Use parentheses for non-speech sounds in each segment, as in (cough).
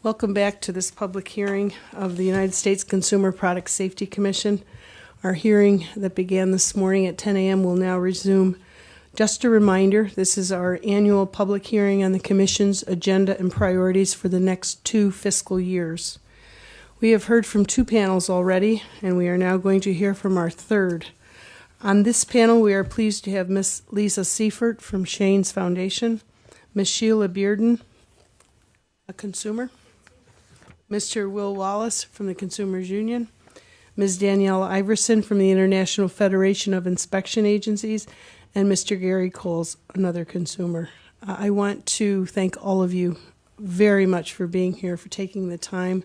Welcome back to this public hearing of the United States Consumer Product Safety Commission. Our hearing that began this morning at 10 a.m. will now resume. Just a reminder, this is our annual public hearing on the Commission's agenda and priorities for the next two fiscal years. We have heard from two panels already, and we are now going to hear from our third. On this panel, we are pleased to have Ms. Lisa Seifert from Shane's Foundation, Ms. Sheila Bearden, a consumer, Mr. Will Wallace from the Consumers Union, Ms. Danielle Iverson from the International Federation of Inspection Agencies, and Mr. Gary Coles, another consumer. Uh, I want to thank all of you very much for being here, for taking the time,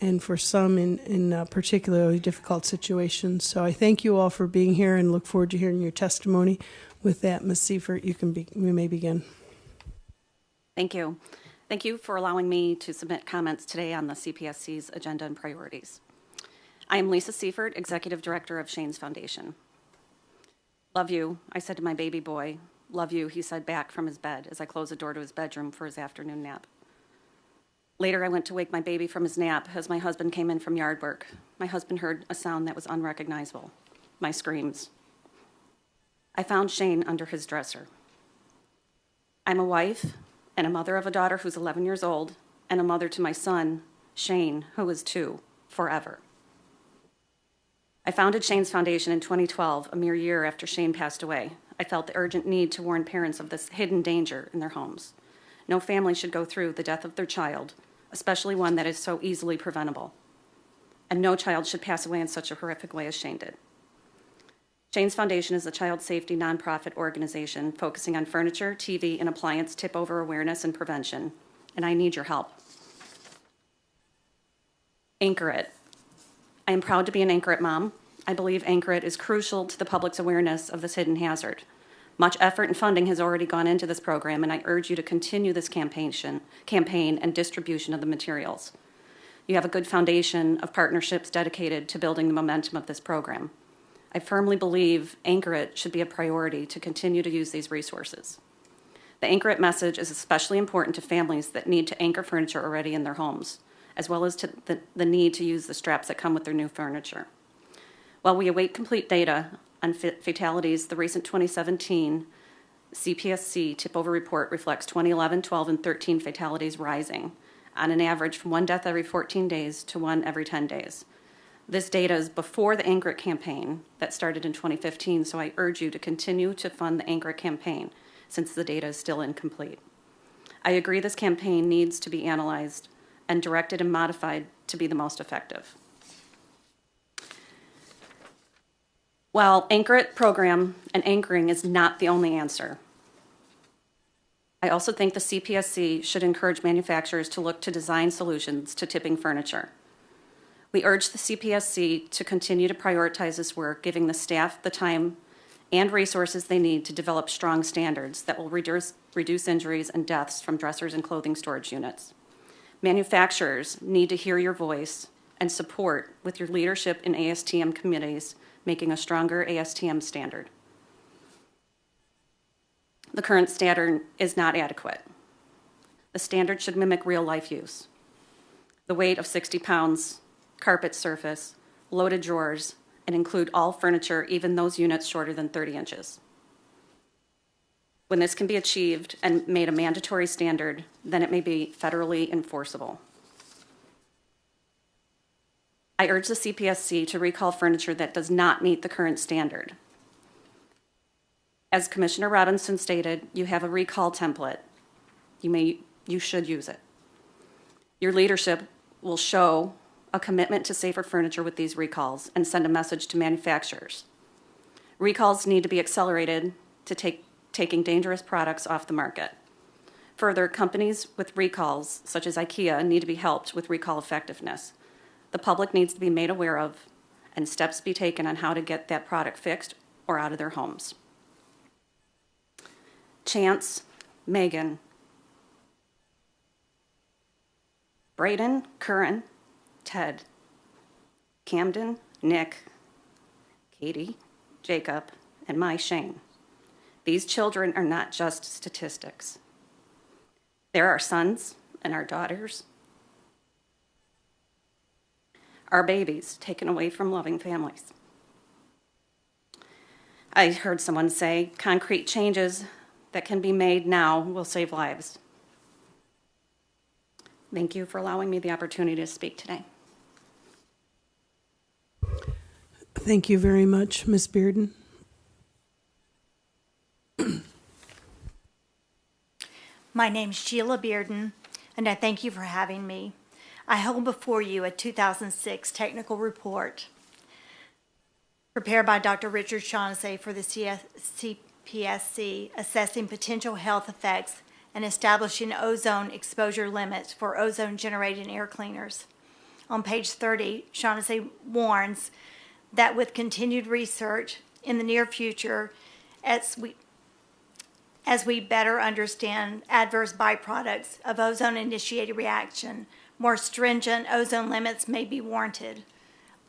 and for some in, in uh, particularly difficult situations. So I thank you all for being here and look forward to hearing your testimony. With that, Ms. Seifert, you can be, we may begin. Thank you. Thank you for allowing me to submit comments today on the CPSC's agenda and priorities. I am Lisa Seifert, Executive Director of Shane's Foundation. Love you, I said to my baby boy. Love you, he said back from his bed as I closed the door to his bedroom for his afternoon nap. Later, I went to wake my baby from his nap as my husband came in from yard work. My husband heard a sound that was unrecognizable my screams. I found Shane under his dresser. I'm a wife and a mother of a daughter who's 11 years old, and a mother to my son, Shane, who is two, forever. I founded Shane's Foundation in 2012, a mere year after Shane passed away. I felt the urgent need to warn parents of this hidden danger in their homes. No family should go through the death of their child, especially one that is so easily preventable. And no child should pass away in such a horrific way as Shane did. Shane's Foundation is a child safety nonprofit organization focusing on furniture, TV, and appliance tip over awareness and prevention, and I need your help. Anchor It. I am proud to be an Anchor It mom. I believe Anchor It is crucial to the public's awareness of this hidden hazard. Much effort and funding has already gone into this program, and I urge you to continue this campaign, campaign and distribution of the materials. You have a good foundation of partnerships dedicated to building the momentum of this program. I firmly believe Anchor It should be a priority to continue to use these resources. The Anchor It message is especially important to families that need to anchor furniture already in their homes, as well as to the, the need to use the straps that come with their new furniture. While we await complete data on fatalities, the recent 2017 CPSC tip over report reflects 2011, 12, and 13 fatalities rising on an average from one death every 14 days to one every 10 days. This data is before the Anchor It campaign that started in 2015, so I urge you to continue to fund the Anchor It campaign since the data is still incomplete. I agree this campaign needs to be analyzed and directed and modified to be the most effective. While Anchor It program and anchoring is not the only answer, I also think the CPSC should encourage manufacturers to look to design solutions to tipping furniture. We urge the CPSC to continue to prioritize this work, giving the staff the time and resources they need to develop strong standards that will reduce, reduce injuries and deaths from dressers and clothing storage units. Manufacturers need to hear your voice and support with your leadership in ASTM committees, making a stronger ASTM standard. The current standard is not adequate. The standard should mimic real life use. The weight of 60 pounds carpet surface, loaded drawers, and include all furniture, even those units shorter than 30 inches. When this can be achieved and made a mandatory standard, then it may be federally enforceable. I urge the CPSC to recall furniture that does not meet the current standard. As Commissioner Robinson stated, you have a recall template. You may you should use it. Your leadership will show a commitment to safer furniture with these recalls and send a message to manufacturers. Recalls need to be accelerated to take taking dangerous products off the market. Further, companies with recalls, such as IKEA, need to be helped with recall effectiveness. The public needs to be made aware of and steps be taken on how to get that product fixed or out of their homes. Chance, Megan, Braden, Curran, Ted, Camden, Nick, Katie, Jacob, and my Shane. These children are not just statistics. They're our sons and our daughters, our babies taken away from loving families. I heard someone say concrete changes that can be made now will save lives. Thank you for allowing me the opportunity to speak today. Thank you very much, Ms. Bearden. My name's Sheila Bearden, and I thank you for having me. I hold before you a 2006 technical report prepared by Dr. Richard Shaughnessy for the CPSC assessing potential health effects and establishing ozone exposure limits for ozone generating air cleaners. On page 30, Shaughnessy warns that with continued research in the near future, as we as we better understand adverse byproducts of ozone initiated reaction, more stringent ozone limits may be warranted.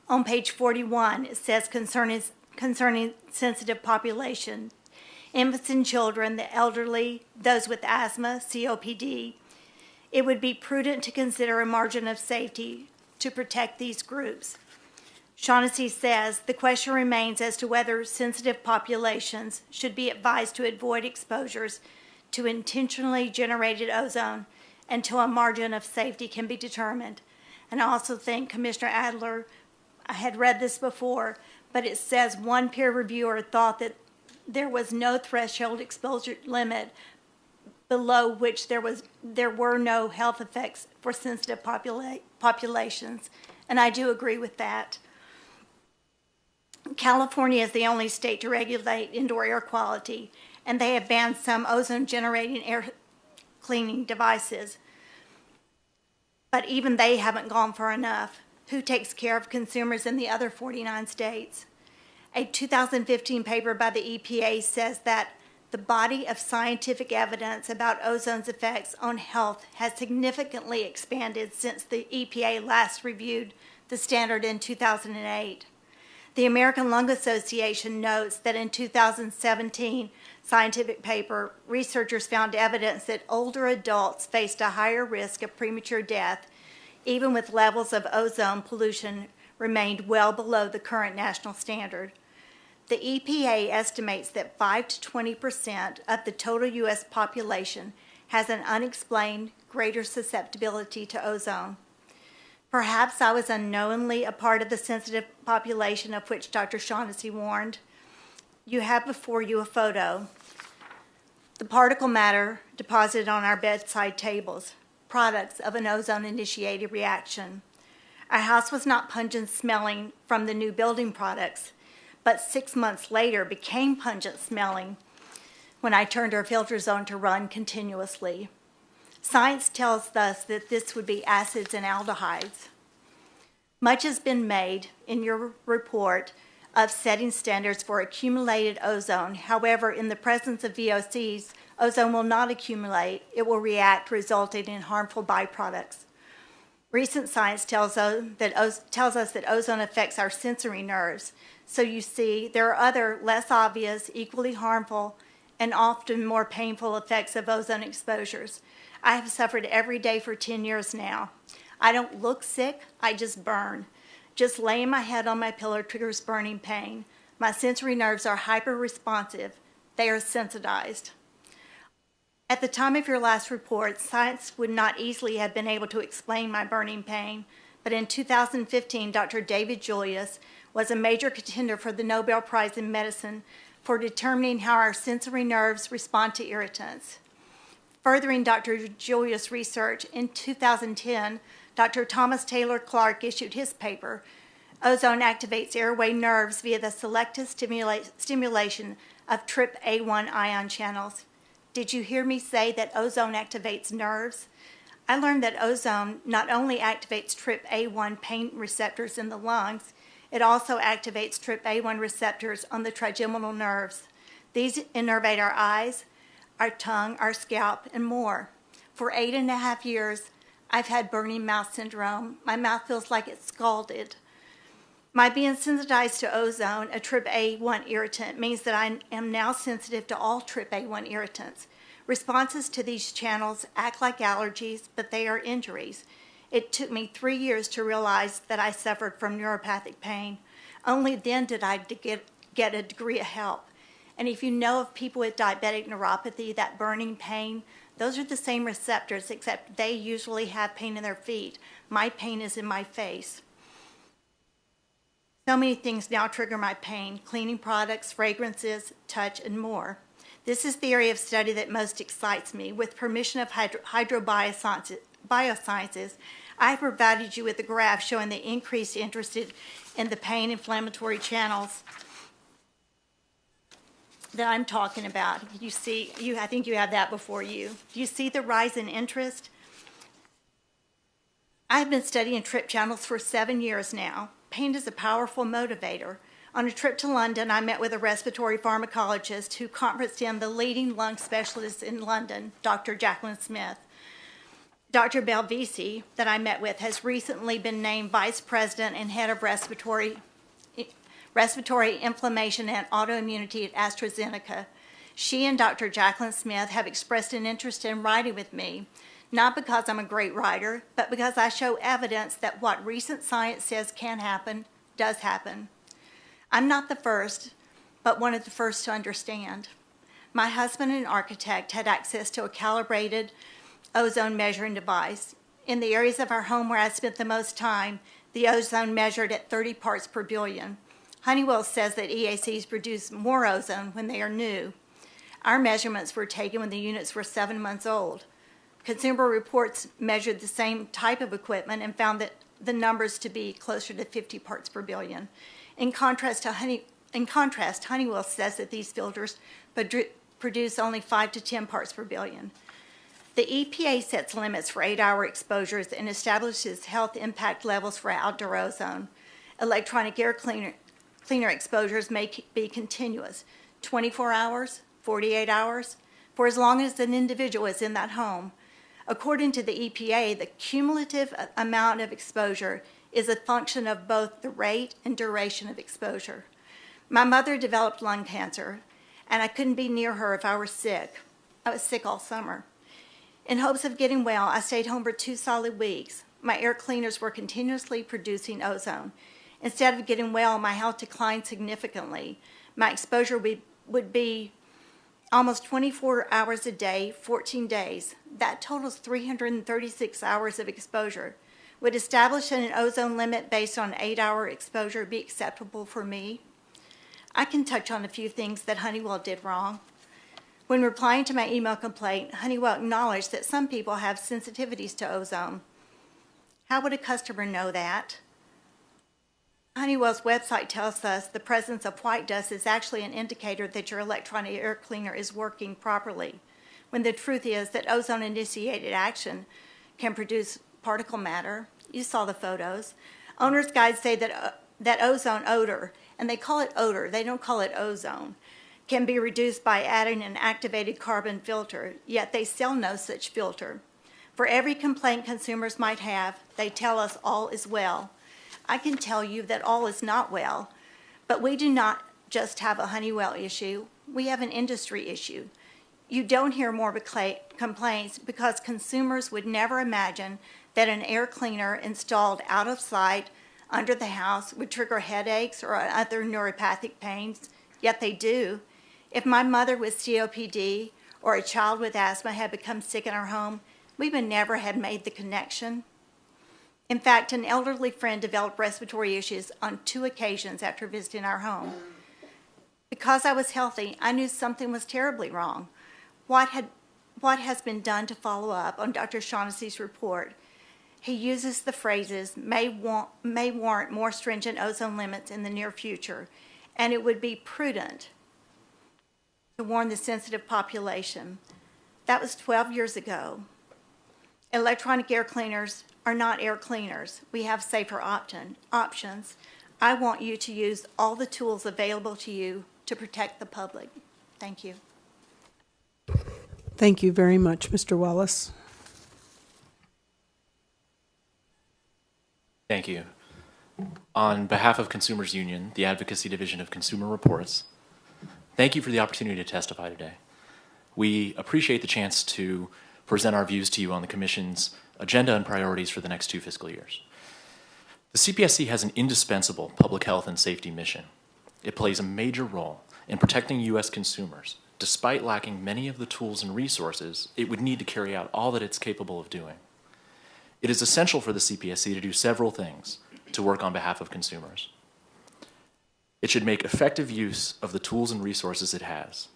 On page 41, it says concerning, concerning sensitive population, infants and children, the elderly, those with asthma, COPD, it would be prudent to consider a margin of safety to protect these groups. Shaughnessy says the question remains as to whether sensitive populations should be advised to avoid exposures to intentionally generated ozone until a margin of safety can be determined. And I also think Commissioner Adler, I had read this before, but it says one peer reviewer thought that there was no threshold exposure limit below which there was there were no health effects for sensitive popula- populations, and I do agree with that. California is the only state to regulate indoor air quality, and they have banned some ozone generating air cleaning devices. But even they haven't gone far enough. Who takes care of consumers in the other 49 states? A 2015 paper by the EPA says that the body of scientific evidence about ozone's effects on health has significantly expanded since the EPA last reviewed the standard in 2008. The American Lung Association notes that in 2017 scientific paper, researchers found evidence that older adults faced a higher risk of premature death, even with levels of ozone pollution remained well below the current national standard. The EPA estimates that 5 to 20 percent of the total U.S. population has an unexplained greater susceptibility to ozone. Perhaps I was unknowingly a part of the sensitive population of which Dr. Shaughnessy warned. You have before you a photo. The particle matter deposited on our bedside tables, products of an ozone initiated reaction. Our house was not pungent smelling from the new building products, but six months later became pungent smelling when I turned our filters on to run continuously. Science tells us that this would be acids and aldehydes. Much has been made in your report of setting standards for accumulated ozone. However, in the presence of VOCs, ozone will not accumulate. It will react, resulting in harmful byproducts. Recent science tells us, that, tells us that ozone affects our sensory nerves. So you see, there are other less obvious, equally harmful, and often more painful effects of ozone exposures. I have suffered every day for 10 years now. I don't look sick, I just burn. Just laying my head on my pillow triggers burning pain. My sensory nerves are hyper responsive, they are sensitized. At the time of your last report, science would not easily have been able to explain my burning pain, but in 2015, Dr. David Julius was a major contender for the Nobel Prize in Medicine for determining how our sensory nerves respond to irritants. Furthering Dr. Julius' research, in 2010, Dr. Thomas Taylor Clark issued his paper, Ozone Activates Airway Nerves via the Selective stimula Stimulation of TRPA1 Ion Channels. Did you hear me say that ozone activates nerves? I learned that ozone not only activates TRPA1 pain receptors in the lungs, it also activates TRPA1 receptors on the trigeminal nerves. These innervate our eyes, our tongue, our scalp, and more. For eight and a half years, I've had burning mouth syndrome. My mouth feels like it's scalded. My being sensitized to ozone, a TRPA1 irritant, means that I am now sensitive to all TRPA1 irritants. Responses to these channels act like allergies, but they are injuries. It took me three years to realize that I suffered from neuropathic pain. Only then did I get, get a degree of help. And if you know of people with diabetic neuropathy, that burning pain, those are the same receptors, except they usually have pain in their feet. My pain is in my face. So many things now trigger my pain cleaning products, fragrances, touch, and more. This is the area of study that most excites me. With permission of Hydra, hydrobiosciences, biosciences, I have provided you with a graph showing the increased interest in the pain inflammatory channels that I'm talking about. You see, you, I think you have that before you. Do you see the rise in interest? I've been studying TRP channels for seven years now. Pain is a powerful motivator. On a trip to London, I met with a respiratory pharmacologist who conferenced in the leading lung specialist in London, Dr. Jacqueline Smith. Dr. Belvisi, that I met with, has recently been named vice president and head of respiratory, respiratory inflammation and autoimmunity at AstraZeneca. She and Dr. Jacqueline Smith have expressed an interest in writing with me, not because I'm a great writer, but because I show evidence that what recent science says can happen does happen. I'm not the first, but one of the first to understand. My husband, an architect, had access to a calibrated ozone measuring device. In the areas of our home where I spent the most time, the ozone measured at 30 parts per billion. Honeywell says that EACs produce more ozone when they are new. Our measurements were taken when the units were seven months old. Consumer Reports measured the same type of equipment and found that the numbers to be closer to 50 parts per billion. In contrast, to Honey, in contrast Honeywell says that these filters produce only 5 to 10 parts per billion. The EPA sets limits for eight hour exposures and establishes health impact levels for outdoor ozone. Electronic air cleaner, cleaner exposures may be continuous 24 hours, 48 hours, for as long as an individual is in that home. According to the EPA, the cumulative uh, amount of exposure is a function of both the rate and duration of exposure. My mother developed lung cancer, and I couldn't be near her if I were sick. I was sick all summer. In hopes of getting well, I stayed home for two solid weeks. My air cleaners were continuously producing ozone. Instead of getting well, my health declined significantly. My exposure would, would be almost 24 hours a day, 14 days. That totals 336 hours of exposure. Would establishing an ozone limit based on eight hour exposure be acceptable for me? I can touch on a few things that Honeywell did wrong. When replying to my email complaint, Honeywell acknowledged that some people have sensitivities to ozone. How would a customer know that? Honeywell's website tells us the presence of white dust is actually an indicator that your electronic air cleaner is working properly, when the truth is that ozone initiated action can produce particle matter. You saw the photos. Owner's guides say that, uh, that ozone odor, and they call it odor, they don't call it ozone can be reduced by adding an activated carbon filter, yet they sell no such filter. For every complaint consumers might have, they tell us all is well. I can tell you that all is not well, but we do not just have a Honeywell issue, we have an industry issue. You don't hear more complaints because consumers would never imagine that an air cleaner installed out of sight under the house would trigger headaches or other neuropathic pains, yet they do. If my mother with COPD or a child with asthma had become sick in our home, we would never have made the connection. In fact, an elderly friend developed respiratory issues on two occasions after visiting our home. Because I was healthy, I knew something was terribly wrong. What, had, what has been done to follow up on Dr. Shaughnessy's report? He uses the phrases may, want, may warrant more stringent ozone limits in the near future, and it would be prudent to warn the sensitive population. That was 12 years ago. Electronic air cleaners are not air cleaners. We have safer option, options. I want you to use all the tools available to you to protect the public. Thank you. Thank you very much, Mr. Wallace. Thank you. On behalf of Consumers Union, the Advocacy Division of Consumer Reports, Thank you for the opportunity to testify today. We appreciate the chance to present our views to you on the Commission's agenda and priorities for the next two fiscal years. The CPSC has an indispensable public health and safety mission. It plays a major role in protecting U.S. consumers, despite lacking many of the tools and resources it would need to carry out all that it's capable of doing. It is essential for the CPSC to do several things to work on behalf of consumers. It should make effective use of the tools and resources it has,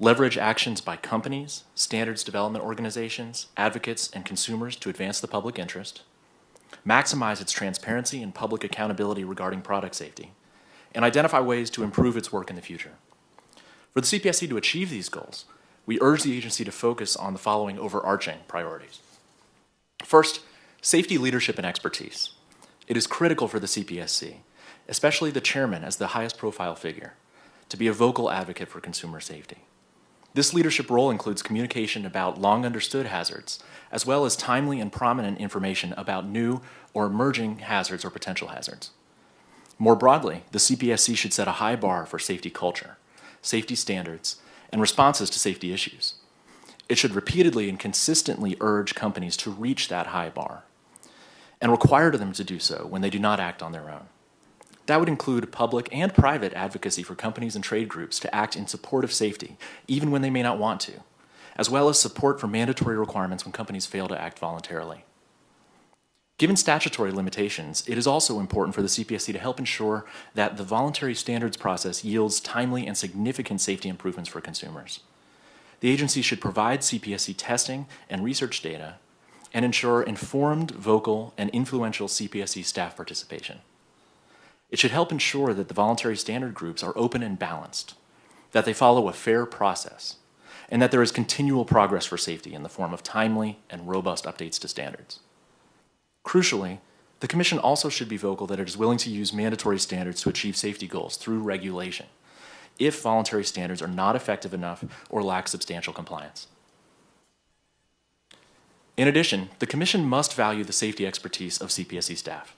leverage actions by companies, standards development organizations, advocates, and consumers to advance the public interest, maximize its transparency and public accountability regarding product safety, and identify ways to improve its work in the future. For the CPSC to achieve these goals, we urge the agency to focus on the following overarching priorities. First, safety leadership and expertise. It is critical for the CPSC, especially the chairman as the highest profile figure, to be a vocal advocate for consumer safety. This leadership role includes communication about long understood hazards, as well as timely and prominent information about new or emerging hazards or potential hazards. More broadly, the CPSC should set a high bar for safety culture, safety standards, and responses to safety issues. It should repeatedly and consistently urge companies to reach that high bar and require them to do so when they do not act on their own. That would include public and private advocacy for companies and trade groups to act in support of safety, even when they may not want to, as well as support for mandatory requirements when companies fail to act voluntarily. Given statutory limitations, it is also important for the CPSC to help ensure that the voluntary standards process yields timely and significant safety improvements for consumers. The agency should provide CPSC testing and research data and ensure informed, vocal, and influential CPSC staff participation. It should help ensure that the voluntary standard groups are open and balanced, that they follow a fair process, and that there is continual progress for safety in the form of timely and robust updates to standards. Crucially, the Commission also should be vocal that it is willing to use mandatory standards to achieve safety goals through regulation if voluntary standards are not effective enough or lack substantial compliance. In addition, the Commission must value the safety expertise of CPSC staff.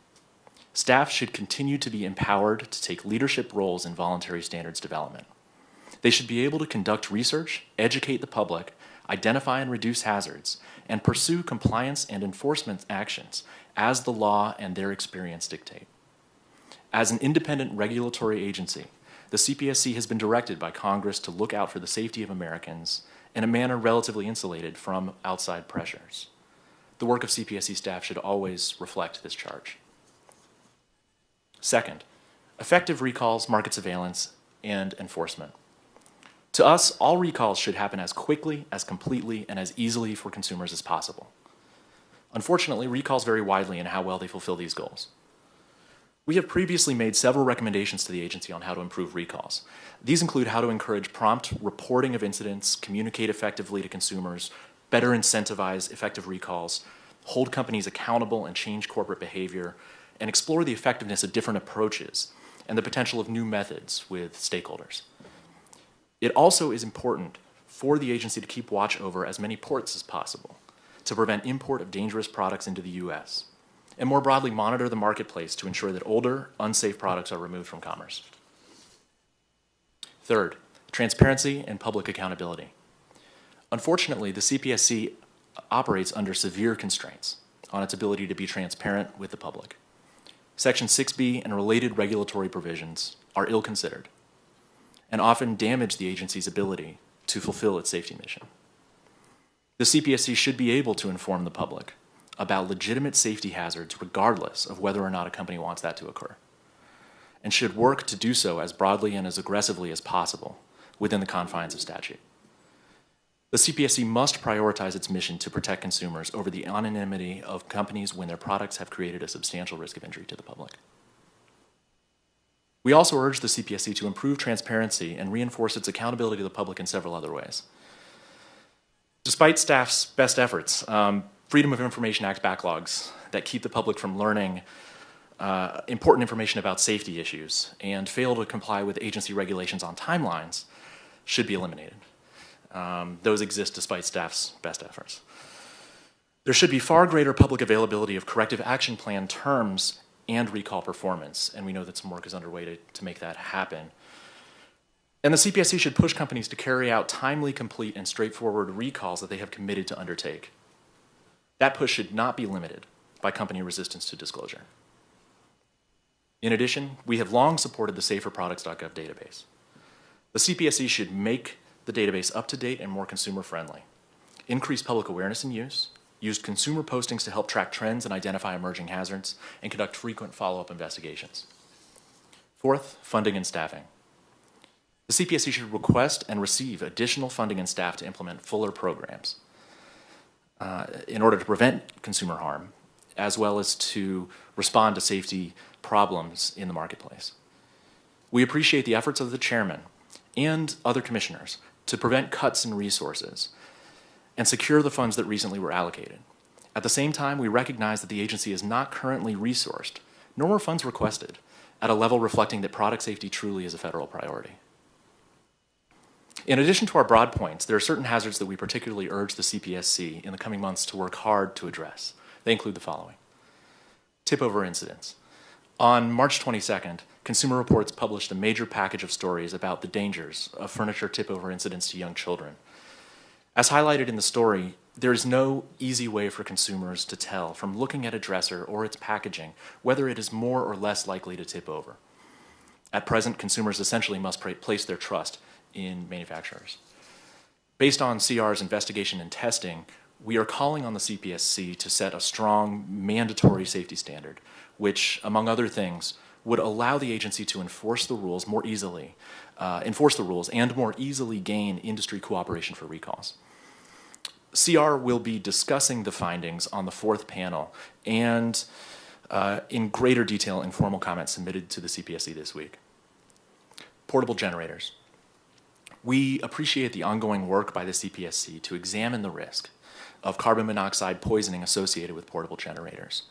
Staff should continue to be empowered to take leadership roles in voluntary standards development. They should be able to conduct research, educate the public, identify and reduce hazards, and pursue compliance and enforcement actions as the law and their experience dictate. As an independent regulatory agency, the CPSC has been directed by Congress to look out for the safety of Americans in a manner relatively insulated from outside pressures. The work of CPSC staff should always reflect this charge. Second, effective recalls, market surveillance, and enforcement. To us, all recalls should happen as quickly, as completely, and as easily for consumers as possible. Unfortunately, recalls vary widely in how well they fulfill these goals. We have previously made several recommendations to the agency on how to improve recalls. These include how to encourage prompt reporting of incidents, communicate effectively to consumers, better incentivize effective recalls, hold companies accountable and change corporate behavior, and explore the effectiveness of different approaches and the potential of new methods with stakeholders. It also is important for the agency to keep watch over as many ports as possible to prevent import of dangerous products into the U.S and more broadly monitor the marketplace to ensure that older, unsafe products are removed from commerce. Third, transparency and public accountability. Unfortunately, the CPSC operates under severe constraints on its ability to be transparent with the public. Section 6B and related regulatory provisions are ill-considered and often damage the agency's ability to fulfill its safety mission. The CPSC should be able to inform the public about legitimate safety hazards regardless of whether or not a company wants that to occur, and should work to do so as broadly and as aggressively as possible within the confines of statute. The CPSC must prioritize its mission to protect consumers over the anonymity of companies when their products have created a substantial risk of injury to the public. We also urge the CPSC to improve transparency and reinforce its accountability to the public in several other ways. Despite staff's best efforts, um, Freedom of Information Act backlogs that keep the public from learning uh, important information about safety issues and fail to comply with agency regulations on timelines should be eliminated. Um, those exist despite staff's best efforts. There should be far greater public availability of corrective action plan terms and recall performance, and we know that some work is underway to, to make that happen. And the CPSC should push companies to carry out timely, complete, and straightforward recalls that they have committed to undertake. That push should not be limited by company resistance to disclosure. In addition, we have long supported the saferproducts.gov database. The CPSC should make the database up to date and more consumer friendly, increase public awareness and use, use consumer postings to help track trends and identify emerging hazards, and conduct frequent follow up investigations. Fourth, funding and staffing. The CPSC should request and receive additional funding and staff to implement fuller programs uh, in order to prevent consumer harm, as well as to respond to safety problems in the marketplace. We appreciate the efforts of the chairman and other commissioners to prevent cuts in resources and secure the funds that recently were allocated. At the same time, we recognize that the agency is not currently resourced, nor were funds requested, at a level reflecting that product safety truly is a federal priority. In addition to our broad points, there are certain hazards that we particularly urge the CPSC in the coming months to work hard to address. They include the following. Tip over incidents. On March 22nd, Consumer Reports published a major package of stories about the dangers of furniture tip over incidents to young children. As highlighted in the story, there is no easy way for consumers to tell from looking at a dresser or its packaging whether it is more or less likely to tip over. At present, consumers essentially must place their trust in manufacturers. Based on CR's investigation and testing, we are calling on the CPSC to set a strong mandatory safety standard, which, among other things, would allow the agency to enforce the rules more easily, uh, enforce the rules and more easily gain industry cooperation for recalls. CR will be discussing the findings on the fourth panel and uh, in greater detail in formal comments submitted to the CPSC this week. Portable generators. We appreciate the ongoing work by the CPSC to examine the risk of carbon monoxide poisoning associated with portable generators.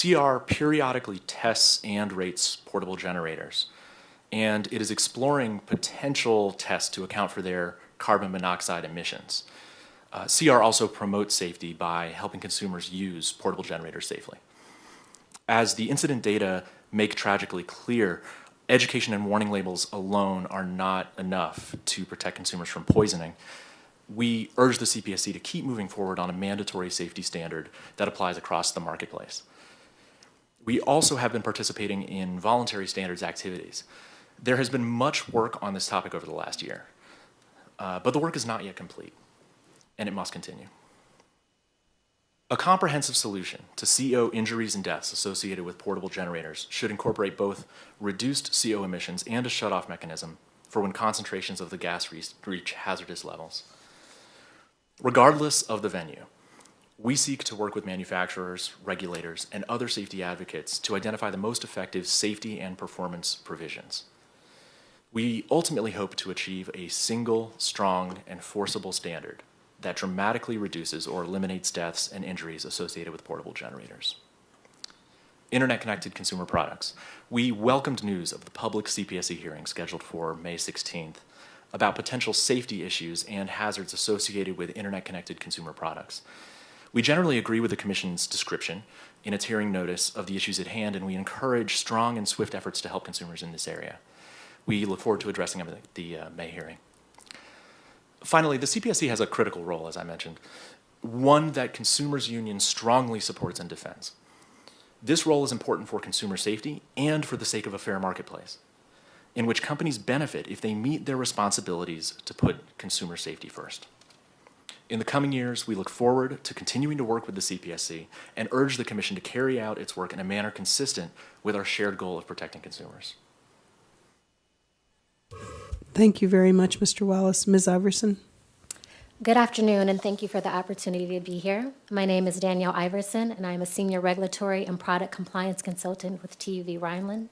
CR periodically tests and rates portable generators, and it is exploring potential tests to account for their carbon monoxide emissions. Uh, CR also promotes safety by helping consumers use portable generators safely. As the incident data make tragically clear, education and warning labels alone are not enough to protect consumers from poisoning. We urge the CPSC to keep moving forward on a mandatory safety standard that applies across the marketplace. We also have been participating in voluntary standards activities. There has been much work on this topic over the last year, uh, but the work is not yet complete, and it must continue. A comprehensive solution to CO injuries and deaths associated with portable generators should incorporate both reduced CO emissions and a shutoff mechanism for when concentrations of the gas reach hazardous levels. Regardless of the venue, we seek to work with manufacturers, regulators, and other safety advocates to identify the most effective safety and performance provisions. We ultimately hope to achieve a single, strong, and forcible standard that dramatically reduces or eliminates deaths and injuries associated with portable generators. Internet connected consumer products. We welcomed news of the public CPSC hearing scheduled for May 16th about potential safety issues and hazards associated with internet connected consumer products. We generally agree with the Commission's description in its hearing notice of the issues at hand, and we encourage strong and swift efforts to help consumers in this area. We look forward to addressing them at the uh, May hearing. Finally, the CPSC has a critical role, as I mentioned, one that Consumers Union strongly supports and defends. This role is important for consumer safety and for the sake of a fair marketplace, in which companies benefit if they meet their responsibilities to put consumer safety first. In the coming years, we look forward to continuing to work with the CPSC and urge the Commission to carry out its work in a manner consistent with our shared goal of protecting consumers. Thank you very much, Mr. Wallace. Ms. Iverson? Good afternoon, and thank you for the opportunity to be here. My name is Danielle Iverson, and I'm a Senior Regulatory and Product Compliance Consultant with TUV Rheinland.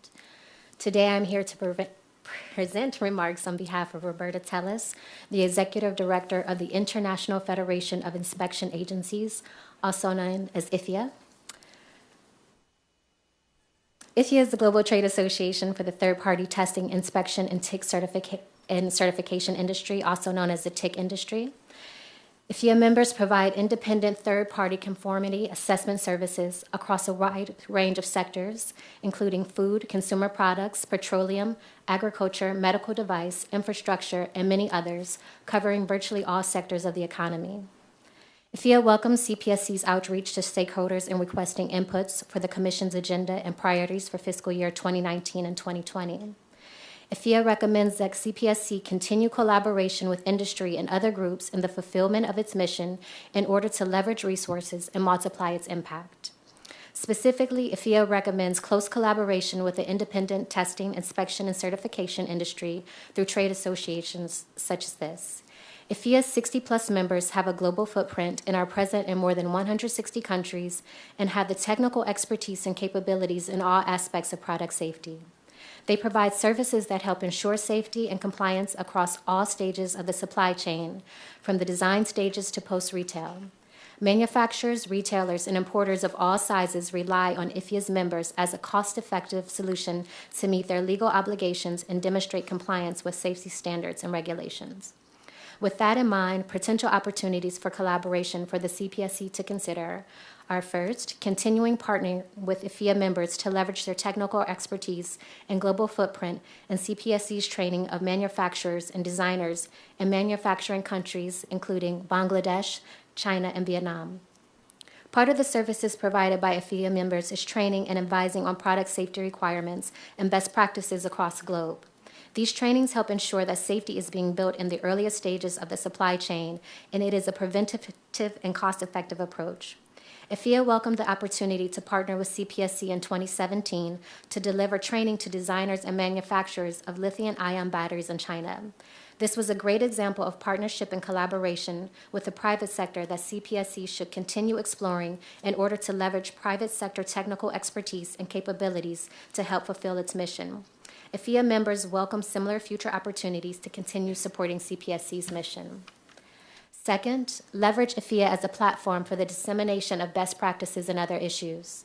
Today, I'm here to pre- present remarks on behalf of Roberta Telles, the Executive Director of the International Federation of Inspection Agencies, also known as IFIA. IFIA is the Global Trade Association for the Third Party Testing, Inspection, and TIC certifica- and Certification Industry, also known as the TIC industry. IFIA members provide independent third-party conformity assessment services across a wide range of sectors, including food, consumer products, petroleum, agriculture, medical device, infrastructure, and many others, covering virtually all sectors of the economy. FIA welcomes CPSC's outreach to stakeholders in requesting inputs for the Commission's agenda and priorities for fiscal year 2019 and 2020. IFIA recommends that CPSC continue collaboration with industry and other groups in the fulfillment of its mission in order to leverage resources and multiply its impact. Specifically, IFIA recommends close collaboration with the independent testing, inspection, and certification industry through trade associations such as this. IFIA's 60 plus members have a global footprint and are present in more than 160 countries and have the technical expertise and capabilities in all aspects of product safety. They provide services that help ensure safety and compliance across all stages of the supply chain, from the design stages to post retail. Manufacturers, retailers, and importers of all sizes rely on IFIA's members as a cost effective solution to meet their legal obligations and demonstrate compliance with safety standards and regulations. With that in mind, potential opportunities for collaboration for the CPSC to consider are first, continuing partnering with IFIA members to leverage their technical expertise and global footprint and CPSC's training of manufacturers and designers in manufacturing countries including Bangladesh, China, and Vietnam. Part of the services provided by IFIA members is training and advising on product safety requirements and best practices across the globe. These trainings help ensure that safety is being built in the earliest stages of the supply chain, and it is a preventative and cost effective approach. IFIA welcomed the opportunity to partner with CPSC in 2017 to deliver training to designers and manufacturers of lithium ion batteries in China. This was a great example of partnership and collaboration with the private sector that CPSC should continue exploring in order to leverage private sector technical expertise and capabilities to help fulfill its mission. IFIA members welcome similar future opportunities to continue supporting CPSC's mission. Second, leverage IFIA as a platform for the dissemination of best practices and other issues.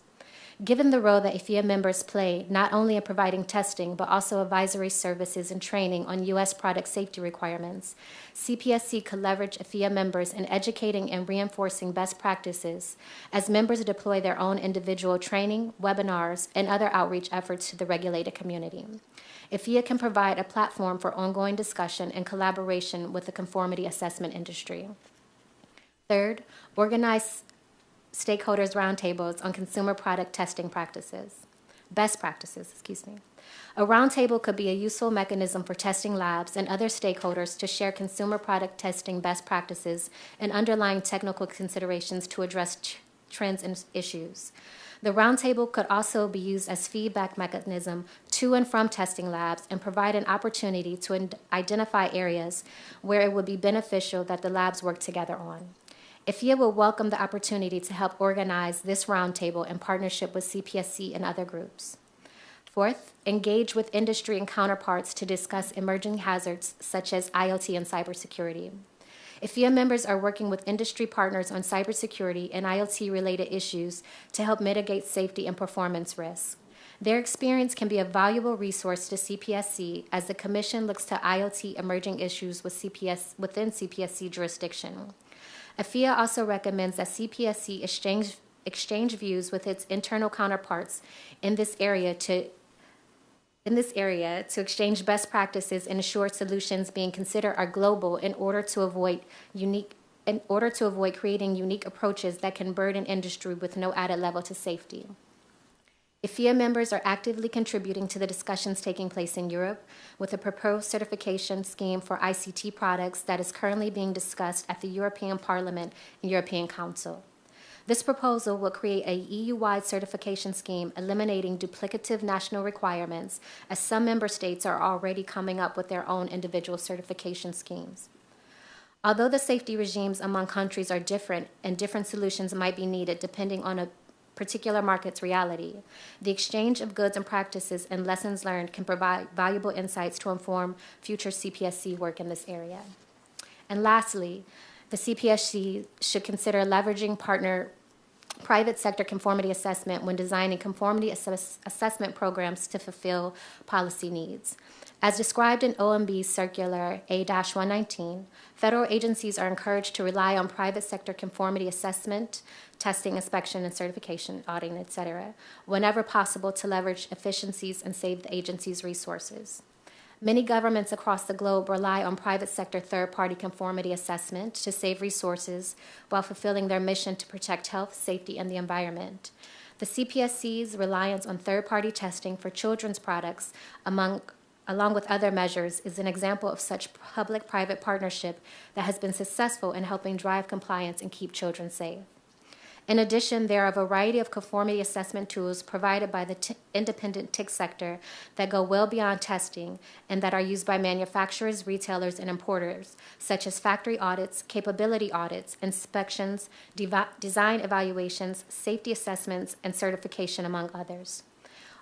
Given the role that IFIA members play not only in providing testing but also advisory services and training on U.S. product safety requirements, CPSC could leverage IFIA members in educating and reinforcing best practices as members deploy their own individual training, webinars, and other outreach efforts to the regulated community. IFIA can provide a platform for ongoing discussion and collaboration with the conformity assessment industry. Third, organize stakeholders roundtables on consumer product testing practices, best practices, excuse me. A roundtable could be a useful mechanism for testing labs and other stakeholders to share consumer product testing best practices and underlying technical considerations to address trends and issues. The roundtable could also be used as feedback mechanism to and from testing labs and provide an opportunity to identify areas where it would be beneficial that the labs work together on. IFIA will welcome the opportunity to help organize this roundtable in partnership with CPSC and other groups. Fourth, engage with industry and counterparts to discuss emerging hazards such as IoT and cybersecurity. IFIA members are working with industry partners on cybersecurity and IoT related issues to help mitigate safety and performance risks. Their experience can be a valuable resource to CPSC as the Commission looks to IoT emerging issues with CPS, within CPSC jurisdiction. IFIA also recommends that CPSC exchange, exchange views with its internal counterparts in this area to in this area to exchange best practices and ensure solutions being considered are global in order to avoid unique in order to avoid creating unique approaches that can burden industry with no added level to safety. IFIA members are actively contributing to the discussions taking place in Europe with a proposed certification scheme for ICT products that is currently being discussed at the European Parliament and European Council. This proposal will create a EU-wide certification scheme eliminating duplicative national requirements as some member states are already coming up with their own individual certification schemes. Although the safety regimes among countries are different and different solutions might be needed depending on a particular market's reality. The exchange of goods and practices and lessons learned can provide valuable insights to inform future CPSC work in this area. And lastly, the CPSC should consider leveraging partner private sector conformity assessment when designing conformity assess- assessment programs to fulfill policy needs. As described in OMB Circular A 119, federal agencies are encouraged to rely on private sector conformity assessment, testing, inspection, and certification, auditing, et cetera, whenever possible to leverage efficiencies and save the agency's resources. Many governments across the globe rely on private sector third party conformity assessment to save resources while fulfilling their mission to protect health, safety, and the environment. The CPSC's reliance on third party testing for children's products, among, along with other measures, is an example of such public private partnership that has been successful in helping drive compliance and keep children safe. In addition, there are a variety of conformity assessment tools provided by the independent TIC sector that go well beyond testing and that are used by manufacturers, retailers, and importers, such as factory audits, capability audits, inspections, design evaluations, safety assessments, and certification, among others.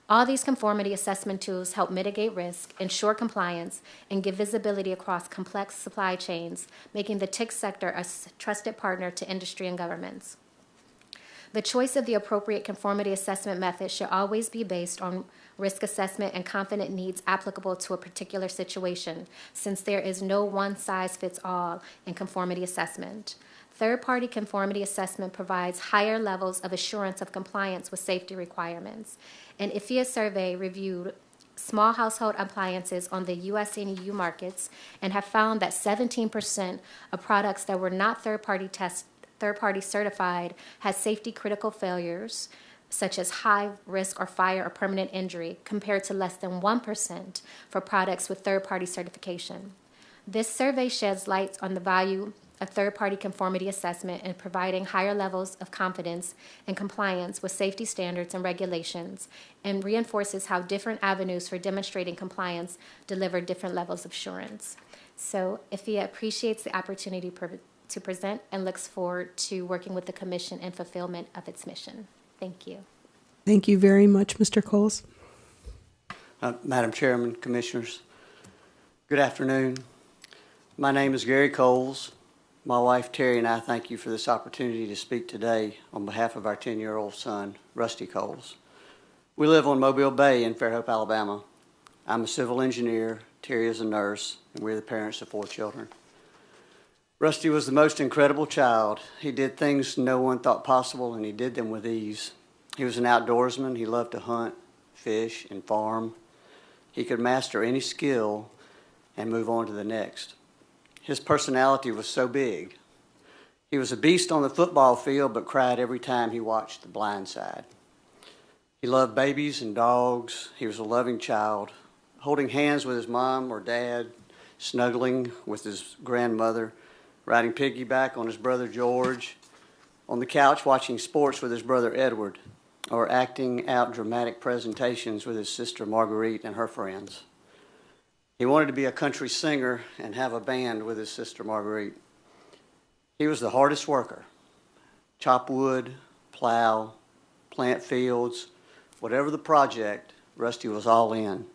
All these conformity assessment tools help mitigate risk, ensure compliance, and give visibility across complex supply chains, making the TIC sector a trusted partner to industry and governments. The choice of the appropriate conformity assessment method should always be based on risk assessment and confident needs applicable to a particular situation, since there is no one size fits all in conformity assessment. Third party conformity assessment provides higher levels of assurance of compliance with safety requirements. An IFIA survey reviewed small household appliances on the US and EU markets and have found that 17% of products that were not third party test third party certified has safety critical failures such as high risk or fire or permanent injury compared to less than 1% for products with third party certification. This survey sheds light on the value of third party conformity assessment in providing higher levels of confidence and compliance with safety standards and regulations and reinforces how different avenues for demonstrating compliance deliver different levels of assurance. So, IFIA appreciates the opportunity to present and looks forward to working with the Commission in fulfillment of its mission. Thank you. Thank you very much, Mr. Coles. Uh, Madam Chairman, Commissioners, good afternoon. My name is Gary Coles. My wife Terry and I thank you for this opportunity to speak today on behalf of our 10-year-old son, Rusty Coles. We live on Mobile Bay in Fairhope, Alabama. I'm a civil engineer, Terry is a nurse, and we're the parents of four children. Rusty was the most incredible child. He did things no one thought possible, and he did them with ease. He was an outdoorsman. He loved to hunt, fish, and farm. He could master any skill and move on to the next. His personality was so big. He was a beast on the football field, but cried every time he watched The Blind Side. He loved babies and dogs. He was a loving child, holding hands with his mom or dad, snuggling with his grandmother, riding piggyback on his brother George, on the couch watching sports with his brother Edward, or acting out dramatic presentations with his sister Marguerite and her friends. He wanted to be a country singer and have a band with his sister Marguerite. He was the hardest worker. Chop wood, plow, plant fields, whatever the project, Rusty was all in.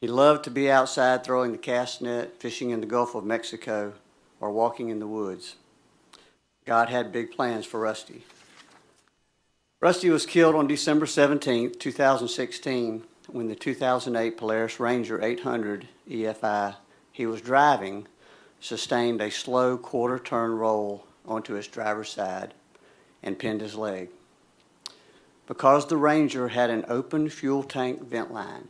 He loved to be outside throwing the cast net, fishing in the Gulf of Mexico, or walking in the woods. God had big plans for Rusty. Rusty was killed on December 17, 2016, when the 2008 Polaris Ranger 800 EFI he was driving sustained a slow quarter turn roll onto his driver's side and pinned his leg. Because the Ranger had an open fuel tank vent line,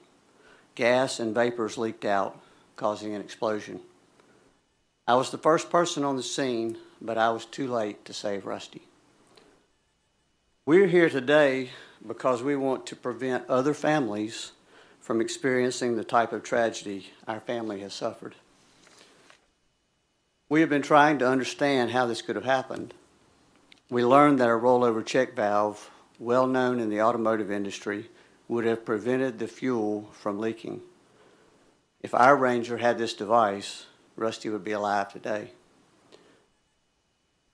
gas and vapors leaked out, causing an explosion. I was the first person on the scene, but I was too late to save Rusty. We're here today because we want to prevent other families from experiencing the type of tragedy our family has suffered. We have been trying to understand how this could have happened. We learned that a rollover check valve, well known in the automotive industry, would have prevented the fuel from leaking. If our Ranger had this device, Rusty would be alive today.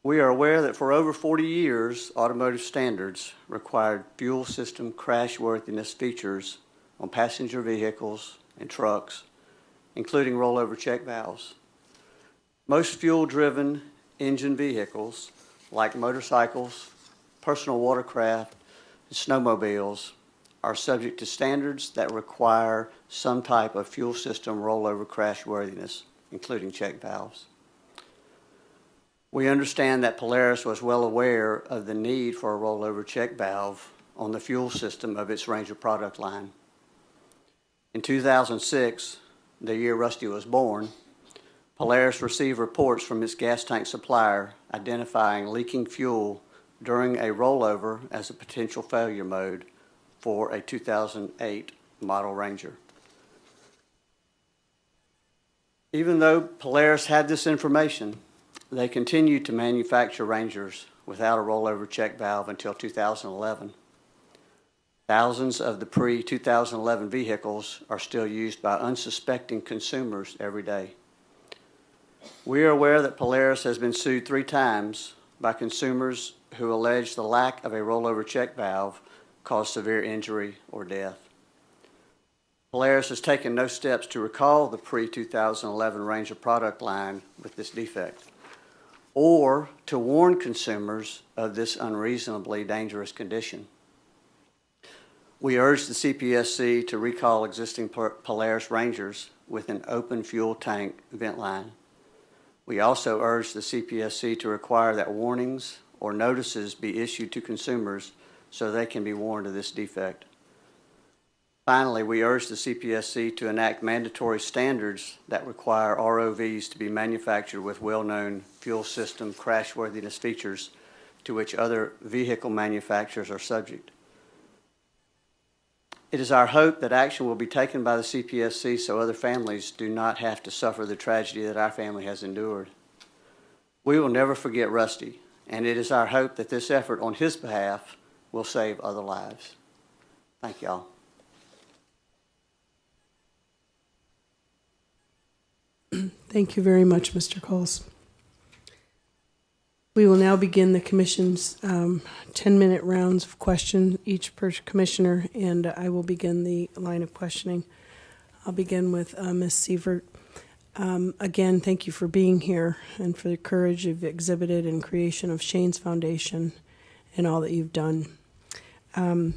We are aware that for over 40 years, automotive standards required fuel system crashworthiness features on passenger vehicles and trucks, including rollover check valves. Most fuel driven engine vehicles, like motorcycles, personal watercraft, and snowmobiles are subject to standards that require some type of fuel system rollover crash worthiness, including check valves. We understand that Polaris was well aware of the need for a rollover check valve on the fuel system of its Ranger product line. In 2006, the year Rusty was born, Polaris received reports from its gas tank supplier identifying leaking fuel during a rollover as a potential failure mode for a 2008 model Ranger. Even though Polaris had this information, they continued to manufacture Rangers without a rollover check valve until 2011. Thousands of the pre-2011 vehicles are still used by unsuspecting consumers every day. We are aware that Polaris has been sued three times by consumers who allege the lack of a rollover check valve caused severe injury or death. Polaris has taken no steps to recall the pre-2011 Ranger product line with this defect or to warn consumers of this unreasonably dangerous condition. We urge the CPSC to recall existing Polaris Rangers with an open fuel tank vent line. We also urge the CPSC to require that warnings or notices be issued to consumers so they can be warned of this defect. Finally, we urge the CPSC to enact mandatory standards that require ROVs to be manufactured with well-known fuel system crashworthiness features to which other vehicle manufacturers are subject. It is our hope that action will be taken by the CPSC so other families do not have to suffer the tragedy that our family has endured. We will never forget Rusty, and it is our hope that this effort on his behalf will save other lives. Thank y'all. (clears throat) Thank you very much, Mr. Coles. We will now begin the commission's um, 10-minute rounds of question, each per commissioner, and I will begin the line of questioning. I'll begin with uh, Ms. Sievert. Um, Again, thank you for being here and for the courage you've exhibited in creation of Shane's Foundation and all that you've done. Um,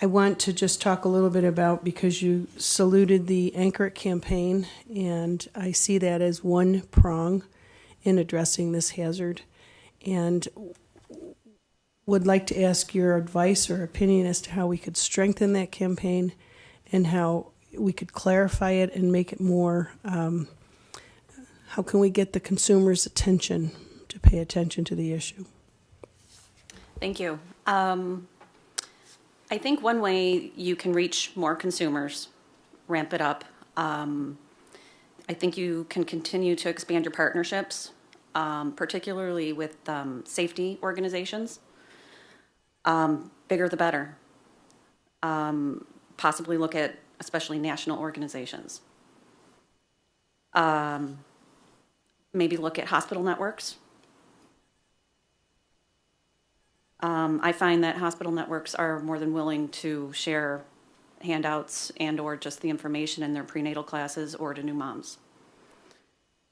I want to just talk a little bit about, because you saluted the Anchor It campaign, and I see that as one prong in addressing this hazard. And would like to ask your advice or opinion as to how we could strengthen that campaign and how we could clarify it and make it more, um, how can we get the consumer's attention to pay attention to the issue? Thank you. Um, I think one way you can reach more consumers, ramp it up. Um, I think you can continue to expand your partnerships, um, particularly with um, safety organizations. Um, bigger the better. Um, possibly look at especially national organizations. Um, maybe look at hospital networks. Um, I find that hospital networks are more than willing to share handouts and or just the information in their prenatal classes or to new moms.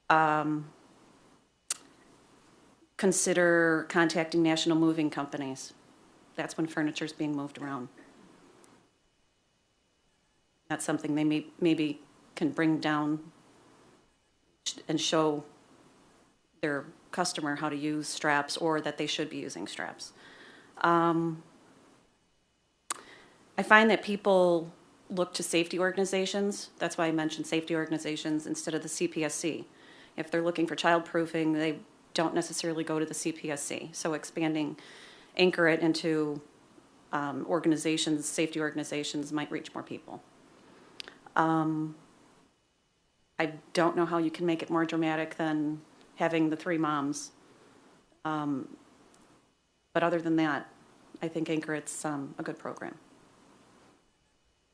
Um, consider contacting national moving companies. That's when furniture is being moved around. That's something they may, maybe can bring down and show their customer how to use straps or that they should be using straps. Um, I find that people look to safety organizations. That's why I mentioned safety organizations instead of the CPSC. If they're looking for childproofing, they don't necessarily go to the CPSC. So expanding, anchor it into um, organizations, safety organizations might reach more people. Um, I don't know how you can make it more dramatic than having the three moms. Um, but other than that, I think Anchor it's um, a good program.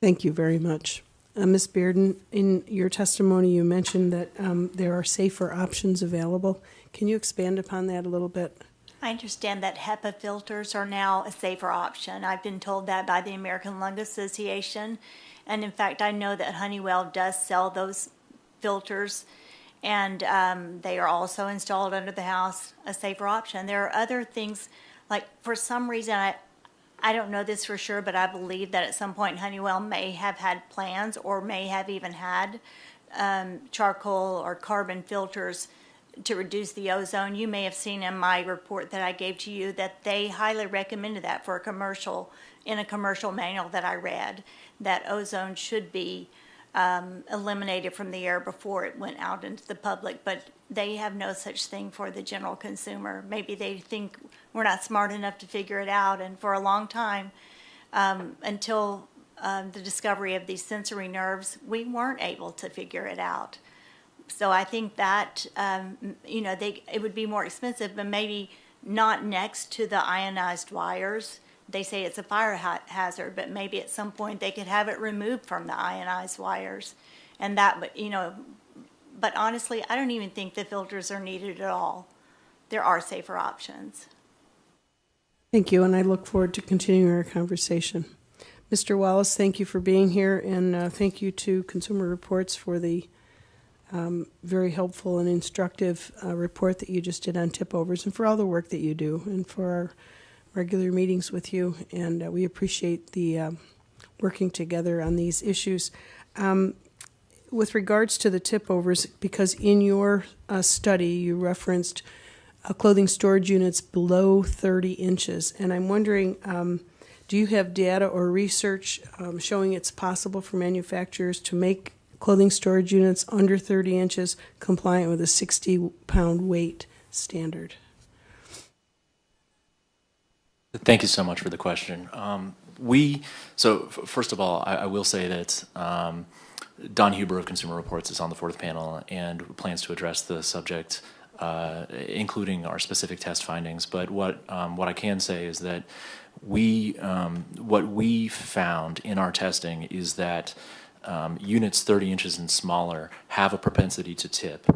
Thank you very much. Uh, Ms. Bearden, in your testimony, you mentioned that um, there are safer options available. Can you expand upon that a little bit? I understand that HEPA filters are now a safer option. I've been told that by the American Lung Association. And in fact, I know that Honeywell does sell those filters. And um, they are also installed under the house, a safer option. There are other things Like, for some reason, I, I don't know this for sure, but I believe that at some point Honeywell may have had plans or may have even had um, charcoal or carbon filters to reduce the ozone. You may have seen in my report that I gave to you that they highly recommended that for a commercial, in a commercial manual that I read, that ozone should be um, eliminated from the air before it went out into the public, but they have no such thing for the general consumer. Maybe they think we're not smart enough to figure it out, and for a long time, um, until um, the discovery of these sensory nerves, we weren't able to figure it out. So I think that, um, you know, they, it would be more expensive, but maybe not next to the ionized wires. They say it's a fire ha- hazard, but maybe at some point they could have it removed from the ionized wires. And that, you know, but honestly, I don't even think the filters are needed at all. There are safer options. Thank you, and I look forward to continuing our conversation. Mr. Wallace, thank you for being here, and uh, thank you to Consumer Reports for the um, very helpful and instructive uh, report that you just did on tip overs, and for all the work that you do, and for our regular meetings with you. And uh, we appreciate the um, working together on these issues. Um, with regards to the tip overs, because in your uh, study you referenced uh, clothing storage units below 30 inches, and I'm wondering, um, do you have data or research um, showing it's possible for manufacturers to make clothing storage units under 30 inches compliant with a 60 pound weight standard? Thank you so much for the question. Um, we, so first of all, I, I will say that um, Don Huber of Consumer Reports is on the fourth panel and plans to address the subject, uh, including our specific test findings. But what um, what I can say is that we um, what we found in our testing is that um, units 30 inches and smaller have a propensity to tip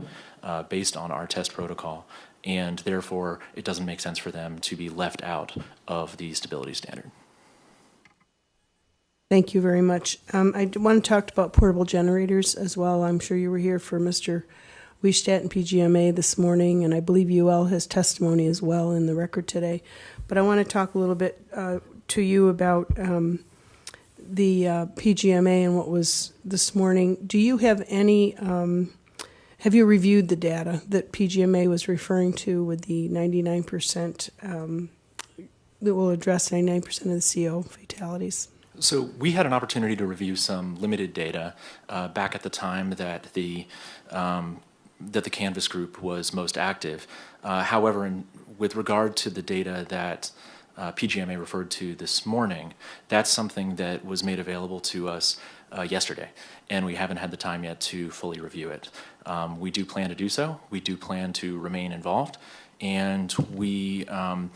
uh, based on our test protocol, and therefore it doesn't make sense for them to be left out of the stability standard. Thank you very much. Um, I want to talk about portable generators as well. I'm sure you were here for Mr. Weistadt and PGMA this morning, and I believe UL has testimony as well in the record today. But I want to talk a little bit uh, to you about um, the uh, PGMA and what was this morning. Do you have any? Um, have you reviewed the data that PGMA was referring to with the 99% um, that will address 99% of the CO fatalities? So we had an opportunity to review some limited data uh, back at the time that the um, that the canvass group was most active. Uh, however, in, with regard to the data that uh, PGMA referred to this morning, that's something that was made available to us uh, yesterday, and we haven't had the time yet to fully review it. Um, we do plan to do so. We do plan to remain involved, and we. Um,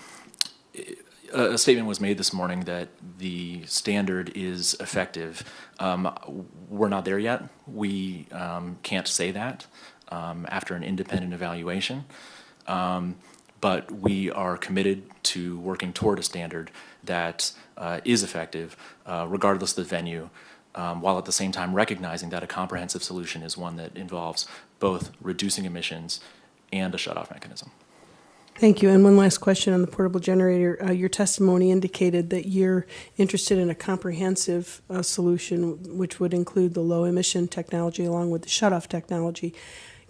a statement was made this morning that the standard is effective. Um, we're not there yet. We um, can't say that um, after an independent evaluation. Um, but we are committed to working toward a standard that uh, is effective, uh, regardless of the venue, um, while at the same time recognizing that a comprehensive solution is one that involves both reducing emissions and a shutoff mechanism. Thank you. And one last question on the portable generator. Uh, your testimony indicated that you're interested in a comprehensive uh, solution, which would include the low emission technology along with the shutoff technology.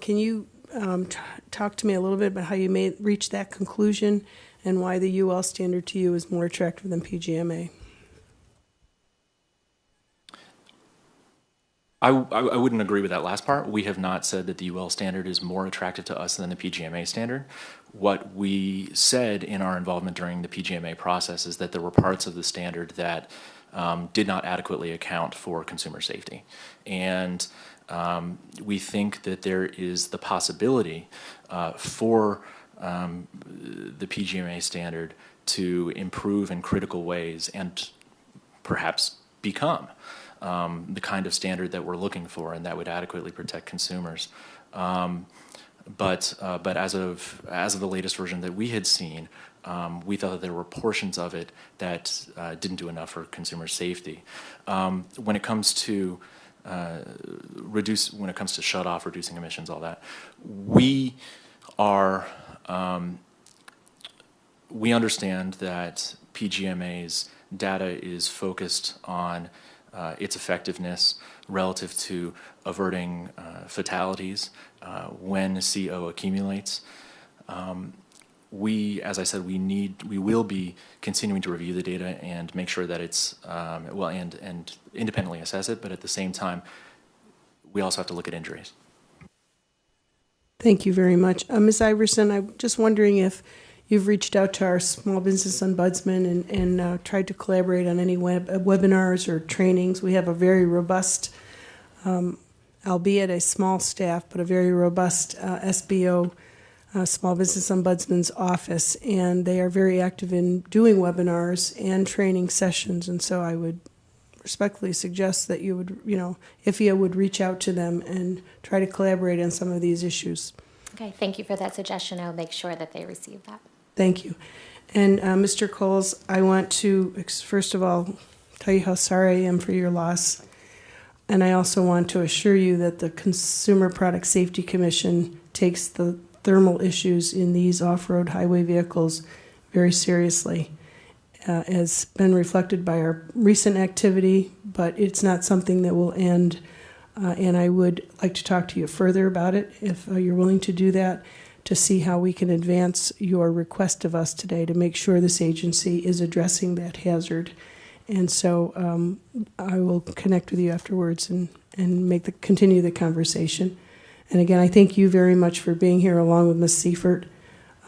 Can you um, talk to me a little bit about how you made reach that conclusion and why the UL standard to you is more attractive than PGMA? I, I, I wouldn't agree with that last part. We have not said that the UL standard is more attractive to us than the PGMA standard. What we said in our involvement during the PGMA process is that there were parts of the standard that um, did not adequately account for consumer safety. And um, we think that there is the possibility uh, for um, the PGMA standard to improve in critical ways and perhaps become um, the kind of standard that we're looking for and that would adequately protect consumers. Um, but uh, but as of as of the latest version that we had seen, um, we thought that there were portions of it that uh, didn't do enough for consumer safety. Um, when it comes to uh, reduce when it comes to shut off, reducing emissions, all that, we are um, we understand that PGMA's data is focused on uh, its effectiveness relative to averting uh, fatalities uh, when CO accumulates. Um, we, as I said, we need, we will be continuing to review the data and make sure that it's, um, well, and, and independently assess it, but at the same time, we also have to look at injuries. Thank you very much. Uh, Ms. Iverson, I'm just wondering if you've reached out to our small business ombudsman and, and uh, tried to collaborate on any web, uh, webinars or trainings. We have a very robust, um, albeit a small staff, but a very robust uh, SBO, uh, Small Business Ombudsman's office, and they are very active in doing webinars and training sessions. And so I would respectfully suggest that you would, you know, IFIA would reach out to them and try to collaborate on some of these issues. Okay, thank you for that suggestion. I'll make sure that they receive that. Thank you. And uh, Mr. Coles, I want to, first of all, tell you how sorry I am for your loss. And I also want to assure you that the Consumer Product Safety Commission takes the thermal issues in these off road highway vehicles very seriously. Uh, has been reflected by our recent activity, but it's not something that will end. Uh, and I would like to talk to you further about it if uh, you're willing to do that to see how we can advance your request of us today to make sure this agency is addressing that hazard. And so um, I will connect with you afterwards and, and make the continue the conversation. And again, I thank you very much for being here along with Ms. Seifert.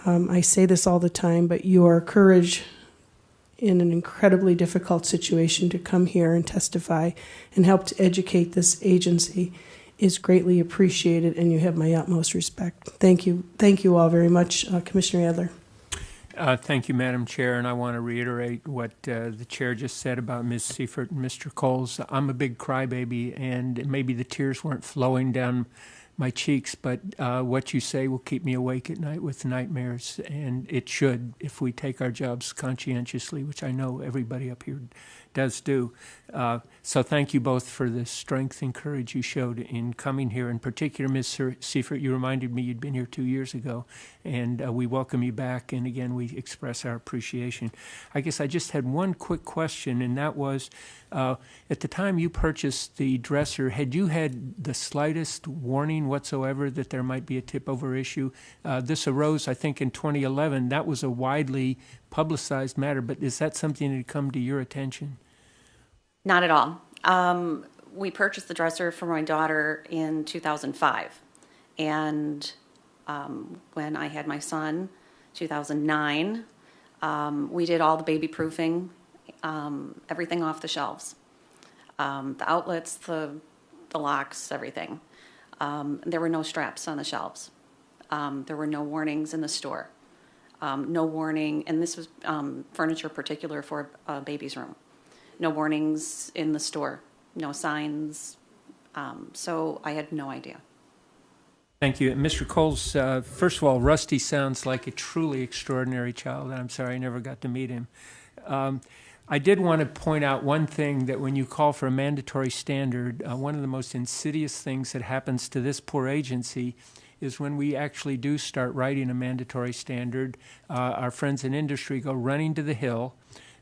Um, I say this all the time, but your courage in an incredibly difficult situation to come here and testify and help to educate this agency is greatly appreciated, and you have my utmost respect. Thank you. Thank you all very much, uh, Commissioner Adler. Uh, Thank you, Madam Chair, and I want to reiterate what uh, the chair just said about Ms. Seifert and Mr. Coles. I'm a big crybaby, and maybe the tears weren't flowing down my cheeks, but uh, what you say will keep me awake at night with nightmares, and it should if we take our jobs conscientiously, which I know everybody up here does do. Uh, so thank you both for the strength and courage you showed in coming here. In particular, Ms. Seifert, you reminded me you'd been here two years ago, and uh, we welcome you back. And again, we express our appreciation. I guess I just had one quick question, and that was, uh, at the time you purchased the dresser, had you had the slightest warning whatsoever that there might be a tip-over issue? Uh, this arose, I think, in 2011. That was a widely publicized matter, but is that something that had come to your attention? Not at all. Um, we purchased the dresser for my daughter in 2005. And um, when I had my son, 2009, um, we did all the baby proofing, um, everything off the shelves. Um, the outlets, the, the locks, everything. Um, there were no straps on the shelves. There were no warnings in the store. No warning, and this was furniture particular for a baby's room. No warnings in the store, no signs. Um, so I had no idea. Thank you. And Mr. Coles, uh, first of all, Rusty sounds like a truly extraordinary child. and I'm sorry I never got to meet him. Um, I did want to point out one thing that when you call for a mandatory standard, uh, one of the most insidious things that happens to this poor agency is when we actually do start writing a mandatory standard, uh, our friends in industry go running to the Hill.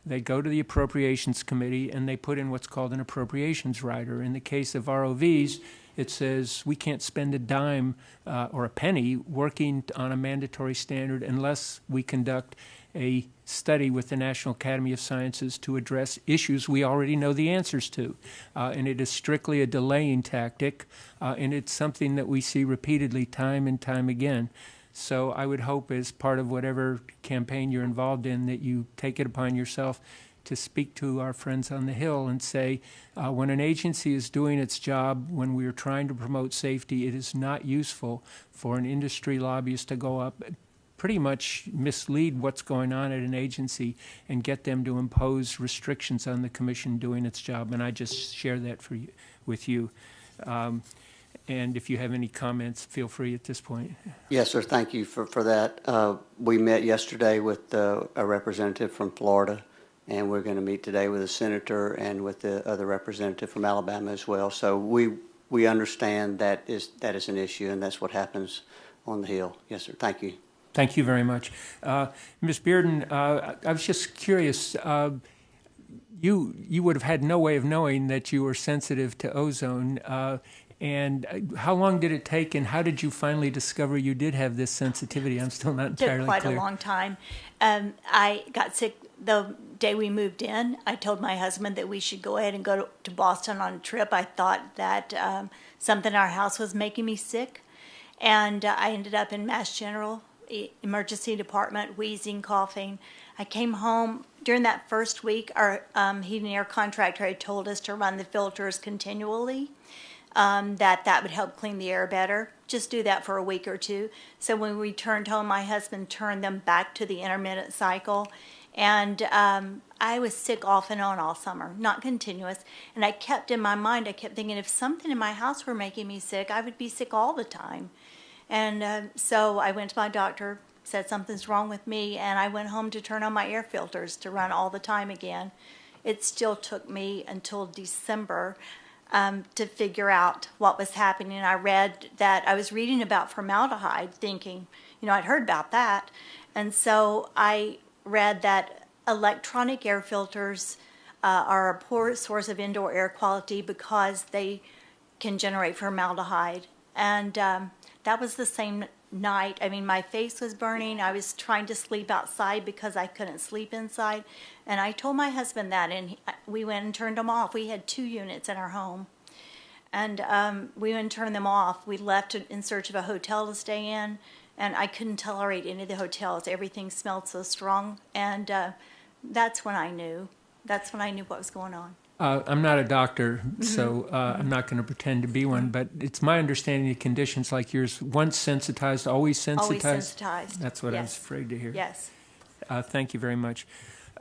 They go to the Appropriations Committee and they put in what's called an appropriations rider. In the case of ROVs, it says we can't spend a dime uh, or a penny working on a mandatory standard unless we conduct a study with the National Academy of Sciences to address issues we already know the answers to. Uh, and it is strictly a delaying tactic, uh, and it's something that we see repeatedly time and time again. So I would hope, as part of whatever campaign you're involved in, that you take it upon yourself to speak to our friends on the Hill and say, uh, when an agency is doing its job, when we are trying to promote safety, it is not useful for an industry lobbyist to go up pretty much mislead what's going on at an agency and get them to impose restrictions on the commission doing its job. And I just share that for you, with you. Um, and if you have any comments, feel free at this point. Yes, sir, thank you for, for that. Uh, We met yesterday with uh, a representative from Florida, and we're going to meet today with a senator and with the other representative from Alabama as well. So we, we understand that is, that is an issue, and that's what happens on the Hill. Yes, sir, thank you. Thank you very much. Uh, Ms. Bearden, uh, I was just curious, uh, you, you would have had no way of knowing that you were sensitive to ozone. And uh, how long did it take, and how did you finally discover you did have this sensitivity? I'm still not Took entirely quite clear. a long time. Um, I got sick the day we moved in. I told my husband that we should go ahead and go to, to Boston on a trip. I thought that um, something in our house was making me sick. And uh, I ended up in Mass General e- Emergency Department, wheezing, coughing. I came home during that first week. Our um, heating and air contractor had told us to run the filters continually um, that that would help clean the air better. Just do that for a week or two. So when we turned home, my husband turned them back to the intermittent cycle. And um, I was sick off and on all summer, not continuous. And I kept in my mind, I kept thinking if something in my house were making me sick, I would be sick all the time. And uh, so I went to my doctor, said something's wrong with me, and I went home to turn on my air filters to run all the time again. It still took me until December um, to figure out what was happening. I read that I was reading about formaldehyde, thinking, you know, I'd heard about that. And so I read that electronic air filters uh, are a poor source of indoor air quality because they can generate formaldehyde. And um, that was the same night. I mean, my face was burning. I was trying to sleep outside because I couldn't sleep inside. And I told my husband that, and he, we went and turned them off. We had two units in our home. And um, we went and turned them off. We left in search of a hotel to stay in, and I couldn't tolerate any of the hotels. Everything smelled so strong. And uh, that's when I knew. That's when I knew what was going on. Uh, I'm not a doctor, Mm-hmm. so uh, I'm not going to pretend to be one, but it's my understanding that conditions like yours, once sensitized, always sensitized. Always sensitized. That's what I was afraid to hear. Yes. Uh, Thank you very much.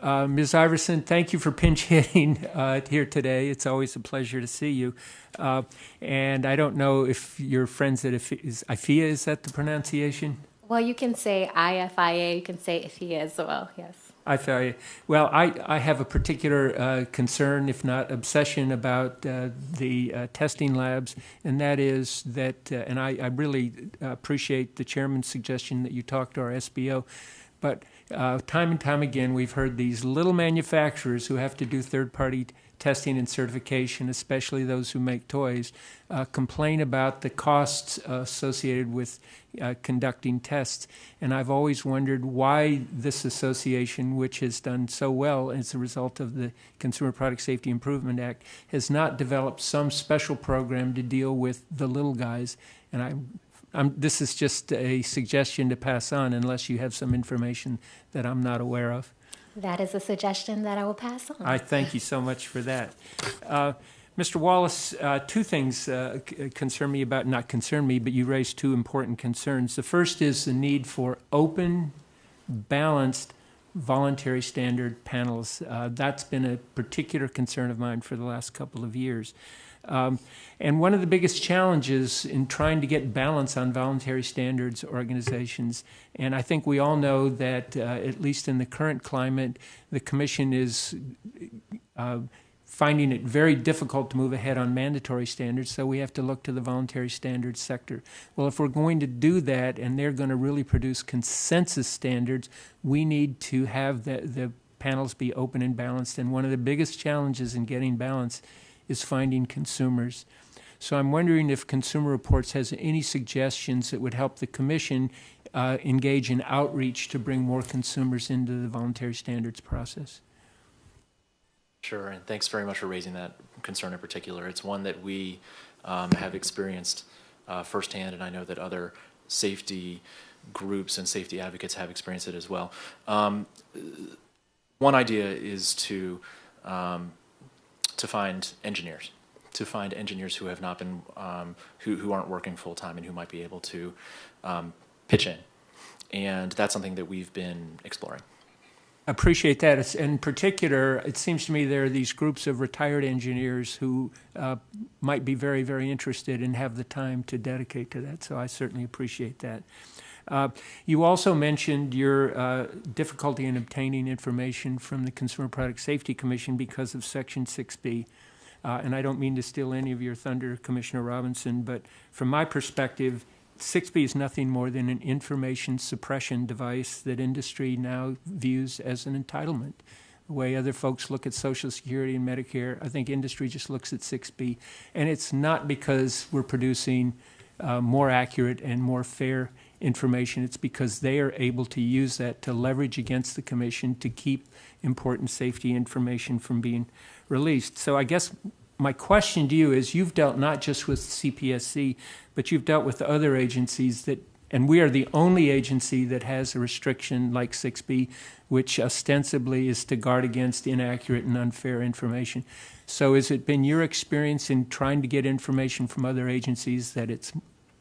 Uh, Ms. Iverson, thank you for pinch (laughs) hitting uh, here today. It's always a pleasure to see you. Uh, And I don't know if you're friends at IFIA, is IFIA, is that the pronunciation? Well, you can say IFIA, you can say IFIA as well, yes. I feel you. Well, I, I have a particular uh, concern, if not obsession, about uh, the uh, testing labs, and that is that, uh, and I, I really appreciate the chairman's suggestion that you talk to our SBO, but uh, time and time again, we've heard these little manufacturers who have to do third-party testing and certification, especially those who make toys, uh, complain about the costs uh, associated with uh, conducting tests. And I've always wondered why this association, which has done so well as a result of the Consumer Product Safety Improvement Act, has not developed some special program to deal with the little guys. And I'm, I'm, this is just a suggestion to pass on unless you have some information that I'm not aware of. That is a suggestion that I will pass on. I thank you so much for that. Uh, Mr. Wallace, uh, two things uh, concern me about, not concern me, but you raised two important concerns. The first is the need for open, balanced, voluntary standard panels. Uh, That's been a particular concern of mine for the last couple of years. Um, And one of the biggest challenges in trying to get balance on voluntary standards organizations, and I think we all know that, uh, at least in the current climate, the commission is uh, finding it very difficult to move ahead on mandatory standards, so we have to look to the voluntary standards sector. Well, if we're going to do that and they're going to really produce consensus standards, we need to have the, the panels be open and balanced. And one of the biggest challenges in getting balance is finding consumers. So I'm wondering if Consumer Reports has any suggestions that would help the commission uh, engage in outreach to bring more consumers into the voluntary standards process. Sure, and thanks very much for raising that concern in particular. It's one that we um, have experienced uh, firsthand, and I know that other safety groups and safety advocates have experienced it as well. Um, one idea is to um, to find engineers, to find engineers who have not been um, who who aren't working full time and who might be able to um, pitch in, and that's something that we've been exploring. appreciate that. In particular, it seems to me there are these groups of retired engineers who uh, might be very, very interested and have the time to dedicate to that. So I certainly appreciate that. Uh, you also mentioned your uh, difficulty in obtaining information from the Consumer Product Safety Commission because of Section 6B. Uh, and I don't mean to steal any of your thunder, Commissioner Robinson, but from my perspective, 6B is nothing more than an information suppression device that industry now views as an entitlement. The way other folks look at Social Security and Medicare, I think industry just looks at 6B. And it's not because we're producing uh, more accurate and more fair information. It's because they are able to use that to leverage against the commission to keep important safety information from being released. So I guess my question to you is you've dealt not just with CPSC, but you've dealt with other agencies that, and we are the only agency that has a restriction like 6B, which ostensibly is to guard against inaccurate and unfair information. So has it been your experience in trying to get information from other agencies that it's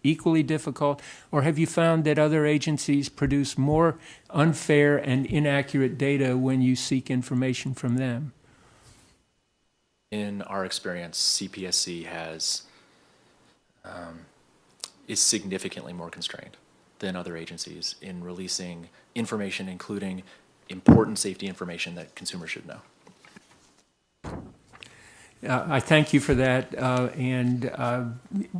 equally difficult? Or have you found that other agencies produce more unfair and inaccurate data when you seek information from them? In our experience, CPSC has, um, is significantly more constrained than other agencies in releasing information, including important safety information that consumers should know. Uh, I thank you for that. Uh, and, uh,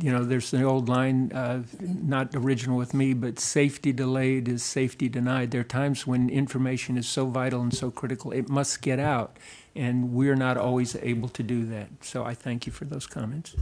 you know, there's the old line, uh, not original with me, but safety delayed is safety denied. There are times when information is so vital and so critical, it must get out. And we're not always able to do that. So I thank you for those comments.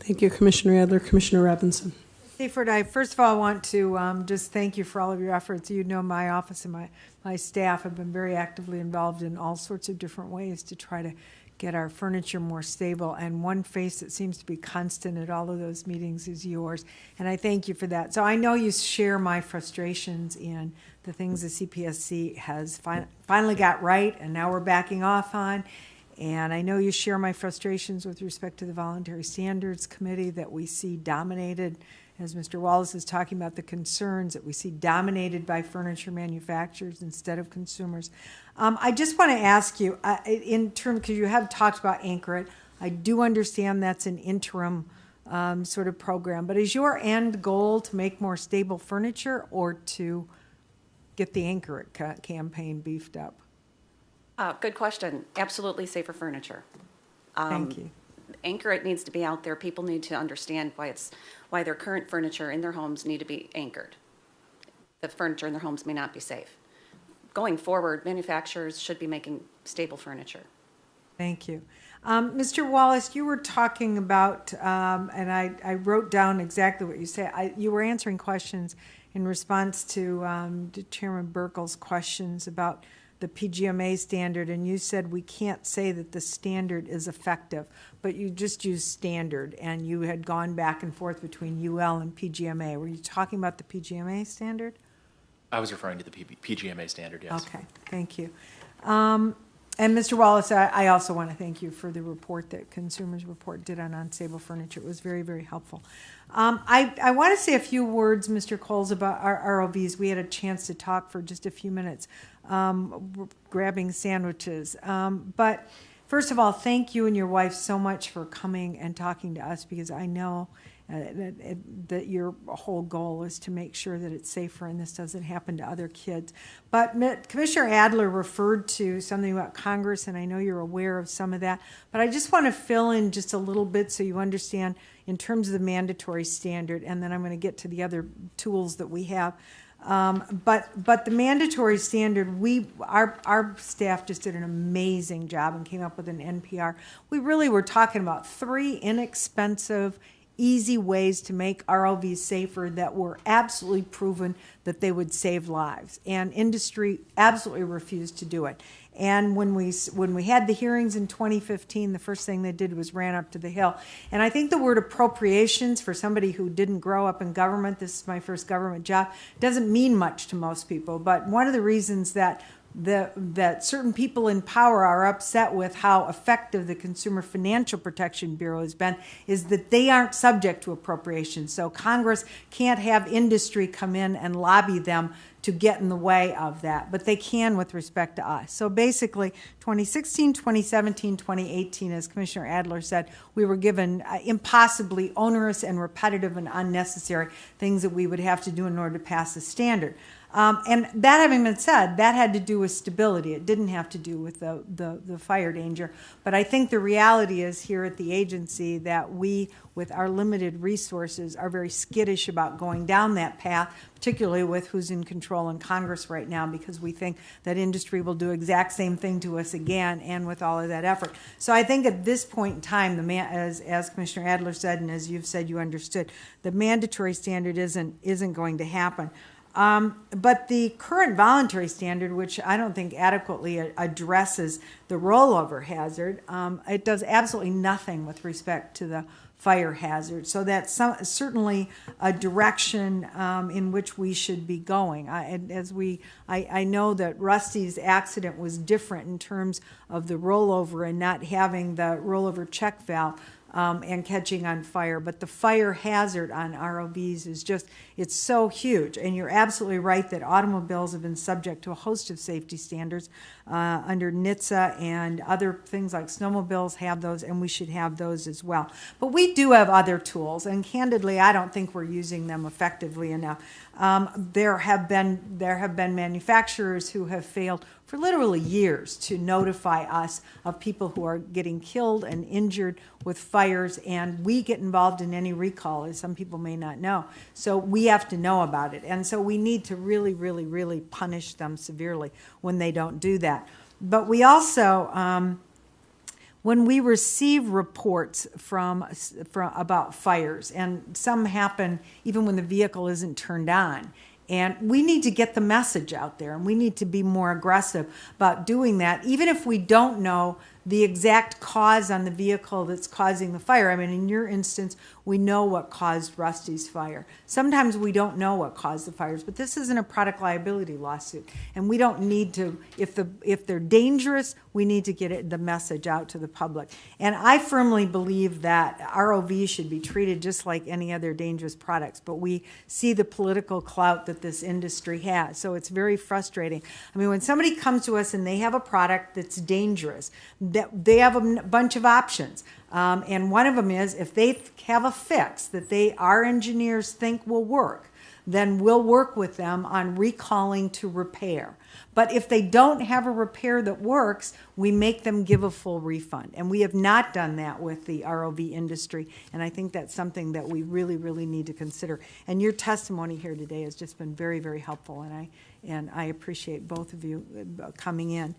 Thank you, Commissioner Adler. Commissioner Robinson. Seaford, I first of all want to um, just thank you for all of your efforts. You know, my office and my, my staff have been very actively involved in all sorts of different ways to try to get our furniture more stable. And one face that seems to be constant at all of those meetings is yours. And I thank you for that. So I know you share my frustrations in the things the CPSC has fin- finally got right and now we're backing off on. And I know you share my frustrations with respect to the Voluntary Standards Committee that we see dominated, as Mr. Wallace is talking about the concerns that we see dominated by furniture manufacturers instead of consumers. Um, I just want to ask you, uh, in terms, because you have talked about Anchor It, I do understand that's an interim um, sort of program, but is your end goal to make more stable furniture or to get the Anchor It ca- campaign beefed up? Uh, Good question. Absolutely safer furniture. Um, Thank you. Anchor it needs to be out there. People need to understand why it's, why their current furniture in their homes need to be anchored. The furniture in their homes may not be safe. Going forward, manufacturers should be making stable furniture. Thank you. Um, Mr. Wallace, you were talking about, um, and I, I wrote down exactly what you said. I, you were answering questions in response to, um, to Chairman Buerkle's questions about the PGMA standard, and you said we can't say that the standard is effective, but you just used standard, and you had gone back and forth between UL and PGMA. Were you talking about the PGMA standard? I was referring to the P- PGMA standard, yes. Okay, thank you. Um, And Mr. Wallace, I I also want to thank you for the report that Consumers Report did on unstable furniture. It was very, very helpful. Um, I I want to say a few words, Mr. Coles, about our ROVs. We had a chance to talk for just a few minutes, um, grabbing sandwiches. Um, But first of all, thank you and your wife so much for coming and talking to us, because I know uh, that, that your whole goal is to make sure that it's safer and this doesn't happen to other kids. But Commissioner Adler referred to something about Congress, and I know you're aware of some of that. But I just want to fill in just a little bit so you understand in terms of the mandatory standard, and then I'm going to get to the other tools that we have. Um, but but the mandatory standard, we our our staff just did an amazing job and came up with an NPR. We really were talking about three inexpensive easy ways to make ROVs safer that were absolutely proven that they would save lives. And industry absolutely refused to do it. And when we when we had the hearings in 2015, the first thing they did was ran up to the hill. And I think the word appropriations for somebody who didn't grow up in government, this is my first government job, doesn't mean much to most people. But one of the reasons that the, that certain people in power are upset with how effective the Consumer Financial Protection Bureau has been is that they aren't subject to appropriations. So Congress can't have industry come in and lobby them to get in the way of that, but they can with respect to us. So basically, 2016, 2017, 2018, as Commissioner Adler said, we were given uh, impossibly onerous and repetitive and unnecessary things that we would have to do in order to pass the standard. Um, and that having been said, that had to do with stability. It didn't have to do with the, the, the fire danger. But I think the reality is here at the agency that we, with our limited resources, are very skittish about going down that path, particularly with who's in control in Congress right now, because we think that industry will do exact same thing to us again, and with all of that effort. So I think at this point in time, the man, as as Commissioner Adler said, and as you've said, you understood, the mandatory standard isn't isn't going to happen. Um, but the current voluntary standard, which I don't think adequately addresses the rollover hazard, um, it does absolutely nothing with respect to the fire hazard. So that's some, certainly a direction um, in which we should be going. I, as we, I, I know that Rusty's accident was different in terms of the rollover and not having the rollover check valve um, and catching on fire. But the fire hazard on ROVs is just, it's so huge. And you're absolutely right that automobiles have been subject to a host of safety standards uh, under NHTSA and other things like snowmobiles have those, and we should have those as well. But we do have other tools, and candidly, I don't think we're using them effectively enough. Um, there have been there have been manufacturers who have failed for literally years to notify us of people who are getting killed and injured with fires, and we get involved in any recall, as some people may not know. So we have to know about it, and so we need to really, really, really punish them severely when they don't do that. But we also. Um, when we receive reports from, from about fires, and some happen even when the vehicle isn't turned on, and we need to get the message out there, and we need to be more aggressive about doing that, even if we don't know the exact cause on the vehicle that's causing the fire. I mean, in your instance, we know what caused Rusty's fire. Sometimes we don't know what caused the fires, but this isn't a product liability lawsuit, and we don't need to. If the if they're dangerous, we need to get it, the message out to the public. And I firmly believe that ROV should be treated just like any other dangerous products. But we see the political clout that this industry has, so it's very frustrating. I mean, when somebody comes to us and they have a product that's dangerous, that they have a bunch of options. Um, and one of them is if they have a fix that they our engineers think will work, then we'll work with them on recalling to repair. But if they don't have a repair that works, we make them give a full refund. And we have not done that with the ROV industry. And I think that's something that we really, really need to consider. And your testimony here today has just been very, very helpful. And I, and I appreciate both of you uh, coming in.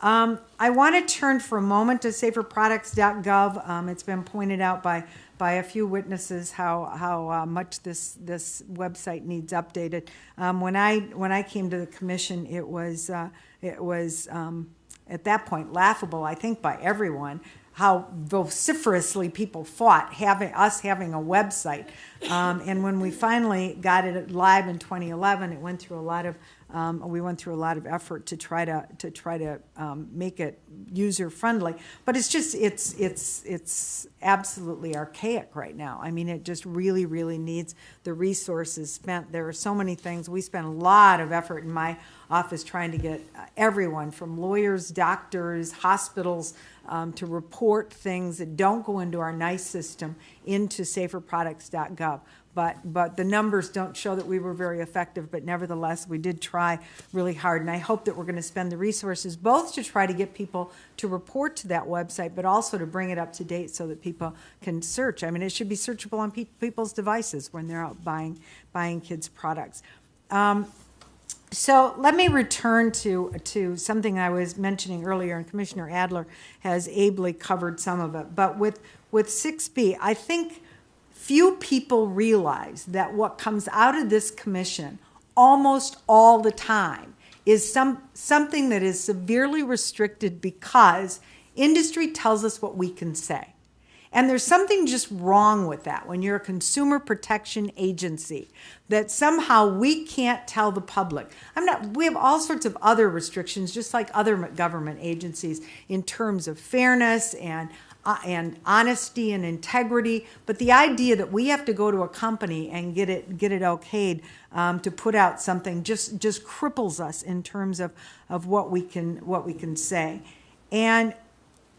Um, I want to turn for a moment to saferproducts.gov. Um, it's been pointed out by by a few witnesses how how uh, much this this website needs updated. Um, when I when I came to the commission, it was uh, it was um, at that point laughable, I think, by everyone how vociferously people fought having us having a website. Um, and when we finally got it live in 2011, it went through a lot of um, we went through a lot of effort to try to to try to um, make it user friendly, but it's just it's it's it's absolutely archaic right now. I mean, it just really really needs the resources spent. There are so many things. We spent a lot of effort in my office trying to get everyone from lawyers, doctors, hospitals um, to report things that don't go into our NEISS system into saferproducts.gov but but the numbers don't show that we were very effective. But nevertheless, we did try really hard, and I hope that we're going to spend the resources both to try to get people to report to that website, but also to bring it up to date so that people can search. I mean, it should be searchable on pe- people's devices when they're out buying buying kids' products. Um, so let me return to to something I was mentioning earlier, and Commissioner Adler has ably covered some of it. But with with 6B, I think few people realize that what comes out of this commission almost all the time is some something that is severely restricted because industry tells us what we can say. And there's something just wrong with that when you're a consumer protection agency that somehow we can't tell the public. I'm not we have all sorts of other restrictions just like other government agencies in terms of fairness and uh, and honesty and integrity. But the idea that we have to go to a company and get it get it okayed um, to put out something just just cripples us in terms of of what we can what we can say, and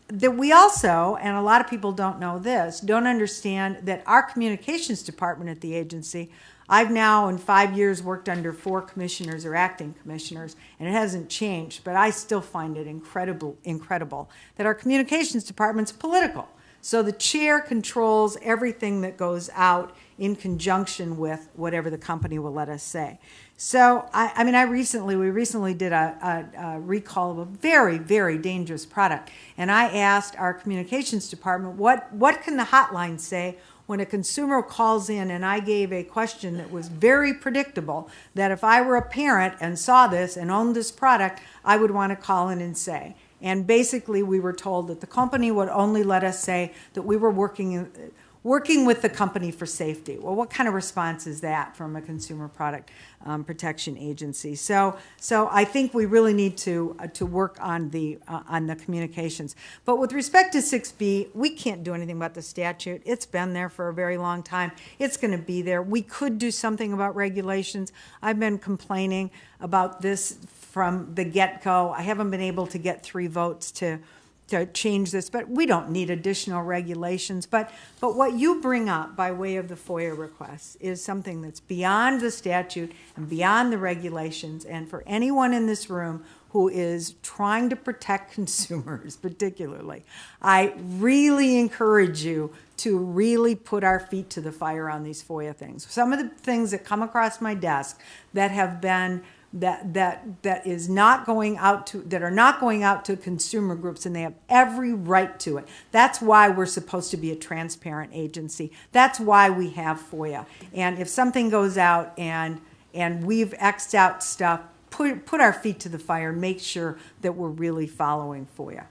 that we also, and a lot of people don't know this, don't understand that our communications department at the agency I've now, in five years, worked under four commissioners or acting commissioners, and it hasn't changed, but I still find it incredible, incredible that our communications department's political. So the chair controls everything that goes out in conjunction with whatever the company will let us say. So, I, I mean, I recently, we recently did a, a, a recall of a very, very dangerous product. And I asked our communications department, what, what can the hotline say when a consumer calls in? And I gave a question that was very predictable that if I were a parent and saw this and owned this product, I would want to call in and say. And basically, we were told that the company would only let us say that we were working in, working with the company for safety. Well, what kind of response is that from a consumer product um, protection agency? So, so I think we really need to uh, to work on the uh, on the communications. But with respect to 6B, we can't do anything about the statute. It's been there for a very long time. It's going to be there. We could do something about regulations. I've been complaining about this from the get-go. I haven't been able to get three votes to to change this, but we don't need additional regulations. But, but what you bring up by way of the FOIA requests is something that's beyond the statute and beyond the regulations. And for anyone in this room who is trying to protect (laughs) consumers, particularly, I really encourage you to really put our feet to the fire on these FOIA things. Some of the things that come across my desk that have been that that that is not going out to that are not going out to consumer groups and they have every right to it that's why we're supposed to be a transparent agency that's why we have FOIA and if something goes out and and we've xed out stuff put put our feet to the fire and make sure that we're really following FOIA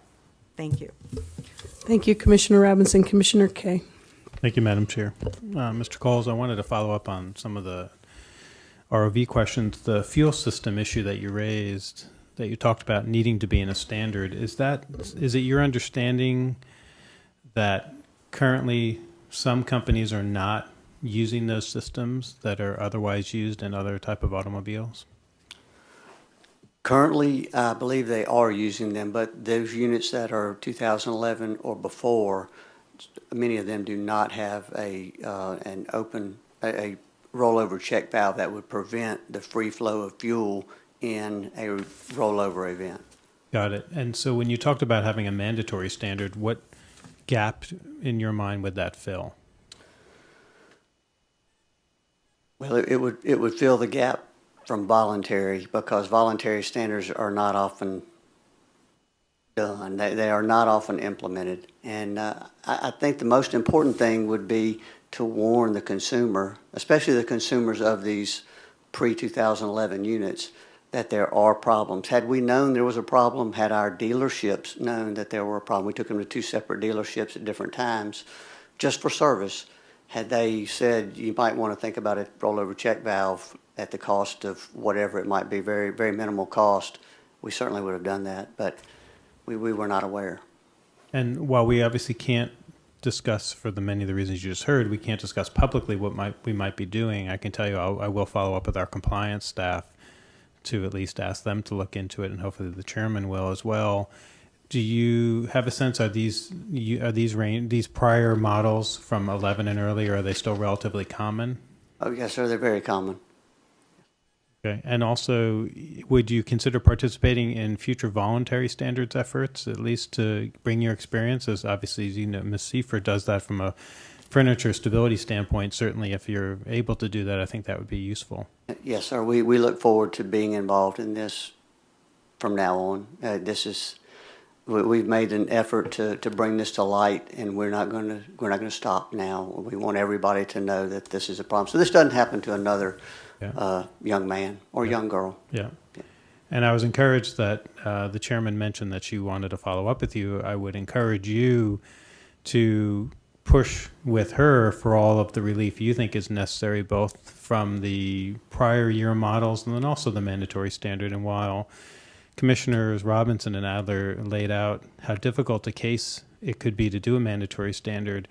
thank you Thank you, Commissioner Robinson. Commissioner Kaye. Thank you, Madam Chair. Uh, Mr. Coles, I wanted to follow up on some of the ROV questions. The fuel system issue that you raised, that you talked about needing to be in a standard, is that is it your understanding that currently some companies are not using those systems that are otherwise used in other type of automobiles? Currently, I believe they are using them, but those units that are 2011 or before, many of them do not have a, uh, an open, a, a rollover check valve that would prevent the free flow of fuel in a rollover event. Got it. And so when you talked about having a mandatory standard, what gap in your mind would that fill? Well, it, it would, it would fill the gap from voluntary because voluntary standards are not often done. They, they are not often implemented. And uh, I, I think the most important thing would be to warn the consumer, especially the consumers of these pre-2011 units, that there are problems. Had we known there was a problem, had our dealerships known that there were a problem, we took them to two separate dealerships at different times just for service. Had they said you might want to think about a rollover check valve at the cost of whatever it might be, very, very minimal cost, we certainly would have done that, but we, we were not aware. And while we obviously can't discuss for the many of the reasons you just heard, we can't discuss publicly what might we might be doing. I can tell you I'll, I will follow up with our compliance staff to at least ask them to look into it, and hopefully the chairman will as well. Do you have a sense? Are these are these range these prior models from 11 and earlier? Are they still relatively common? Oh, yes, sir, they're very common. Okay. And also, would you consider participating in future voluntary standards efforts, at least to bring your experiences? Obviously, you know, Ms. Seifert does that from a furniture stability standpoint. Certainly, if you're able to do that, I think that would be useful. Yes, sir. We, we look forward to being involved in this from now on. Uh, this is we, we've made an effort to, to bring this to light, and we're not going to we're not going to stop now. We want everybody to know that this is a problem. So this doesn't happen to another Yeah. uh, young man or young girl. Yeah. And I was encouraged that uh, the chairman mentioned that she wanted to follow up with you. I would encourage you to push with her for all of the relief you think is necessary, both from the prior year models and then also the mandatory standard. And while Commissioners Robinson and Adler laid out how difficult a case it could be to do a mandatory standard,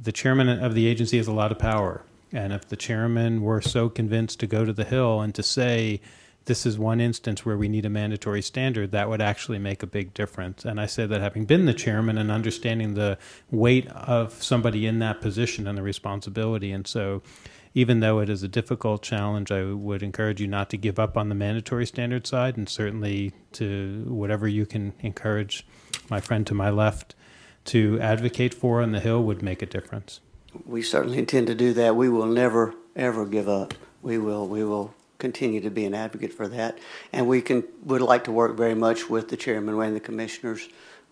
the chairman of the agency has a lot of power. And if the chairman were so convinced to go to the Hill and to say, this is one instance where we need a mandatory standard, that would actually make a big difference. And I say that having been the chairman and understanding the weight of somebody in that position and the responsibility. And so, even though it is a difficult challenge, I would encourage you not to give up on the mandatory standard side and certainly to whatever you can encourage my friend to my left to advocate for on the Hill would make a difference. We certainly intend to do that. We will never, ever give up. We will, we will continue to be an advocate for that. And we can, would like to work very much with the chairman and the commissioners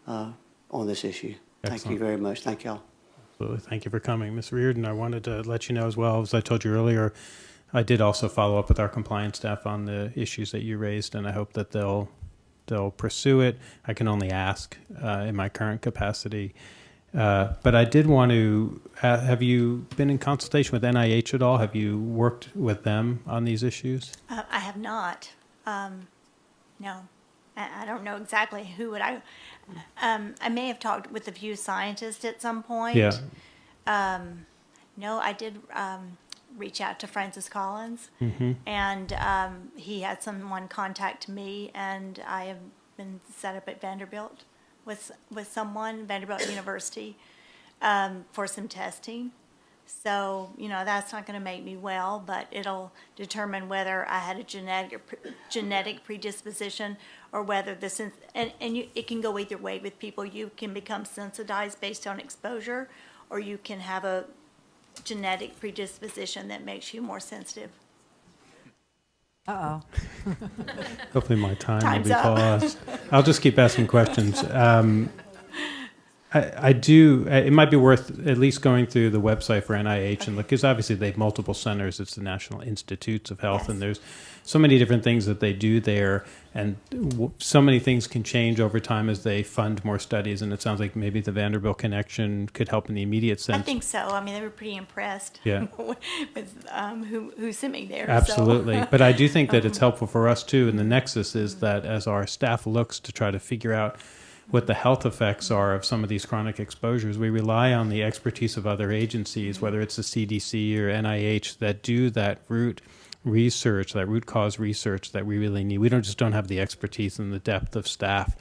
uh, on this issue. Thank you very much. Thank y'all. Absolutely. Thank you for coming. Ms. Reardon, I wanted to let you know as well, as I told you earlier, I did also follow up with our compliance staff on the issues that you raised, and I hope that they'll they'll pursue it. I can only ask uh, in my current capacity. Uh, but I did want to uh, have you been in consultation with NIH at all? Have you worked with them on these issues? Uh, I have not. Um, no, I, I don't know exactly who would I. Um, I may have talked with a few scientists at some point. Yeah. No, I did um, reach out to Francis Collins, Mm-hmm. and um, he had someone contact me, and I have been set up at Vanderbilt with with someone Vanderbilt (coughs) University um, for some testing. So you know that's not going to make me well, but it'll determine whether I had a genetic genetic predisposition or whether the sen- and and you, it can go either way with people. You can become sensitized based on exposure, or you can have a genetic predisposition that makes you more sensitive. Uh-oh. (laughs) Hopefully, my time Time's will be up. paused. I'll just keep asking questions. Um, I, I do. uh, It might be worth at least going through the website for NIH and look, because obviously they have multiple centers. It's the National Institutes of Health, and there's so many different things that they do there, and w- so many things can change over time as they fund more studies. And it sounds like maybe the Vanderbilt connection could help in the immediate sense. I think so. I mean, they were pretty impressed. Yeah. (laughs) with um, who who sent me there. so- Absolutely. but I do (laughs) think that it's um, helpful for us too. And the nexus is mm-hmm. that as our staff looks to try to figure out what the health effects are of some of these chronic exposures, we rely on the expertise of other agencies, mm-hmm. whether it's the CDC or NIH, that do that root research, that root cause research that we really need. We don't just don't have the expertise and the depth of staff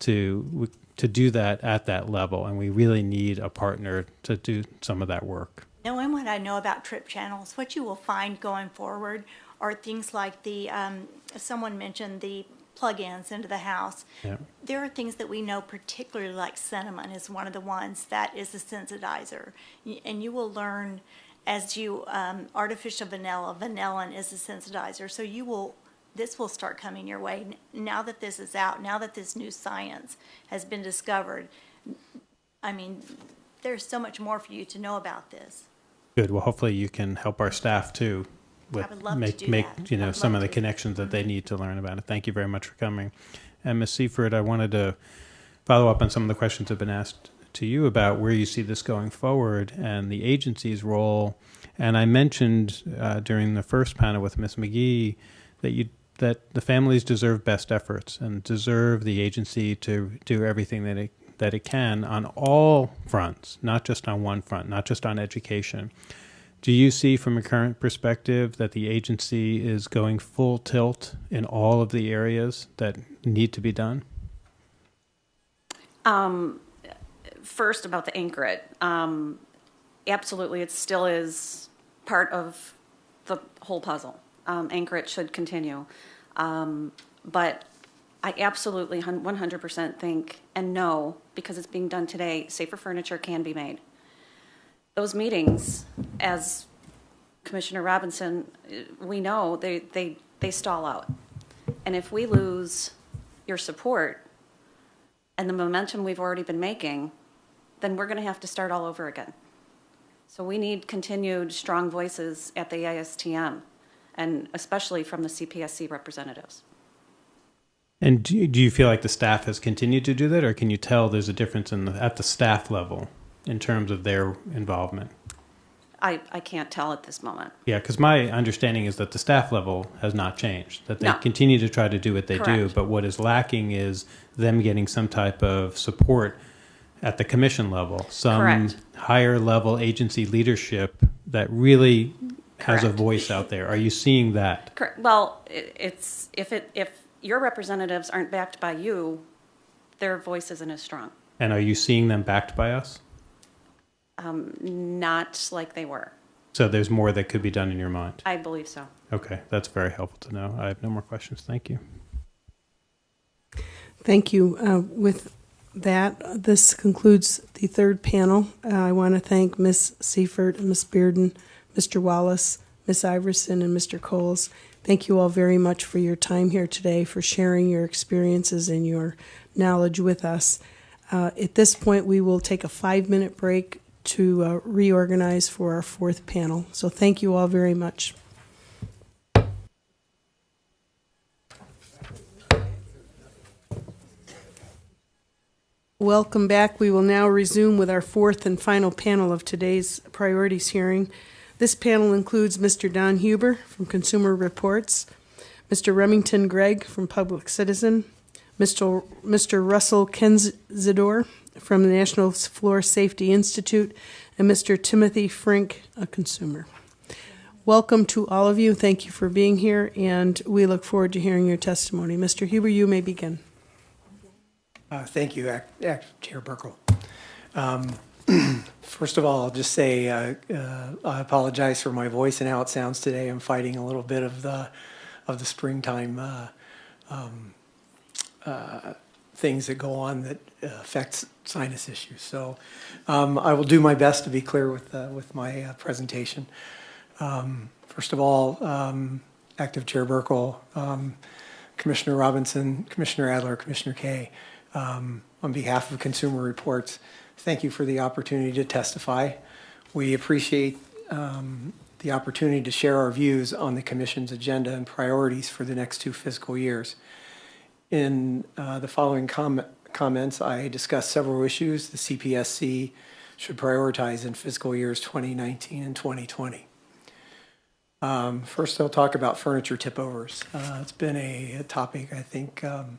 to to do that at that level, and we really need a partner to do some of that work. Knowing what I know about TRP channels, what you will find going forward are things like the, um, someone mentioned the plug-ins into the house. Yeah. There are things that we know, particularly like cinnamon is one of the ones that is a sensitizer. And you will learn as you, um, artificial vanilla, vanillin is a sensitizer. So you will, this will start coming your way. Now that this is out, now that this new science has been discovered, I mean, there's so much more for you to know about this. Good. Well, hopefully you can help our staff too with would love to make make that. you know some of the connections that they need to learn about it. Thank you very much for coming. And Ms. Seifert, I wanted to follow up on some of the questions that have been asked to you about where you see this going forward and the agency's role. And I mentioned uh, during the first panel with Ms. McGee that you that the families deserve best efforts and deserve the agency to do everything that it that it can on all fronts, not just on one front, not just on education. Do you see from a current perspective that the agency is going full tilt in all of the areas that need to be done? First, about the Anchor It. Um, absolutely, it still is part of the whole puzzle. Um, Anchor It should continue. Um, but I absolutely 100% think and know, because it's being done today, safer furniture can be made. Those meetings, as Commissioner Robinson, we know they, they, they stall out. And if we lose your support and the momentum we've already been making, then we're going to have to start all over again. So we need continued strong voices at the ASTM, and especially from the CPSC representatives. And do you, do you feel like the staff has continued to do that, or can you tell there's a difference in the, at the staff level in terms of their involvement? I, I can't tell at this moment. Yeah, because my understanding is that the staff level has not changed, that they No. continue to try to do what they do, but what is lacking is them getting some type of support at the commission level, some Correct. higher level agency leadership that really has a voice out there. Are you seeing that? Correct. Well, it's, if it, if your representatives aren't backed by you, their voice isn't as strong. And are you seeing them backed by us? Not like they were. So there's more that could be done in your mind. I believe so. Okay, that's very helpful to know. I have no more questions. Thank you. Thank you. Uh, With that, this concludes the third panel. Uh, I want to thank Ms. Seifert, Ms. Bearden, Mr. Wallace, Ms. Iverson, and Mr. Coles. Thank you all very much for your time here today, for sharing your experiences and your knowledge with us. Uh, At this point, we will take a five-minute break to uh, reorganize for our fourth panel. So thank you all very much. Welcome back. We will now resume with our fourth and final panel of today's priorities hearing. This panel includes Mr. Don Huber from Consumer Reports, Mr. Remington Gregg from Public Citizen, Mr. Mr. Russell Kendzior from the National Floor Safety Institute, and Mr. Timothy Frink, a consumer. Welcome to all of you. Thank you for being here, and we look forward to hearing your testimony. Mr. Huber, you may begin. Uh, Thank you, Act- Act- Chair Buerkle. Um, (clears throat) First of all, I'll just say, uh, uh, I apologize for my voice and how it sounds today. I'm fighting a little bit of the, of the springtime uh, um, uh, things that go on that affects sinus issues. So um, I will do my best to be clear with, uh, with my uh, presentation. Um, First of all, um, Active Chair Buerkle, um, Commissioner Robinson, Commissioner Adler, Commissioner Kaye, um, on behalf of Consumer Reports, thank you for the opportunity to testify. We appreciate um, the opportunity to share our views on the Commission's agenda and priorities for the next two fiscal years. In uh, the following com- comments, I discuss several issues the CPSC should prioritize in fiscal years 2019 and 2020. Um, First, I'll talk about furniture tip-overs. Uh, It's been a a topic, I think, um,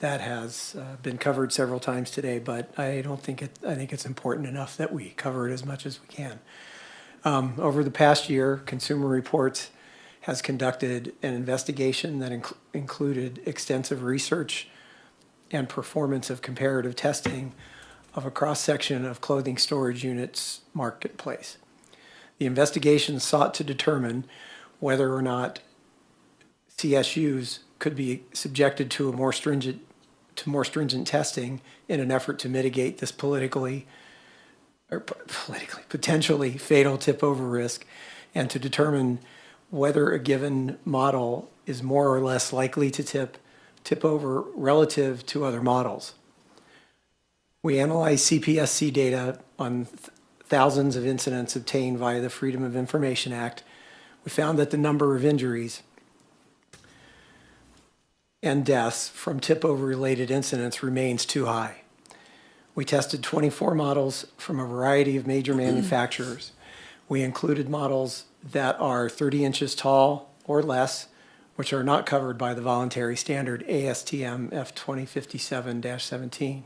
that has uh, been covered several times today, but I don't think it, I think it's important enough that we cover it as much as we can. Um, Over the past year, Consumer Reports has conducted an investigation that inc- included extensive research and performance of comparative testing of a cross-section of clothing storage units marketplace. The investigation sought to determine whether or not CSUs could be subjected to a more stringent, to more stringent testing in an effort to mitigate this politically, or politically, potentially fatal tip-over risk, and to determine whether a given model is more or less likely to tip, tip over relative to other models. We analyzed CPSC data on th- thousands of incidents obtained via the Freedom of Information Act. We found that the number of injuries and deaths from tip-over related incidents remains too high. We tested 24 models from a variety of major manufacturers. We included models that are 30 inches tall or less, which are not covered by the voluntary standard ASTM F2057-17.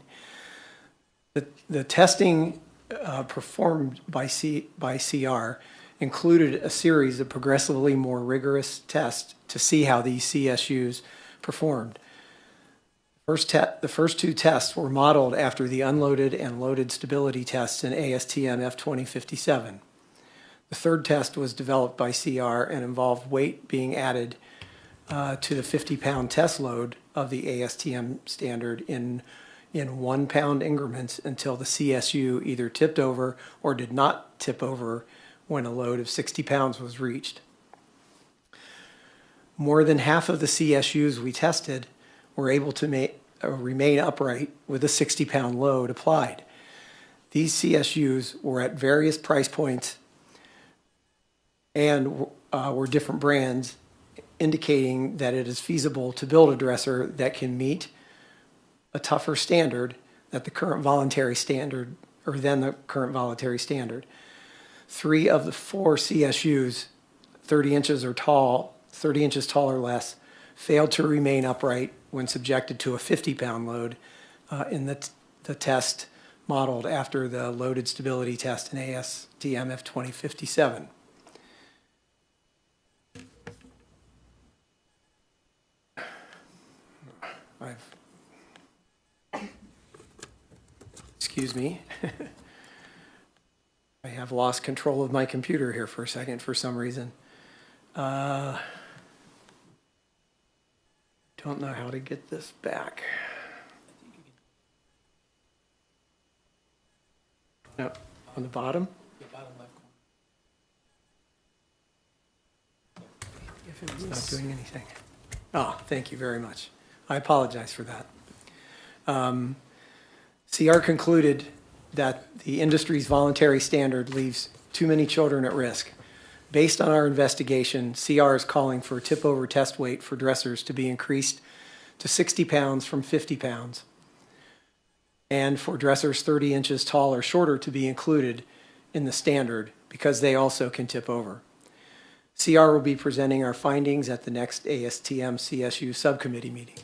The, the testing uh, performed by, C, by CR included a series of progressively more rigorous tests to see how these CSUs performed. First the first two tests were modeled after the unloaded and loaded stability tests in ASTM F2057. The third test was developed by CR and involved weight being added uh, to the 50-pound test load of the ASTM standard in, in one-pound increments until the CSU either tipped over or did not tip over when a load of 60 pounds was reached. More than half of the CSUs we tested were able to ma- uh, remain upright with a 60-pound load applied. These CSUs were at various price points and uh, were different brands, indicating that it is feasible to build a dresser that can meet a tougher standard that the current voluntary standard, or than the current voluntary standard. Three of the four CSUs, 30 inches or tall, 30 inches tall or less, failed to remain upright when subjected to a 50-pound load uh, in the, the test modeled after the loaded stability test in ASTM F2057. I've, excuse me. (laughs) I have lost control of my computer here for a second for some reason. Uh, Don't know how to get this back. No, on the bottom? The bottom left If it It's not doing anything. Ah, thank you very much. I apologize for that. Um, CR concluded that the industry's voluntary standard leaves too many children at risk. Based on our investigation, CR is calling for tip-over test weight for dressers to be increased to 60 pounds from 50 pounds, and for dressers 30 inches tall or shorter to be included in the standard because they also can tip over. CR will be presenting our findings at the next ASTM CSU subcommittee meeting.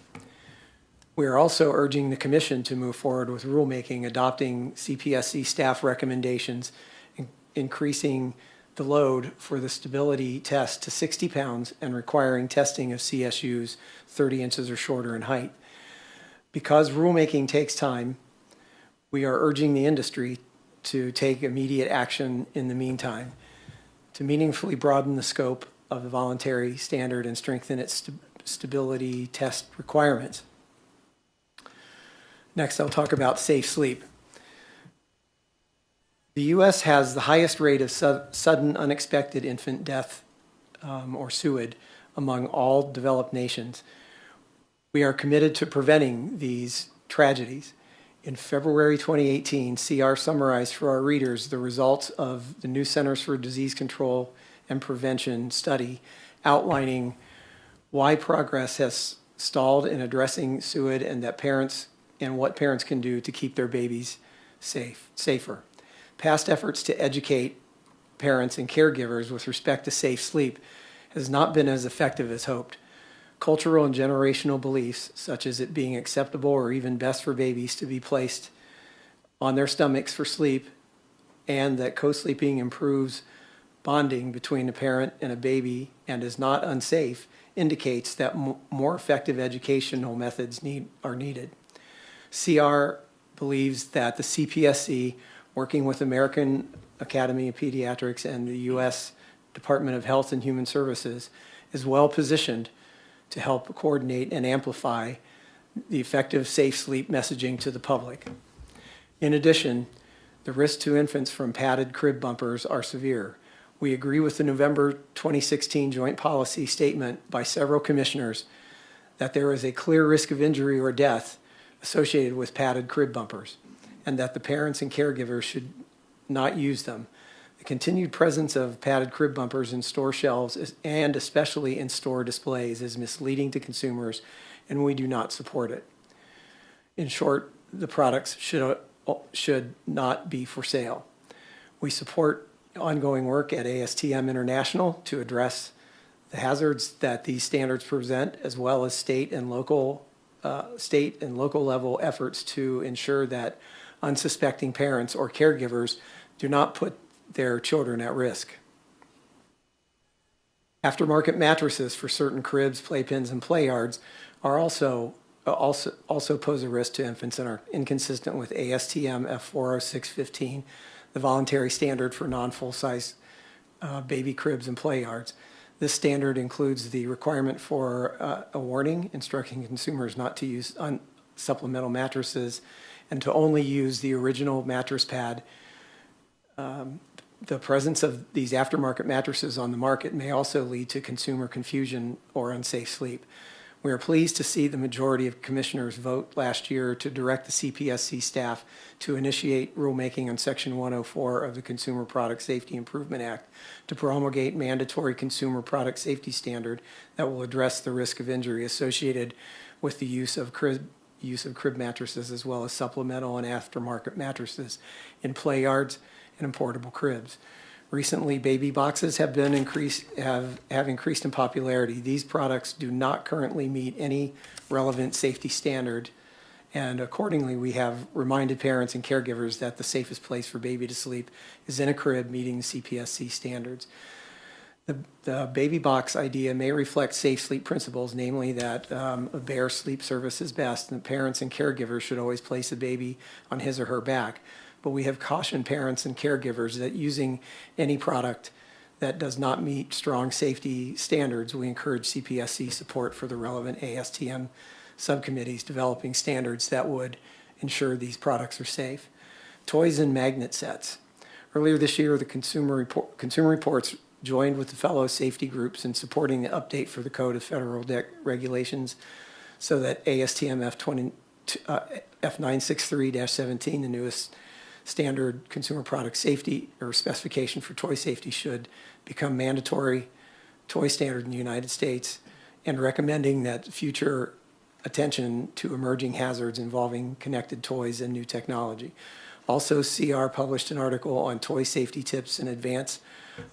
We are also urging the commission to move forward with rulemaking adopting CPSC staff recommendations, in- increasing the load for the stability test to 60 pounds and requiring testing of CSUs 30 inches or shorter in height. Because rulemaking takes time, we are urging the industry to take immediate action in the meantime to meaningfully broaden the scope of the voluntary standard and strengthen its st- stability test requirements. Next, I'll talk about safe sleep. The U.S. has the highest rate of su- sudden unexpected infant death um, or SUID among all developed nations. We are committed to preventing these tragedies. In February 2018, CR summarized for our readers the results of the new Centers for Disease Control and Prevention study outlining why progress has stalled in addressing SUID and that parents and what parents can do to keep their babies safe, safer. Past efforts to educate parents and caregivers with respect to safe sleep has not been as effective as hoped. Cultural and generational beliefs, such as it being acceptable or even best for babies to be placed on their stomachs for sleep, and that co sleeping improves bonding between a parent and a baby and is not unsafe, indicates that more effective educational methods need, are needed. CR believes that the CPSC, working with American Academy of Pediatrics and the U.S. Department of Health and Human Services, is well positioned to help coordinate and amplify the effective safe sleep messaging to the public. In addition, the risks to infants from padded crib bumpers are severe. We agree with the November 2016 joint policy statement by several commissioners that there is a clear risk of injury or death associated with padded crib bumpers, and that the parents and caregivers should not use them. The continued presence of padded crib bumpers in store shelves is, and especially in store displays is misleading to consumers, and we do not support it. In short, the products should, should not be for sale. We support ongoing work at ASTM International to address the hazards that these standards present, as well as state and local, uh, state and local level efforts to ensure that unsuspecting parents or caregivers do not put their children at risk. Aftermarket mattresses for certain cribs, playpens, and play yards are also also also pose a risk to infants and are inconsistent with ASTM F40615, the voluntary standard for non-full size uh, baby cribs and play yards. This standard includes the requirement for uh, a warning instructing consumers not to use supplemental mattresses and to only use the original mattress pad. Um, the presence of these aftermarket mattresses on the market may also lead to consumer confusion or unsafe sleep. We are pleased to see the majority of commissioners vote last year to direct the CPSC staff to initiate rulemaking on Section 104 of the Consumer Product Safety Improvement Act to promulgate mandatory consumer product safety standard that will address the risk of injury associated with the use of crib, use of crib mattresses as well as supplemental and aftermarket mattresses in play yards and in portable cribs. Recently, baby boxes have been increased have have increased in popularity. These products do not currently meet any relevant safety standard, and accordingly, we have reminded parents and caregivers that the safest place for baby to sleep is in a crib meeting CPSC standards. The, the baby box idea may reflect safe sleep principles, namely that um, a bare sleep service is best, and parents and caregivers should always place a baby on his or her back. but we have cautioned parents and caregivers that using any product that does not meet strong safety standards, we encourage CPSC support for the relevant ASTM subcommittees developing standards that would ensure these products are safe. Toys and magnet sets. Earlier this year, the Consumer, Report, Consumer Reports joined with the fellow safety groups in supporting the update for the Code of Federal De- Regulations so that ASTM F20, uh, F963-17, the newest standard consumer product safety or specification for toy safety should become mandatory toy standard in the United States and recommending that future attention to emerging hazards involving connected toys and new technology. Also, CR published an article on toy safety tips in advance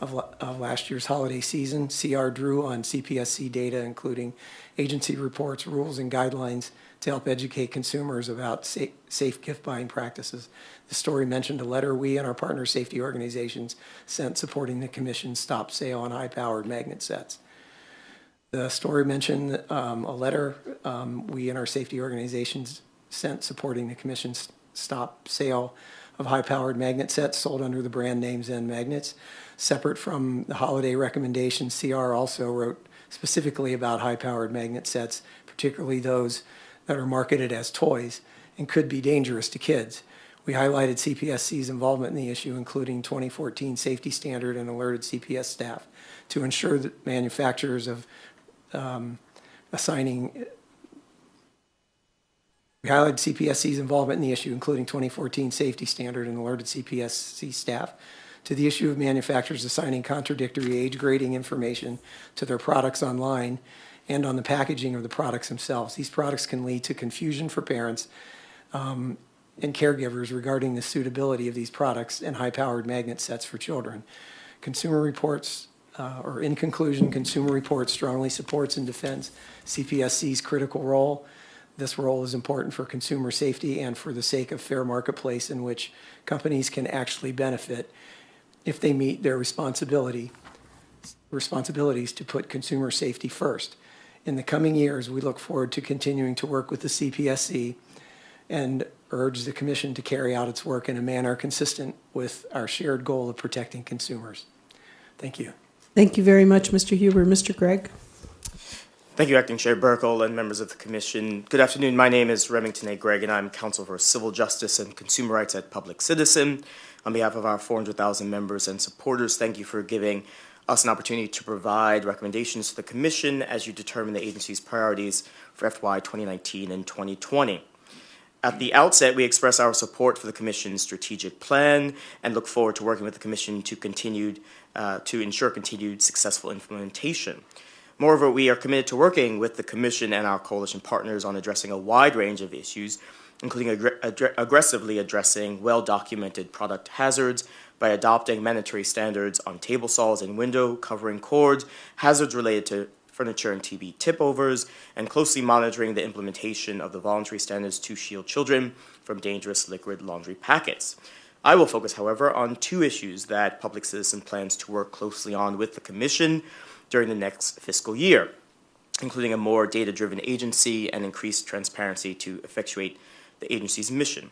of, of last year's holiday season. CR drew on CPSC data, including agency reports, rules, and guidelines to help educate consumers about sa- safe gift buying practices. The story mentioned a letter we and our partner safety organizations sent supporting the Commission's stop sale on high-powered magnet sets. The story mentioned um, a letter um, we and our safety organizations sent supporting the Commission's stop sale of high-powered magnet sets sold under the brand name Zen Magnets. Separate from the holiday recommendation, CR also wrote specifically about high-powered magnet sets, particularly those that are marketed as toys and could be dangerous to kids. We highlighted CPSC's involvement in the issue, including 2014 safety standard and alerted CPS staff to ensure that manufacturers of um, assigning we highlighted CPSC's involvement in the issue, including 2014 safety standard and alerted CPSC staff to the issue of manufacturers assigning contradictory age grading information to their products online and on the packaging of the products themselves. These products can lead to confusion for parents um, and caregivers regarding the suitability of these products and high-powered magnet sets for children. Consumer Reports, uh, or in conclusion, Consumer Reports strongly supports and defends CPSC's critical role. This role is important for consumer safety and for the sake of fair marketplace in which companies can actually benefit if they meet their responsibility responsibilities to put consumer safety first. In the coming years, we look forward to continuing to work with the CPSC and urge the Commission to carry out its work in a manner consistent with our shared goal of protecting consumers. Thank you. Thank you very much, Mr. Huber. Mr. Gregg? Thank you, Acting Chair Buerkle and members of the Commission. Good afternoon. My name is Remington A. Gregg, and I'm Counsel for Civil Justice and Consumer Rights at Public Citizen. On behalf of our 400,000 members and supporters, thank you for giving us an opportunity to provide recommendations to the Commission as you determine the agency's priorities for FY 2019 and 2020. At the outset, we express our support for the Commission's strategic plan and look forward to working with the Commission to continued uh, to ensure continued successful implementation. Moreover, we are committed to working with the Commission and our coalition partners on addressing a wide range of issues, including ag- aggressively addressing well documented product hazards by adopting mandatory standards on table saws and window covering cords, hazards related to furniture and TV tip overs, and closely monitoring the implementation of the voluntary standards to shield children from dangerous liquid laundry packets. I will focus, however, on two issues that Public Citizen plans to work closely on with the Commission during the next fiscal year, including a more data driven agency and increased transparency to effectuate the agency's mission.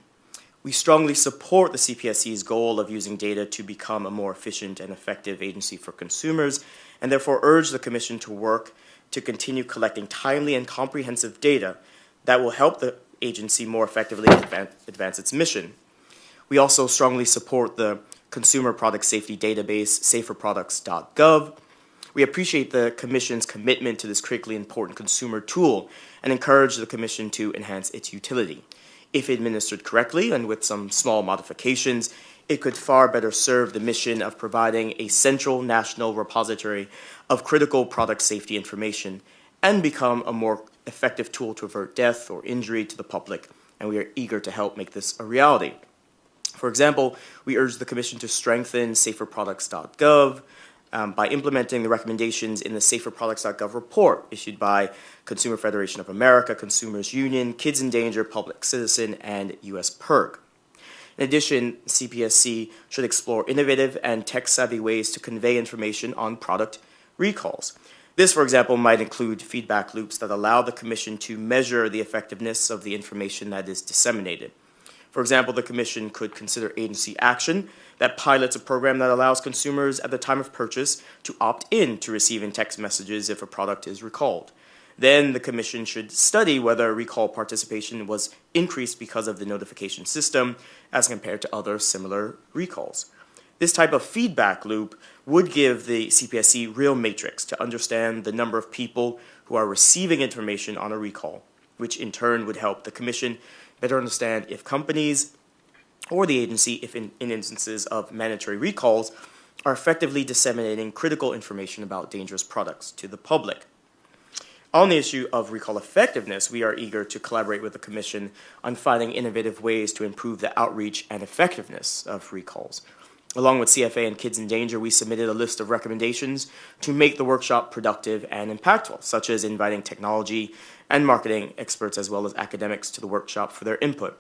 We strongly support the CPSC's goal of using data to become a more efficient and effective agency for consumers, and therefore urge the Commission to work to continue collecting timely and comprehensive data that will help the agency more effectively advance, its mission. We also strongly support the consumer product safety database, saferproducts.gov. We appreciate the Commission's commitment to this critically important consumer tool and encourage the Commission to enhance its utility. If administered correctly and with some small modifications, it could far better serve the mission of providing a central national repository of critical product safety information and become a more effective tool to avert death or injury to the public, and we are eager to help make this a reality. For example, we urge the Commission to strengthen saferproducts.gov um, by implementing the recommendations in the saferproducts.gov report issued by Consumer Federation of America, Consumers Union, Kids in Danger, Public Citizen, and US PIRG. In addition, CPSC should explore innovative and tech savvy ways to convey information on product recalls. This, for example, might include feedback loops that allow the Commission to measure the effectiveness of the information that is disseminated. For example, the Commission could consider agency action that pilots a program that allows consumers at the time of purchase to opt in to receiving text messages if a product is recalled. Then the Commission should study whether recall participation was increased because of the notification system as compared to other similar recalls. This type of feedback loop would give the CPSC real matrix to understand the number of people who are receiving information on a recall, which in turn would help the Commission better understand if companies or the agency, if in, in instances of mandatory recalls, are effectively disseminating critical information about dangerous products to the public. On the issue of recall effectiveness, we are eager to collaborate with the Commission on finding innovative ways to improve the outreach and effectiveness of recalls. Along with CFA and Kids in Danger, we submitted a list of recommendations to make the workshop productive and impactful, such as inviting technology and marketing experts as well as academics to the workshop for their input.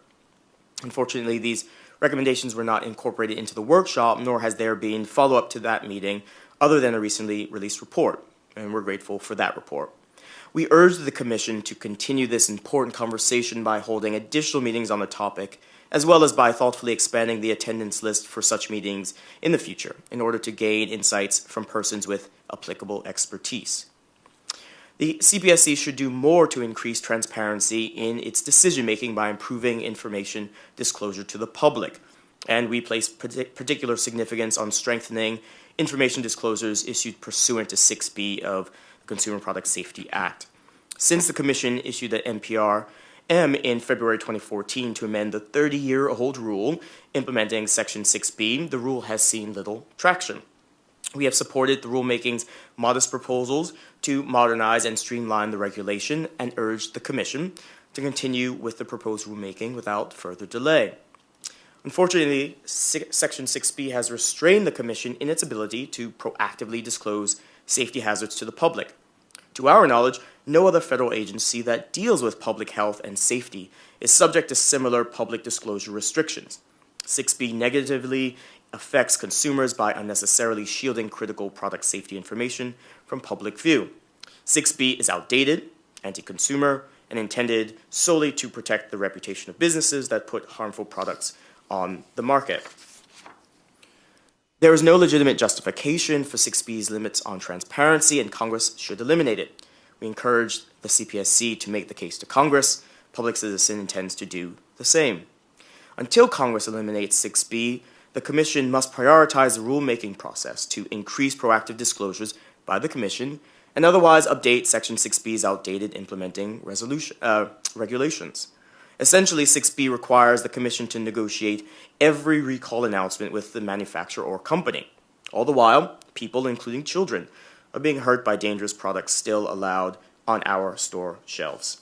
Unfortunately, these recommendations were not incorporated into the workshop, nor has there been follow up to that meeting other than a recently released report, and we're grateful for that report. We urge the Commission to continue this important conversation by holding additional meetings on the topic, as well as by thoughtfully expanding the attendance list for such meetings in the future in order to gain insights from persons with applicable expertise. The CPSC should do more to increase transparency in its decision making by improving information disclosure to the public. And we place particular significance on strengthening information disclosures issued pursuant to 6B of the Consumer Product Safety Act. Since the Commission issued the NPR M in February 2014 to amend the 30 year old rule implementing Section 6B, the rule has seen little traction. We have supported the rulemaking's modest proposals to modernize and streamline the regulation and urged the Commission to continue with the proposed rulemaking without further delay. Unfortunately, Section 6B has restrained the Commission in its ability to proactively disclose safety hazards to the public. To our knowledge, no other federal agency that deals with public health and safety is subject to similar public disclosure restrictions. 6B negatively affects consumers by unnecessarily shielding critical product safety information from public view. 6B is outdated, anti consumer, and intended solely to protect the reputation of businesses that put harmful products on the market. There is no legitimate justification for 6B's limits on transparency, and Congress should eliminate it. We encourage the CPSC to make the case to Congress. Public Citizen intends to do the same. Until Congress eliminates 6B, the Commission must prioritize the rulemaking process to increase proactive disclosures by the Commission and otherwise update Section 6B's outdated implementing uh, regulations. Essentially, 6B requires the Commission to negotiate every recall announcement with the manufacturer or company. All the while, people, including children, are being hurt by dangerous products still allowed on our store shelves.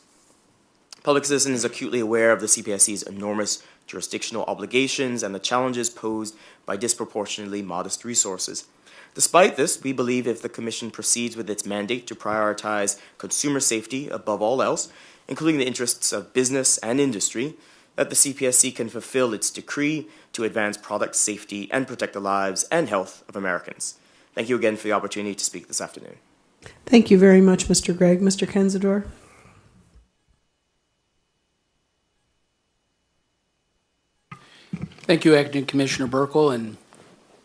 Public Citizen is acutely aware of the CPSC's enormous jurisdictional obligations and the challenges posed by disproportionately modest resources. Despite this, we believe if the Commission proceeds with its mandate to prioritize consumer safety above all else, including the interests of business and industry, that the CPSC can fulfill its decree to advance product safety and protect the lives and health of Americans. Thank you again for the opportunity to speak this afternoon. Thank you very much, Mr. Gregg. Mr. Kendzior? Thank you, Acting Commissioner Buerkle and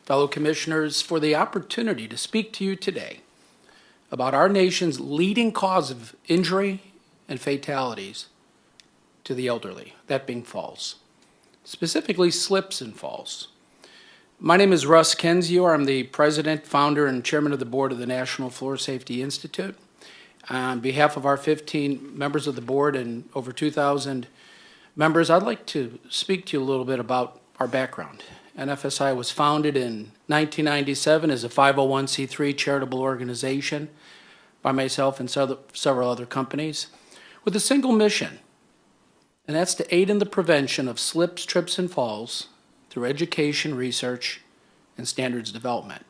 fellow commissioners, for the opportunity to speak to you today about our nation's leading cause of injury and fatalities to the elderly, that being falls, specifically slips and falls. My name is Russ Kendzior. I'm the president, founder, and chairman of the board of the National Floor Safety Institute. On behalf of our 15 members of the board and over 2,000 members, I'd like to speak to you a little bit about our background. NFSI was founded in 1997 as a 501c3 charitable organization by myself and several other companies with a single mission, and that's to aid in the prevention of slips, trips, and falls through education, research, and standards development.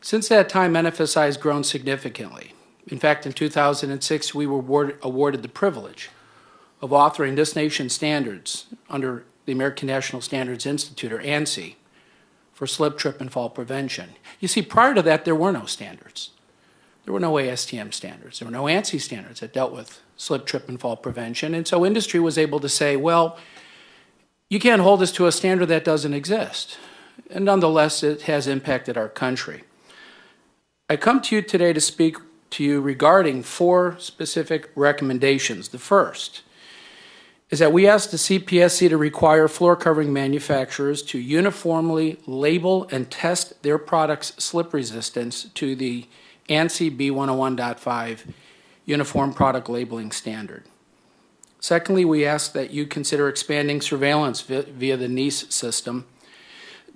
Since that time, NFSI has grown significantly. In fact, in 2006, we were awarded the privilege of authoring this nation's standards under the American National Standards Institute, or ANSI, for slip, trip, and fall prevention. You see, prior to that, there were no standards. There were no ASTM standards. There were no ANSI standards that dealt with slip, trip, and fall prevention. And so industry was able to say, well, you can't hold us to a standard that doesn't exist. And nonetheless, it has impacted our country. I come to you today to speak to you regarding four specific recommendations. The first is that we ask the CPSC to require floor covering manufacturers to uniformly label and test their products' slip resistance to the ANSI B101.5 Uniform Product Labeling Standard. Secondly, we ask that you consider expanding surveillance via the NEISS system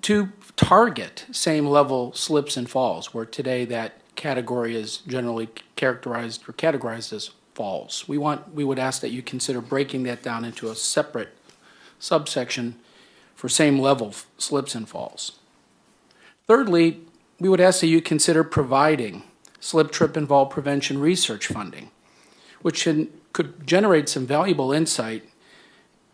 to target same level slips and falls, where today that category is generally characterized or categorized as falls. We want we would ask that you consider breaking that down into a separate subsection for same level slips and falls. Thirdly, we would ask that you consider providing slip, trip, and fall prevention research funding, which could generate some valuable insight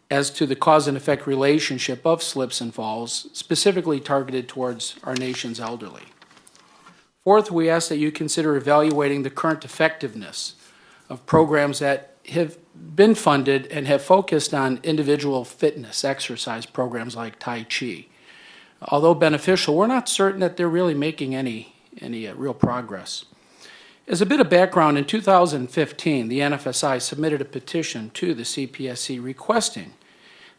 as to the cause and effect relationship of slips and falls, specifically targeted towards our nation's elderly. Fourth, we ask that you consider evaluating the current effectiveness of programs that have been funded and have focused on individual fitness exercise programs like Tai Chi. Although beneficial, we're not certain that they're really making any, any uh, real progress. As a bit of background, in 2015, the NFSI submitted a petition to the CPSC requesting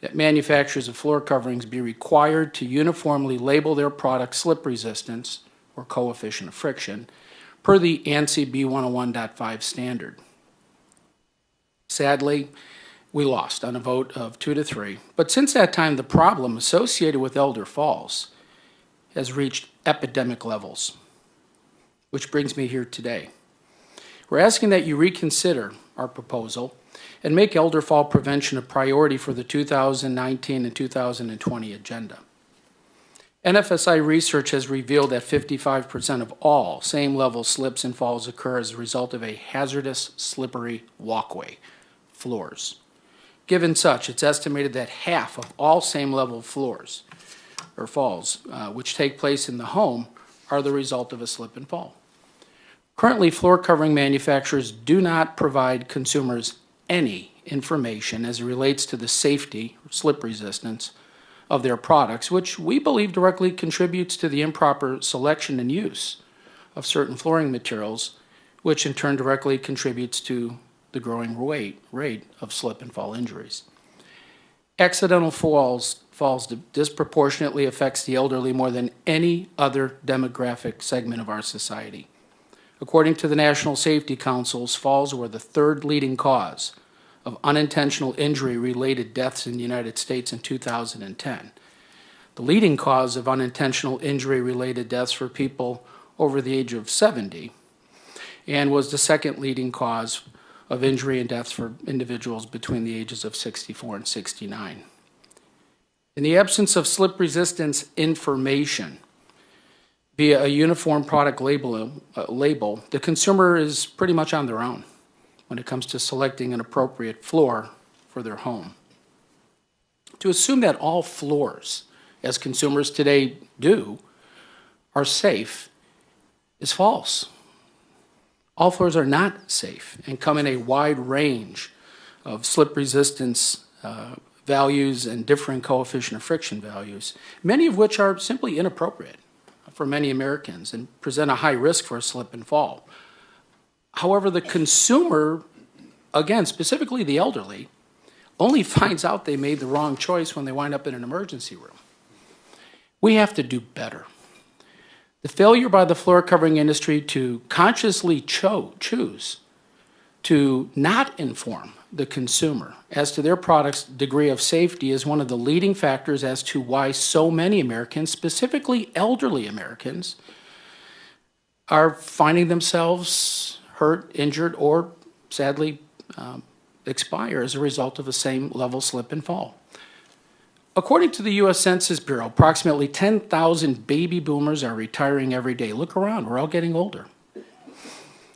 that manufacturers of floor coverings be required to uniformly label their product slip resistance or coefficient of friction per the ANSI B101.5 standard. Sadly, we lost on a vote of two to three, but since that time, the problem associated with elder falls has reached epidemic levels, which brings me here today. We're asking that you reconsider our proposal and make elder fall prevention a priority for the 2019 and 2020 agenda. NFSI research has revealed that 55% of all same level slips and falls occur as a result of a hazardous, slippery walkway, floors. Given such, it's estimated that half of all same level floors or falls, uh, which take place in the home, are the result of a slip and fall. Currently, floor covering manufacturers do not provide consumers any information as it relates to the safety, slip resistance, of their products, which we believe directly contributes to the improper selection and use of certain flooring materials, which in turn directly contributes to the growing rate, rate of slip and fall injuries. Accidental falls, falls disproportionately affects the elderly more than any other demographic segment of our society. According to the National Safety Council's falls were the third leading cause of unintentional injury related deaths in the United States in 2010. The leading cause of unintentional injury related deaths for people over the age of 70 and was the second leading cause of injury and deaths for individuals between the ages of 64 and 69. In the absence of slip resistance information, via a uniform product label, uh, label, the consumer is pretty much on their own when it comes to selecting an appropriate floor for their home. To assume that all floors, as consumers today do, are safe is false. All floors are not safe and come in a wide range of slip resistance uh, values and differing coefficient of friction values, many of which are simply inappropriate for many Americans and present a high risk for a slip and fall. However, the consumer, again, specifically the elderly, only (laughs) finds out they made the wrong choice when they wind up in an emergency room. We have to do better. The failure by the floor covering industry to consciously cho- choose to not inform the consumer as to their product's degree of safety is one of the leading factors as to why so many Americans, specifically elderly Americans, are finding themselves hurt, injured, or sadly um, expire as a result of the same level slip and fall. According to the U.S. Census Bureau, approximately 10,000 baby boomers are retiring every day. Look around, we're all getting older.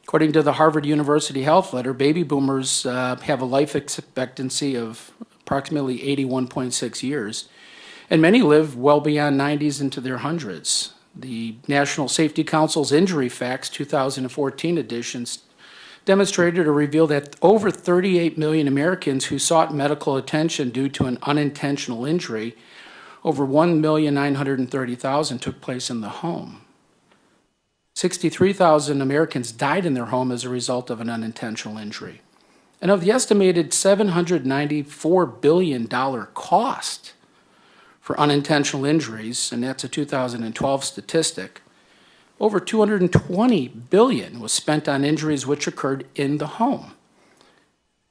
According to the Harvard University Health Letter, baby boomers uh, have a life expectancy of approximately 81.6 years, and many live well beyond 90s into their hundreds. The National Safety Council's Injury Facts 2014 edition demonstrated or revealed that over 38 million Americans who sought medical attention due to an unintentional injury, over 1,930,000 took place in the home. 63,000 Americans died in their home as a result of an unintentional injury. And of the estimated $794 billion cost for unintentional injuries, and that's a 2012 statistic, over 220 billion was spent on injuries which occurred in the home.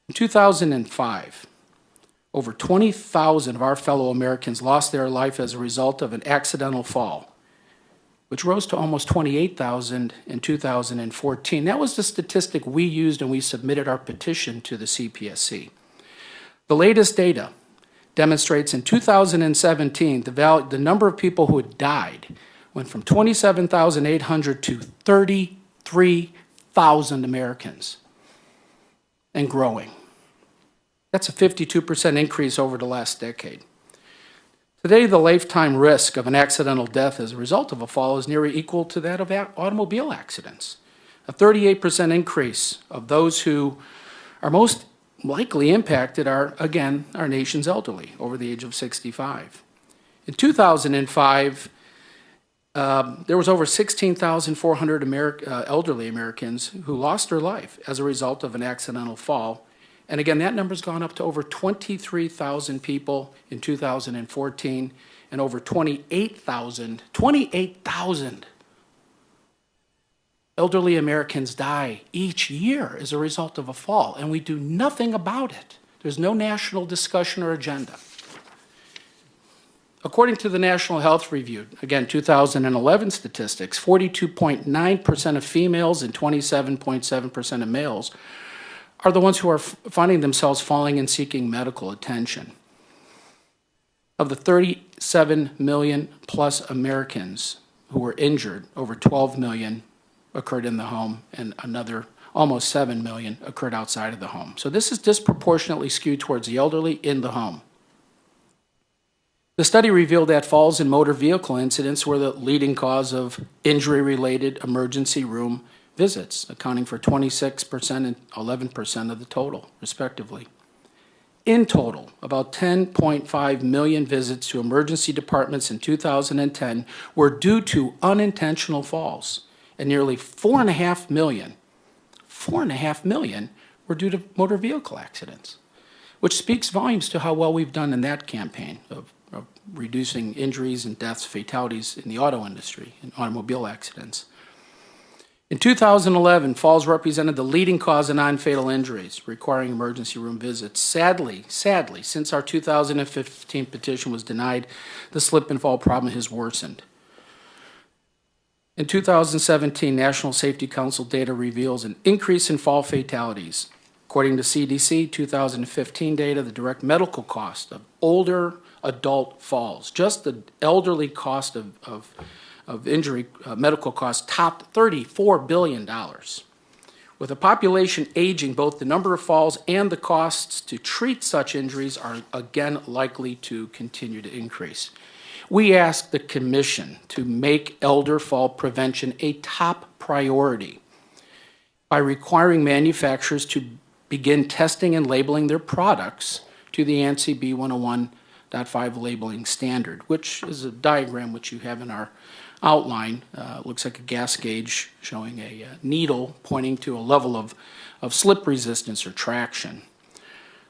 In 2005, over 20,000 of our fellow Americans lost their life as a result of an accidental fall, which rose to almost 28,000 in 2014. That was the statistic we used and we submitted our petition to the CPSC. The latest data demonstrates in 2017 the, the number of people who had died went from 27,800 to 33,000 Americans and growing. That's a 52% increase over the last decade. Today, the lifetime risk of an accidental death as a result of a fall is nearly equal to that of automobile accidents. A 38% increase of those who are most likely impacted are, again, our nation's elderly over the age of 65. In 2005, um, there was over 16,400 Ameri- uh, elderly Americans who lost their life as a result of an accidental fall. And again, that number's gone up to over 23,000 people in 2014 and over 28,000, 28,000 elderly Americans die each year as a result of a fall, and we do nothing about it. There's no national discussion or agenda. According to the National Health Review, again, 2011 statistics, 42.9% of females and 27.7% of males are the ones who are finding themselves falling and seeking medical attention. Of the 37 million plus Americans who were injured, over 12 million occurred in the home, and another almost 7 million occurred outside of the home. So this is disproportionately skewed towards the elderly in the home. The study revealed that falls in motor vehicle incidents were the leading cause of injury related emergency room visits, accounting for 26% and 11% of the total, respectively. In total, about 10.5 million visits to emergency departments in 2010 were due to unintentional falls, and nearly 4.5 million, 4.5 million were due to motor vehicle accidents, which speaks volumes to how well we've done in that campaign of, of reducing injuries and deaths, fatalities in the auto industry, in automobile accidents. In 2011, falls represented the leading cause of non-fatal injuries requiring emergency room visits. Sadly, sadly, since our 2015 petition was denied, the slip and fall problem has worsened. In 2017, National Safety Council data reveals an increase in fall fatalities. According to CDC 2015 data, the direct medical cost of older adult falls, just the elderly cost of, of of injury uh, medical costs topped $34 billion. With a population aging, both the number of falls and the costs to treat such injuries are again likely to continue to increase. We ask the Commission to make elder fall prevention a top priority by requiring manufacturers to begin testing and labeling their products to the ANSI B101.5 labeling standard, which is a diagram which you have in our outline. Uh, looks like a gas gauge showing a uh, needle pointing to a level of, of slip resistance or traction.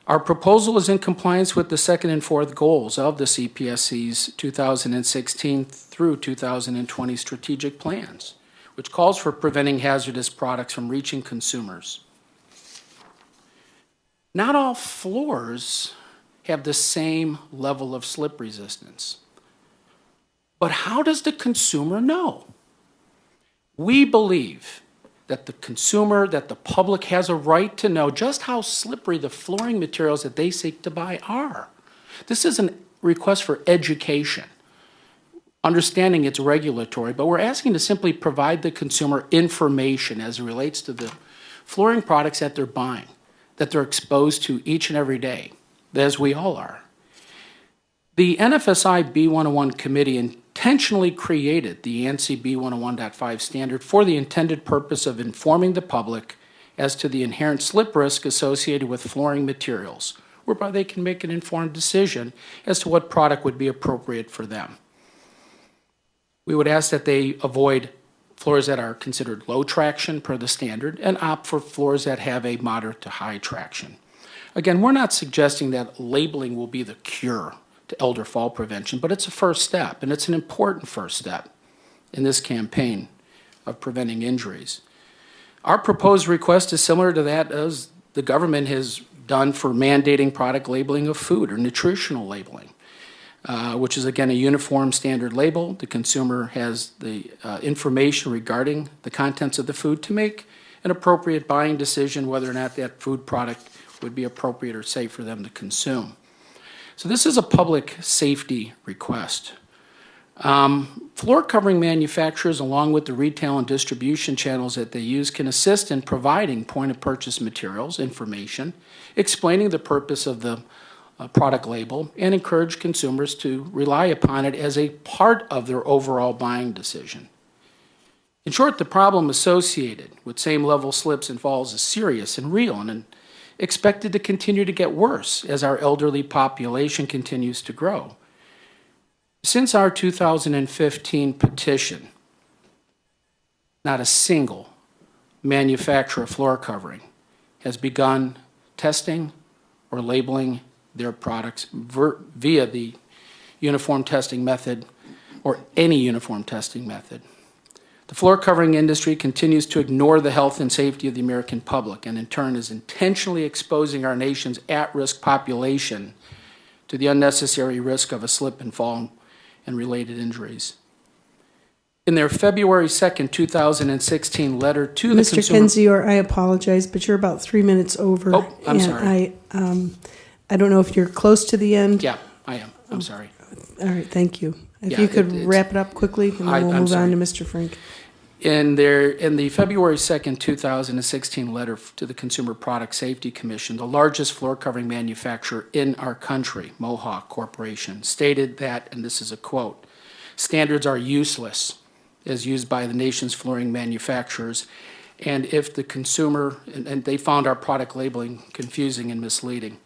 Our proposal is in compliance with the second and fourth goals of the CPSC's 2016 through 2020 strategic plans, which calls for preventing hazardous products from reaching consumers. Not all floors have the same level of slip resistance. But how does the consumer know? We believe that the consumer, that the public has a right to know just how slippery the flooring materials that they seek to buy are. This is a request for education, understanding it's regulatory, but we're asking to simply provide the consumer information as it relates to the flooring products that they're buying, that they're exposed to each and every day, as we all are. The NFSI B101 committee intentionally created the ANSI B101.5 standard for the intended purpose of informing the public as to the inherent slip risk associated with flooring materials, whereby they can make an informed decision as to what product would be appropriate for them. We would ask that they avoid floors that are considered low traction per the standard and opt for floors that have a moderate to high traction. Again, we're not suggesting that labeling will be the cure to elder fall prevention, but it's a first step, and it's an important first step in this campaign of preventing injuries. Our proposed request is similar to that as the government has done for mandating product labeling of food or nutritional labeling, uh, which is again a uniform standard label. The consumer has the uh, information regarding the contents of the food to make an appropriate buying decision whether or not that food product would be appropriate or safe for them to consume. So this is a public safety request. Um, floor covering manufacturers, along with the retail and distribution channels that they use, can assist in providing point of purchase materials, information, explaining the purpose of the uh, product label, and encourage consumers to rely upon it as a part of their overall buying decision. In short, the problem associated with same level slips and falls is serious and real and expected to continue to get worse as our elderly population continues to grow. Since our 2015 petition, not a single manufacturer of floor covering has begun testing or labeling their products via the uniform testing method or any uniform testing method. The floor covering industry continues to ignore the health and safety of the American public and in turn is intentionally exposing our nation's at-risk population to the unnecessary risk of a slip and fall and related injuries. In their February 2nd, 2016 letter to the Mr. consumer... Kendzior, I apologize, but you're about three minutes over. Oh, I'm and sorry. I, um, I don't know if you're close to the end. Yeah, I am. I'm sorry. All right, thank you. If Yeah, you could it- wrap it up quickly, and I- then we'll I'm move on to Mr. Frank. In their, in the February 2nd, 2016 letter to the Consumer Product Safety Commission, the largest floor covering manufacturer in our country, Mohawk Corporation, stated that, and this is a quote, standards are useless as used by the nation's flooring manufacturers, and if the consumer, and, and they found our product labeling confusing and misleading,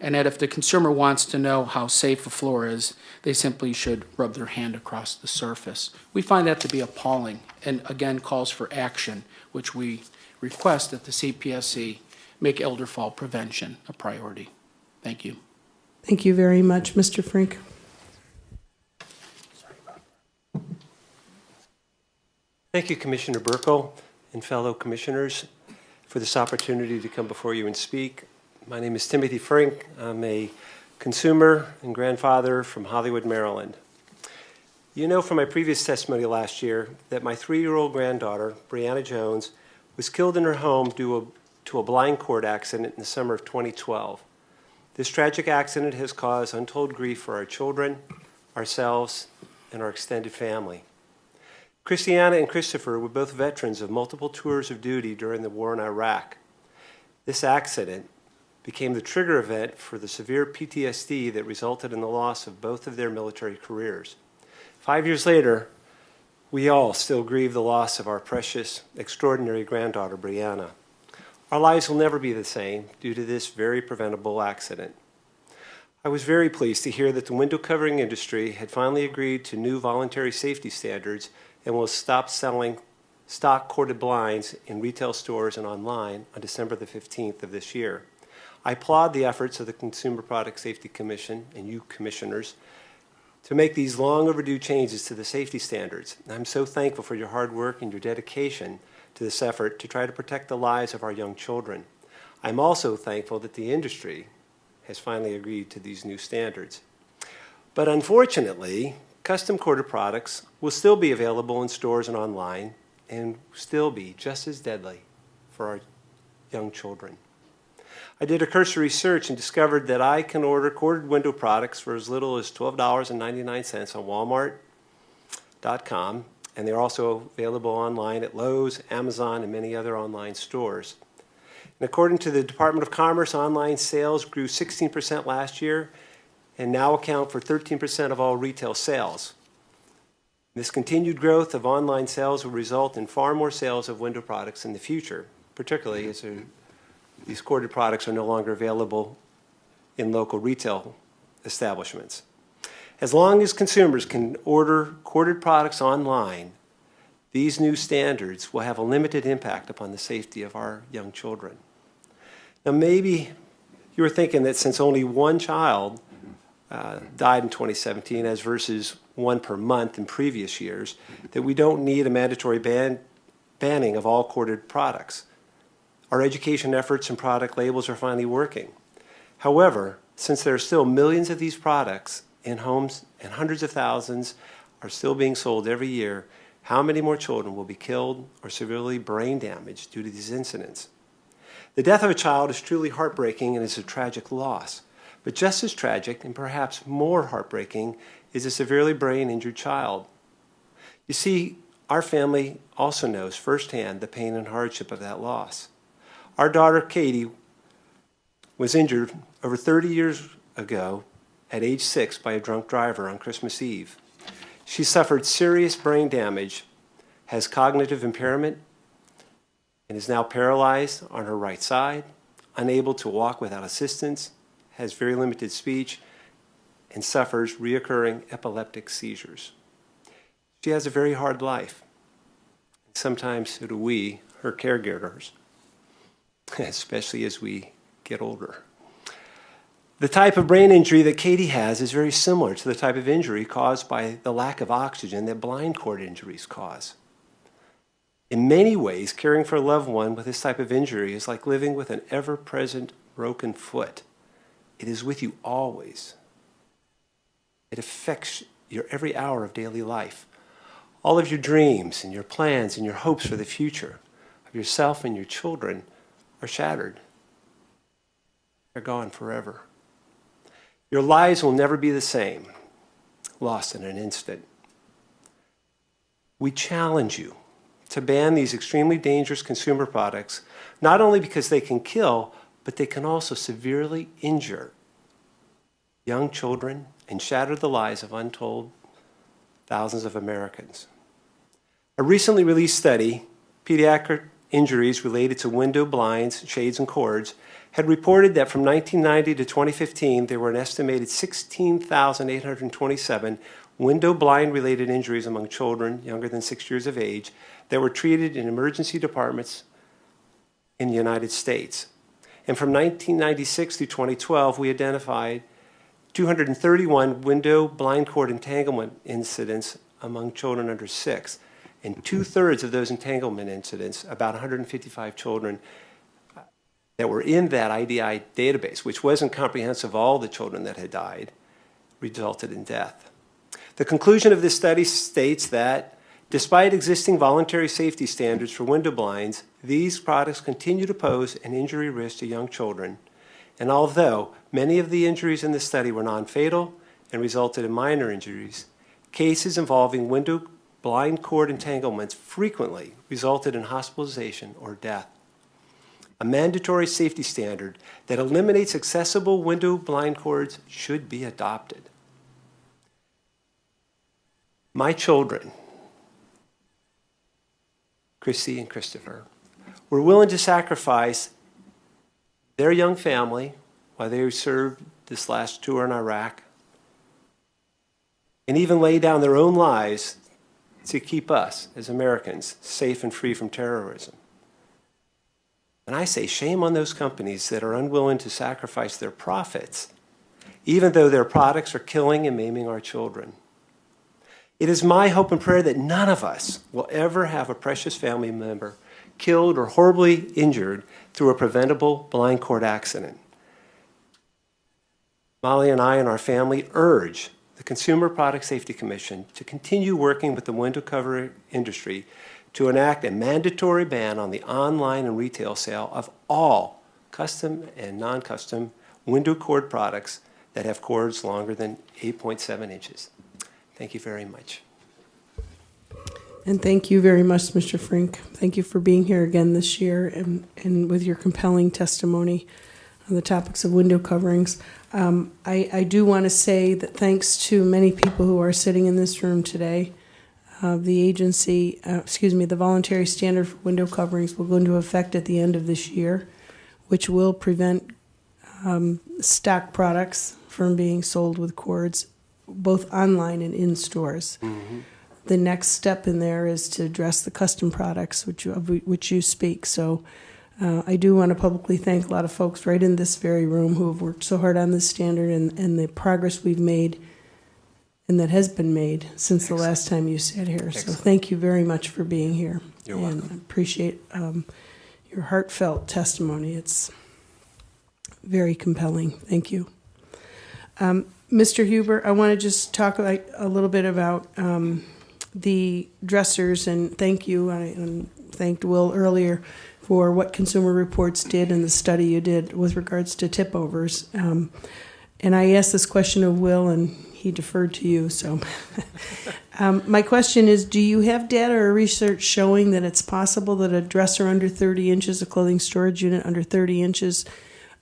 and that if the consumer wants to know how safe a floor is, they simply should rub their hand across the surface. We find that to be appalling, and again calls for action, which we request that the CPSC make elder fall prevention a priority. Thank you. Thank you very much, Mr. Frank. Thank you, Commissioner Buerkle and fellow commissioners, for this opportunity to come before you and speak. My name is Timothy Frink. I'm a consumer and grandfather from Hollywood, Maryland. You know from my previous testimony last year that my three-year-old granddaughter, Brianna Jones, was killed in her home due to a blind cord accident in the summer of 2012. This tragic accident has caused untold grief for our children, ourselves, and our extended family. Christiana and Christopher were both veterans of multiple tours of duty during the war in Iraq. This accident became the trigger event for the severe PTSD that resulted in the loss of both of their military careers. Five years later, we all still grieve the loss of our precious, extraordinary granddaughter, Brianna. Our lives will never be the same due to this very preventable accident. I was very pleased to hear that the window covering industry had finally agreed to new voluntary safety standards and will stop selling stock corded blinds in retail stores and online on December the 15th of this year. I applaud the efforts of the Consumer Product Safety Commission and you commissioners to make these long overdue changes to the safety standards. I'm so thankful for your hard work and your dedication to this effort to try to protect the lives of our young children. I'm also thankful that the industry has finally agreed to these new standards. But unfortunately, custom corded products will still be available in stores and online and still be just as deadly for our young children. I did a cursory search and discovered that I can order corded window products for as little as $12.99 on Walmart.com, and they're also available online at Lowe's, Amazon, and many other online stores. And according to the Department of Commerce, online sales grew 16% last year and now account for 13% of all retail sales. This continued growth of online sales will result in far more sales of window products in the future. particularly, as there- these corded products are no longer available in local retail establishments. As long as consumers can order corded products online, these new standards will have a limited impact upon the safety of our young children. Now, maybe you were thinking that since only one child uh, died in 2017, as versus one per month in previous years, that we don't need a mandatory ban, banning of all corded products. Our education efforts and product labels are finally working. However, since there are still millions of these products in homes and hundreds of thousands are still being sold every year, how many more children will be killed or severely brain damaged due to these incidents? The death of a child is truly heartbreaking and is a tragic loss. But just as tragic, and perhaps more heartbreaking, is a severely brain injured child. You see, our family also knows firsthand the pain and hardship of that loss. Our daughter, Katie, was injured over 30 years ago at age six by a drunk driver on Christmas Eve. She suffered serious brain damage, has cognitive impairment, and is now paralyzed on her right side, unable to walk without assistance, has very limited speech, and suffers reoccurring epileptic seizures. She has a very hard life. Sometimes so do we, her caregivers, (laughs) especially as we get older. The type of brain injury that Katie has is very similar to the type of injury caused by the lack of oxygen that blind cord injuries cause. In many ways, caring for a loved one with this type of injury is like living with an ever present broken foot. It is with you always. It affects your every hour of daily life. All of your dreams and your plans and your hopes for the future of yourself and your children are shattered. They're gone forever. Your lives will never be the same, lost in an instant. We challenge you to ban these extremely dangerous consumer products, not only because they can kill, but they can also severely injure young children and shatter the lives of untold thousands of Americans. A recently released study, Pediatric Injuries Related to Window Blinds, Shades, and Cords, had reported that from 1990 to 2015, there were an estimated 16,827 window blind related injuries among children younger than six years of age that were treated in emergency departments in the United States. And from 1996 through 2012, we identified 231 window blind cord entanglement incidents among children under six. And two thirds of those entanglement incidents, about 155 children, uh, that were in that IDI database, which wasn't comprehensive of all the children that had died, resulted in death. The conclusion of this study states that despite existing voluntary safety standards for window blinds, these products continue to pose an injury risk to young children. And although many of the injuries in the study were non-fatal and resulted in minor injuries, cases involving window blind cord entanglements frequently resulted in hospitalization or death a mandatory safety standard that eliminates accessible window blind cords should be adopted. My children, Chrissy and Christopher, were willing to sacrifice their young family while they served this last tour in Iraq and even lay down their own lives to keep us as Americans safe and free from terrorism. And I say, shame on those companies that are unwilling to sacrifice their profits, even though their products are killing and maiming our children. It is my hope and prayer that none of us will ever have a precious family member killed or horribly injured through a preventable blind cord accident. Molly and I and our family urge the Consumer Product Safety Commission to continue working with the window cover industry to enact a mandatory ban on the online and retail sale of all custom and non-custom window cord products that have cords longer than 8.7 inches. Thank you very much. And thank you very much, Mr. Frink. Thank you for being here again this year and, and with your compelling testimony on the topics of window coverings. Um, I, I do want to say that thanks to many people who are sitting in this room today, uh, the agency, uh, excuse me, the voluntary standard for window coverings will go into effect at the end of this year, which will prevent um, stock products from being sold with cords, both online and in stores. The next step in there is to address the custom products, which you, of which you speak. So uh, I do want to publicly thank a lot of folks right in this very room who have worked so hard on this standard and, and the progress we've made and that has been made since the last time you sat here. So thank you very much for being here. You're and welcome. appreciate um, your heartfelt testimony. It's very compelling. Thank you. Um, Mr. Huber, I want to just talk like a little bit about um, the dressers and thank you. I and thanked Will earlier for what Consumer Reports did and the study you did with regards to tip overs. Um, and I asked this question of Will, and he deferred to you. So, (laughs) um, my question is: Do you have data or research showing that it's possible that a dresser under 30 inches, a clothing storage unit under 30 inches,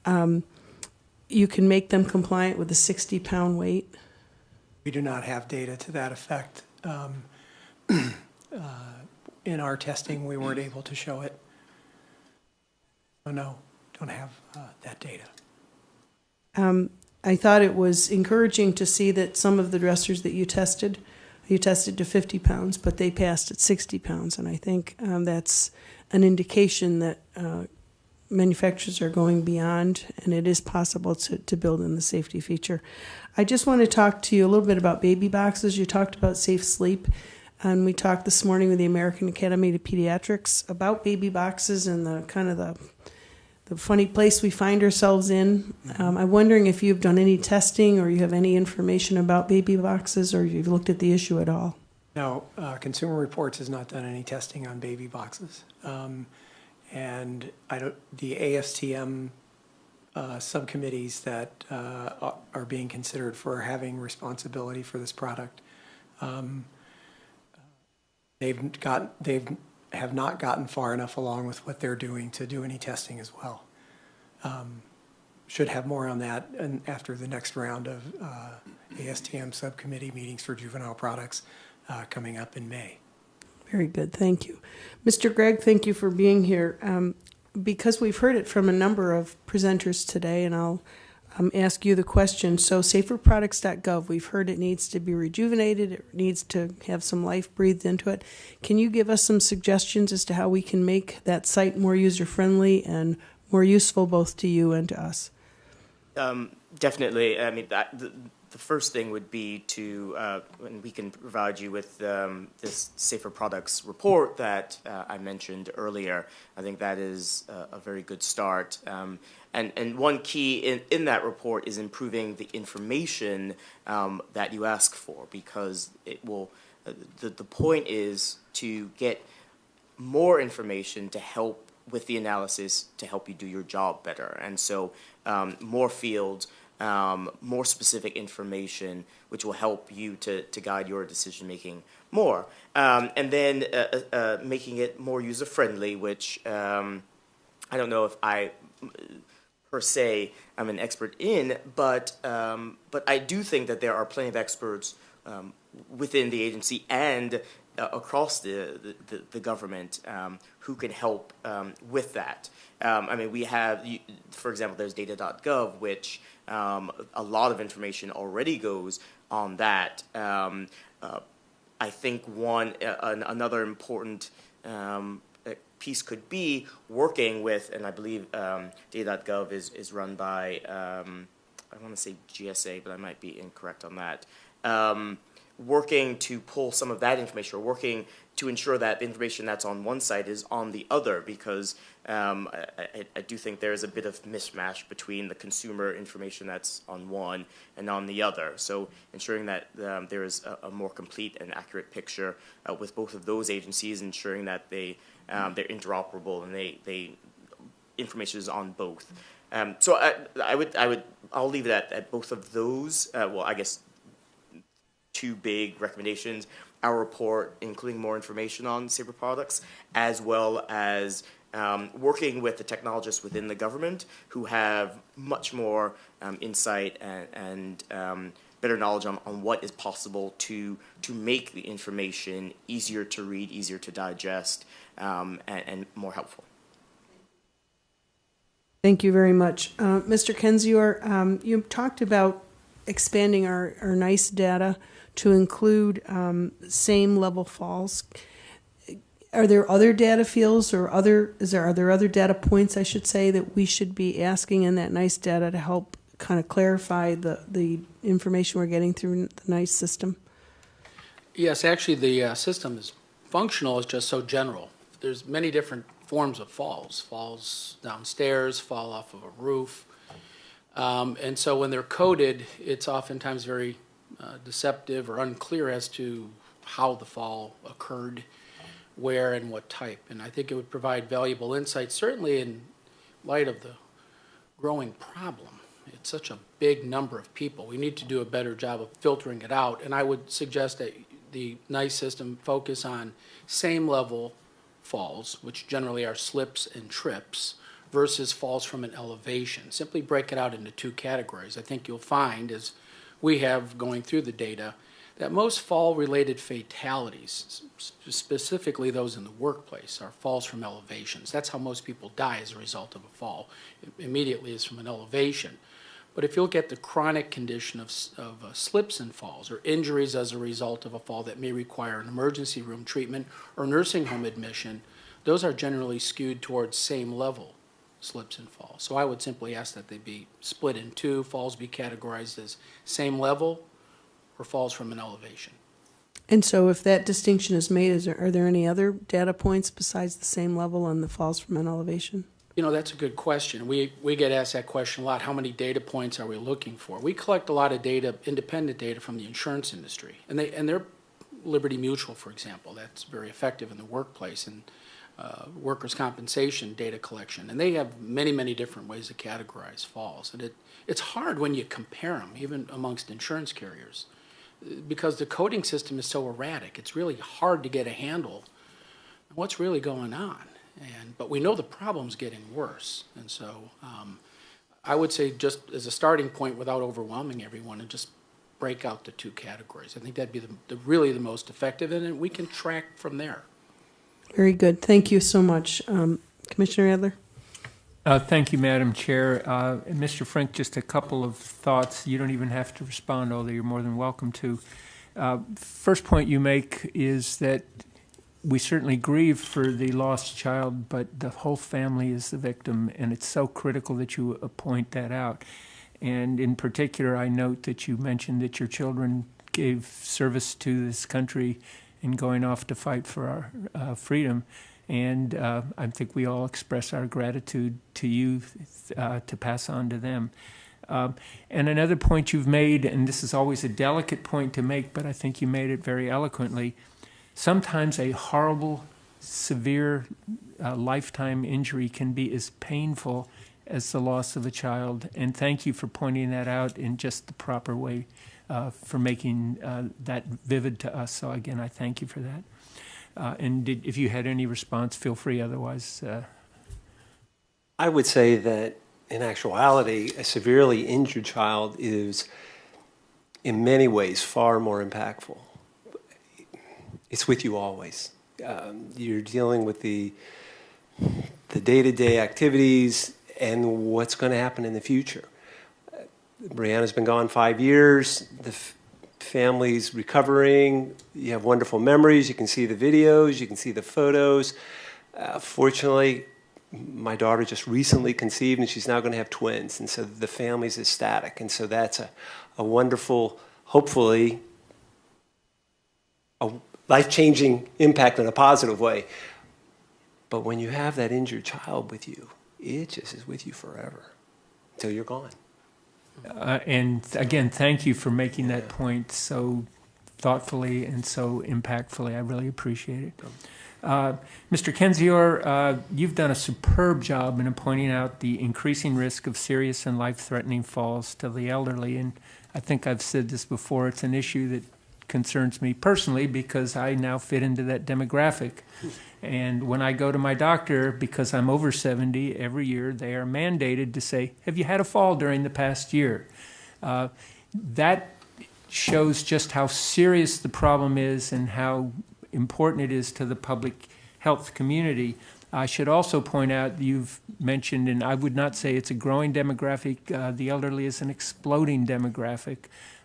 um, you can make them compliant with a 60 pound weight? We do not have data to that effect. Um, (clears throat) uh, In our testing, we weren't able to show it. So no, don't have uh, that data. Um, I thought it was encouraging to see that some of the dressers that you tested, you tested to 50 pounds, but they passed at 60 pounds. And I think um, that's an indication that uh, manufacturers are going beyond, and it is possible to, to build in the safety feature. I just want to talk to you a little bit about baby boxes. You talked about safe sleep, and we talked this morning with the American Academy of Pediatrics about baby boxes and the kind of the the funny place we find ourselves in. Um, I'm wondering if you've done any testing or you have any information about baby boxes or you've looked at the issue at all. No, uh, Consumer Reports has not done any testing on baby boxes. Um, And I don't, the ASTM uh, subcommittees that uh, are- are being considered for having responsibility for this product, um, they've got, they've, have not gotten far enough along with what they're doing to do any testing as well. Um, Should have more on that and after the next round of uh, ASTM subcommittee meetings for juvenile products uh, coming up in May. Very good, thank you. Mr. Gregg, thank you for being here. Um, because we've heard it from a number of presenters today, and I'll um, ask you the question. So, saferproducts.gov, we've heard it needs to be rejuvenated, it needs to have some life breathed into it. Can you give us some suggestions as to how we can make that site more user friendly and more useful both to you and to us? Um, definitely. I mean, that, the, the first thing would be to, uh, and we can provide you with um, this safer products report that uh, I mentioned earlier. I think that is a, a very good start. Um, and, and one key in, in that report is improving the information um, that you ask for because it will, uh, the, the point is to get more information to help with the analysis to help you do your job better. And so um, more fields, um, more specific information, which will help you to, to guide your decision making more. Um, and then uh, uh, uh, making it more user friendly, which um, I don't know if I per se I'm an expert in, but um, but I do think that there are plenty of experts um, within the agency and uh, across the the, the, government um, who can help um, with that. Um, I mean, we have, for example, there's data.gov, which um, a lot of information already goes on that. Uh, I think one uh, an, another important um, piece could be working with, and I believe um, Data.gov is is run by um, I want to say GSA, but I might be incorrect on that. Um, working to pull some of that information, or working to ensure that the information that's on one site is on the other, because um, I, I, do think there is a bit of mismatch between the consumer information that's on one and on the other. So ensuring that um, there is a, a more complete and accurate picture uh, with both of those agencies, ensuring that they um, they're interoperable and they they information is on both. Um, so I, I would I would I'll leave it at, both of those. Uh, well, I guess two big recommendations. Our report, including more information on safer products, as well as um, working with the technologists within the government who have much more um, insight and, and um, better knowledge on, on what is possible to to make the information easier to read, easier to digest, um, and, and more helpful. Thank you very much. Uh, Mr. Kendzior, um, you talked about expanding our, our NEISS data to include um, same level falls. Are there other data fields or other, is there, are there other data points, I should say, that we should be asking in that NEISS data to help kind of clarify the, the information we're getting through the NEISS system? Yes, actually, the uh, system is functional, it's just so general. There's many different forms of falls. Falls downstairs, fall off of a roof. Um, and so when they're coded, it's oftentimes very uh, deceptive or unclear as to how the fall occurred, where and what type. And I think it would provide valuable insight, certainly in light of the growing problem. It's such a big number of people. We need to do a better job of filtering it out. And I would suggest that the NEISS system focus on same level falls, which generally are slips and trips, versus falls from an elevation. Simply break it out into two categories. I think you'll find, as we have going through the data, that most fall-related fatalities, specifically those in the workplace, are falls from elevations. That's how most people die as a result of a fall. Immediately is from an elevation. But if you look at the chronic condition of, of uh, slips and falls or injuries as a result of a fall that may require an emergency room treatment or nursing home admission, those are generally skewed towards same level slips and falls. So I would simply ask that they be split in two, falls be categorized as same level or falls from an elevation. And so if that distinction is made, is there, are there any other data points besides the same level and the falls from an elevation? You know, that's a good question. We, we get asked that question a lot. How many data points are we looking for? We collect a lot of data, independent data from the insurance industry. And, they, and they're Liberty Mutual, for example. That's very effective in the workplace and uh, workers' compensation data collection. And they have many, many different ways to categorize falls. And it, it's hard when you compare them, even amongst insurance carriers, because the coding system is so erratic. It's really hard to get a handle on what's really going on. And, but we know the problem's getting worse. And so um, I would say just as a starting point without overwhelming everyone and just break out the two categories. I think that'd be the, the really the most effective and then we can track from there. Very good. Thank you so much. Um, Commissioner Adler? Uh, thank you, Madam Chair. Uh, and Mr. Frank, just a couple of thoughts. You don't even have to respond, although you're more than welcome to. Uh, first point you make is that we certainly grieve for the lost child, but the whole family is the victim, and it's so critical that you point that out. And in particular, I note that you mentioned that your children gave service to this country in going off to fight for our uh, freedom. And uh, I think we all express our gratitude to you uh, to pass on to them. Um, and another point you've made, and this is always a delicate point to make, but I think you made it very eloquently sometimes a horrible, severe uh, lifetime injury can be as painful as the loss of a child. And thank you for pointing that out in just the proper way uh, for making uh, that vivid to us. So, again, I thank you for that. Uh, and did, if you had any response, feel free. Otherwise, uh, I would say that in actuality, a severely injured child is in many ways far more impactful it's with you always. Um, you're dealing with the the day-to-day activities and what's going to happen in the future. Uh, Brianna's been gone five years. The family's recovering. You have wonderful memories. You can see the videos. You can see the photos. Uh, fortunately, my daughter just recently conceived, and she's now going to have twins, and so the family's ecstatic, and so that's a, a wonderful, hopefully, a life changing impact in a positive way. But when you have that injured child with you, it just is with you forever until you're gone. Uh, and again, thank you for making that point so thoughtfully and so impactfully. I really appreciate it. Uh, Mr. Kendzior, uh, you've done a superb job in pointing out the increasing risk of serious and life threatening falls to the elderly. And I think I've said this before it's an issue that concerns me personally because I now fit into that demographic. And when I go to my doctor, because I'm over 70 every year, they are mandated to say, Have you had a fall during the past year? Uh, that shows just how serious the problem is and how important it is to the public health community. I should also point out you've mentioned, and I would not say it's a growing demographic, uh, the elderly is an exploding demographic.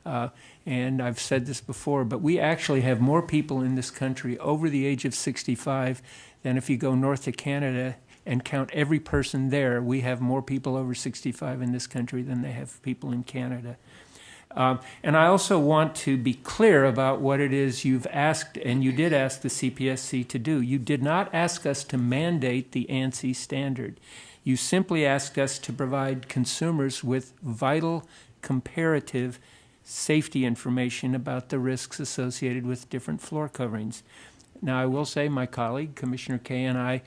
Uh, and I've said this before, but we actually have more people in this country over the age of 65 than if you go north to Canada and count every person there. We have more people over 65 in this country than they have people in Canada. Um, and I also want to be clear about what it is you've asked, and you did ask the CPSC to do. You did not ask us to mandate the ANSI standard. You simply asked us to provide consumers with vital comparative safety information about the risks associated with different floor coverings. Now, I will say my colleague, Commissioner Kaye, and I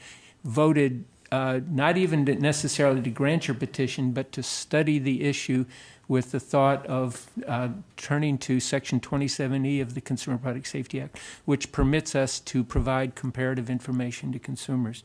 voted uh, not even to necessarily to grant your petition, but to study the issue with the thought of uh, turning to Section 27E of the Consumer Product Safety Act, which permits us to provide comparative information to consumers.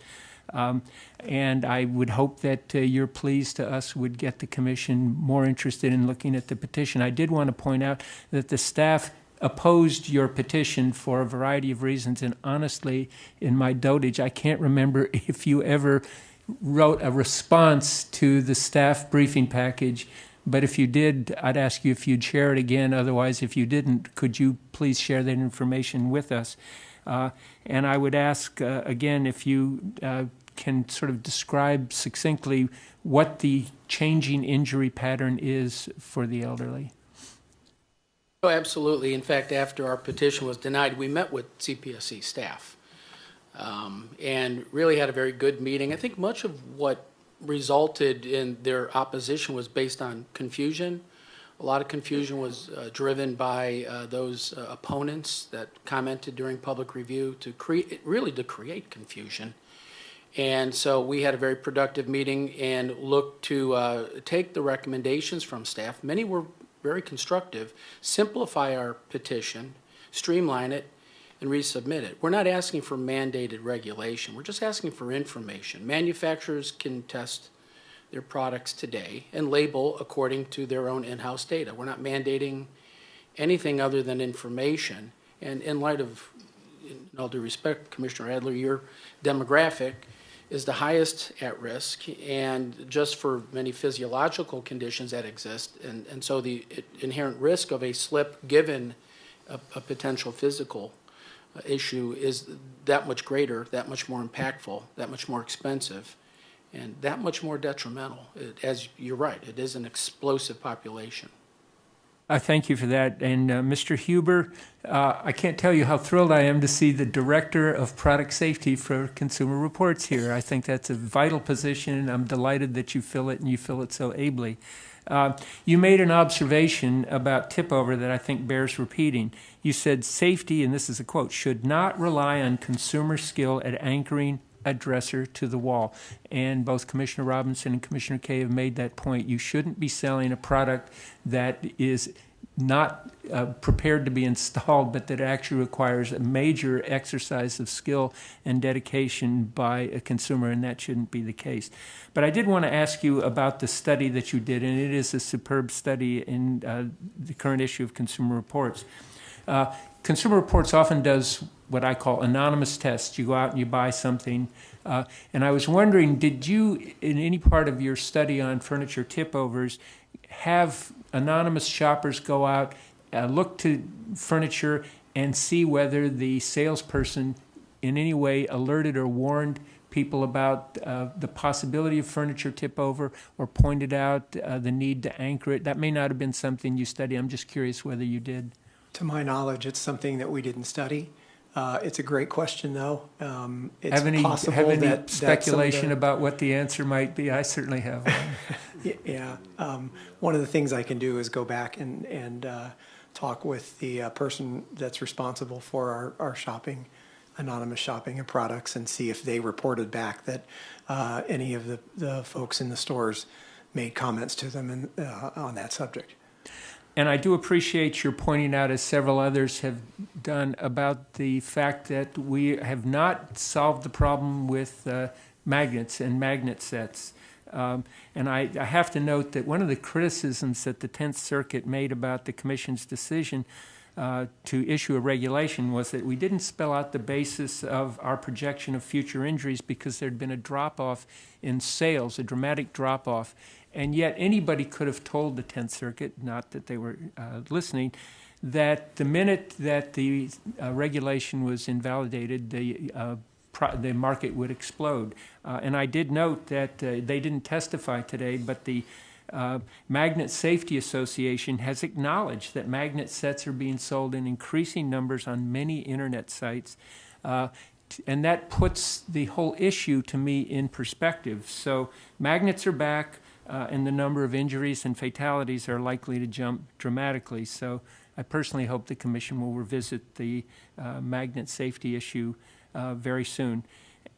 Um, and I would hope that uh, your pleas to us would get the commission more interested in looking at the petition. I did want to point out that the staff opposed your petition for a variety of reasons, and honestly, in my dotage, I can't remember (laughs) if you ever wrote a response to the staff briefing package but if you did, I'd ask you if you'd share it again. Otherwise, if you didn't, could you please share that information with us? Uh, and I would ask uh, again if you uh, can sort of describe succinctly what the changing injury pattern is for the elderly. Oh, absolutely. In fact, after our petition was denied, we met with CPSC staff um, and really had a very good meeting. I think much of what resulted in their opposition was based on confusion. A lot of confusion was uh, driven by uh, those uh, opponents that commented during public review to create, really to create confusion. And so we had a very productive meeting and looked to uh, take the recommendations from staff. Many were very constructive, simplify our petition, streamline it, and resubmit it. We're not asking for mandated regulation. We're just asking for information. Manufacturers can test their products today and label according to their own in-house data. We're not mandating anything other than information. And in light of, in all due respect, Commissioner Adler, your demographic is the highest at risk and just for many physiological conditions that exist. And, and so the inherent risk of a slip given a, a potential physical uh, issue is that much greater, that much more impactful, that much more expensive, and that much more detrimental. It, as you're right, it is an explosive population. I thank you for that. And uh, Mr. Huber, uh, I can't tell you how thrilled I am to see the Director of Product Safety for Consumer Reports here. I think that's a vital position. And I'm delighted that you fill it and you fill it so ably. Uh, you made an observation about tip over that I think bears repeating. You said safety, and this is a quote, should not rely on consumer skill at anchoring a dresser to the wall. And both Commissioner Robinson and Commissioner Kaye have made that point. You shouldn't be selling a product that is not uh, prepared to be (laughs) installed, but that actually requires a major exercise of skill and dedication by a consumer, and that shouldn't be the case. But I did want to ask you about the study that you did, and it is a superb study in uh, the current issue of Consumer Reports. Uh, Consumer Reports often does what I call anonymous tests. You go out and you buy something. Uh, and I was wondering, did you, in any part of your study on furniture tip overs, have anonymous shoppers go out, uh, look to furniture, and see whether the salesperson in any way alerted or warned people about uh, the possibility of furniture tip over or pointed out uh, the need to anchor it? That may not have been something you studied. I'm just curious whether you did. To my knowledge, it's something that we didn't study. Uh, it's a great question, though. Um, it's have any, possible have any that, speculation that the, about what the answer might be? I certainly have. (laughs) yeah. Um, one of the things I can do is go back and, and uh, talk with the uh, person that's responsible for our, our shopping, anonymous shopping and products, and see if they reported back that uh, any of the, the folks in the stores made comments to them in, uh, on that subject. And I do appreciate your pointing out, as several others have done, about the fact that we have not solved the problem with uh, magnets and magnet sets. Um, and I, I have to note that one of the criticisms that the Tenth Circuit made about the Commission's decision uh, to issue a regulation was that we didn't spell out the basis of our projection of future injuries because there'd been a drop-off in sales, a dramatic drop-off. And yet anybody could have told the Tenth Circuit, not that they were uh, listening, that the minute that the uh, regulation was invalidated, the uh, the market would explode. Uh, and I did note that uh, they didn't testify today, but the uh, Magnet Safety Association has acknowledged that magnet sets are being sold in increasing numbers on many internet sites. Uh, and that puts the whole issue to me in perspective. So magnets are back, and the number of injuries and fatalities are likely to jump dramatically. So I personally hope the Commission will revisit the uh, magnet safety issue uh, very soon.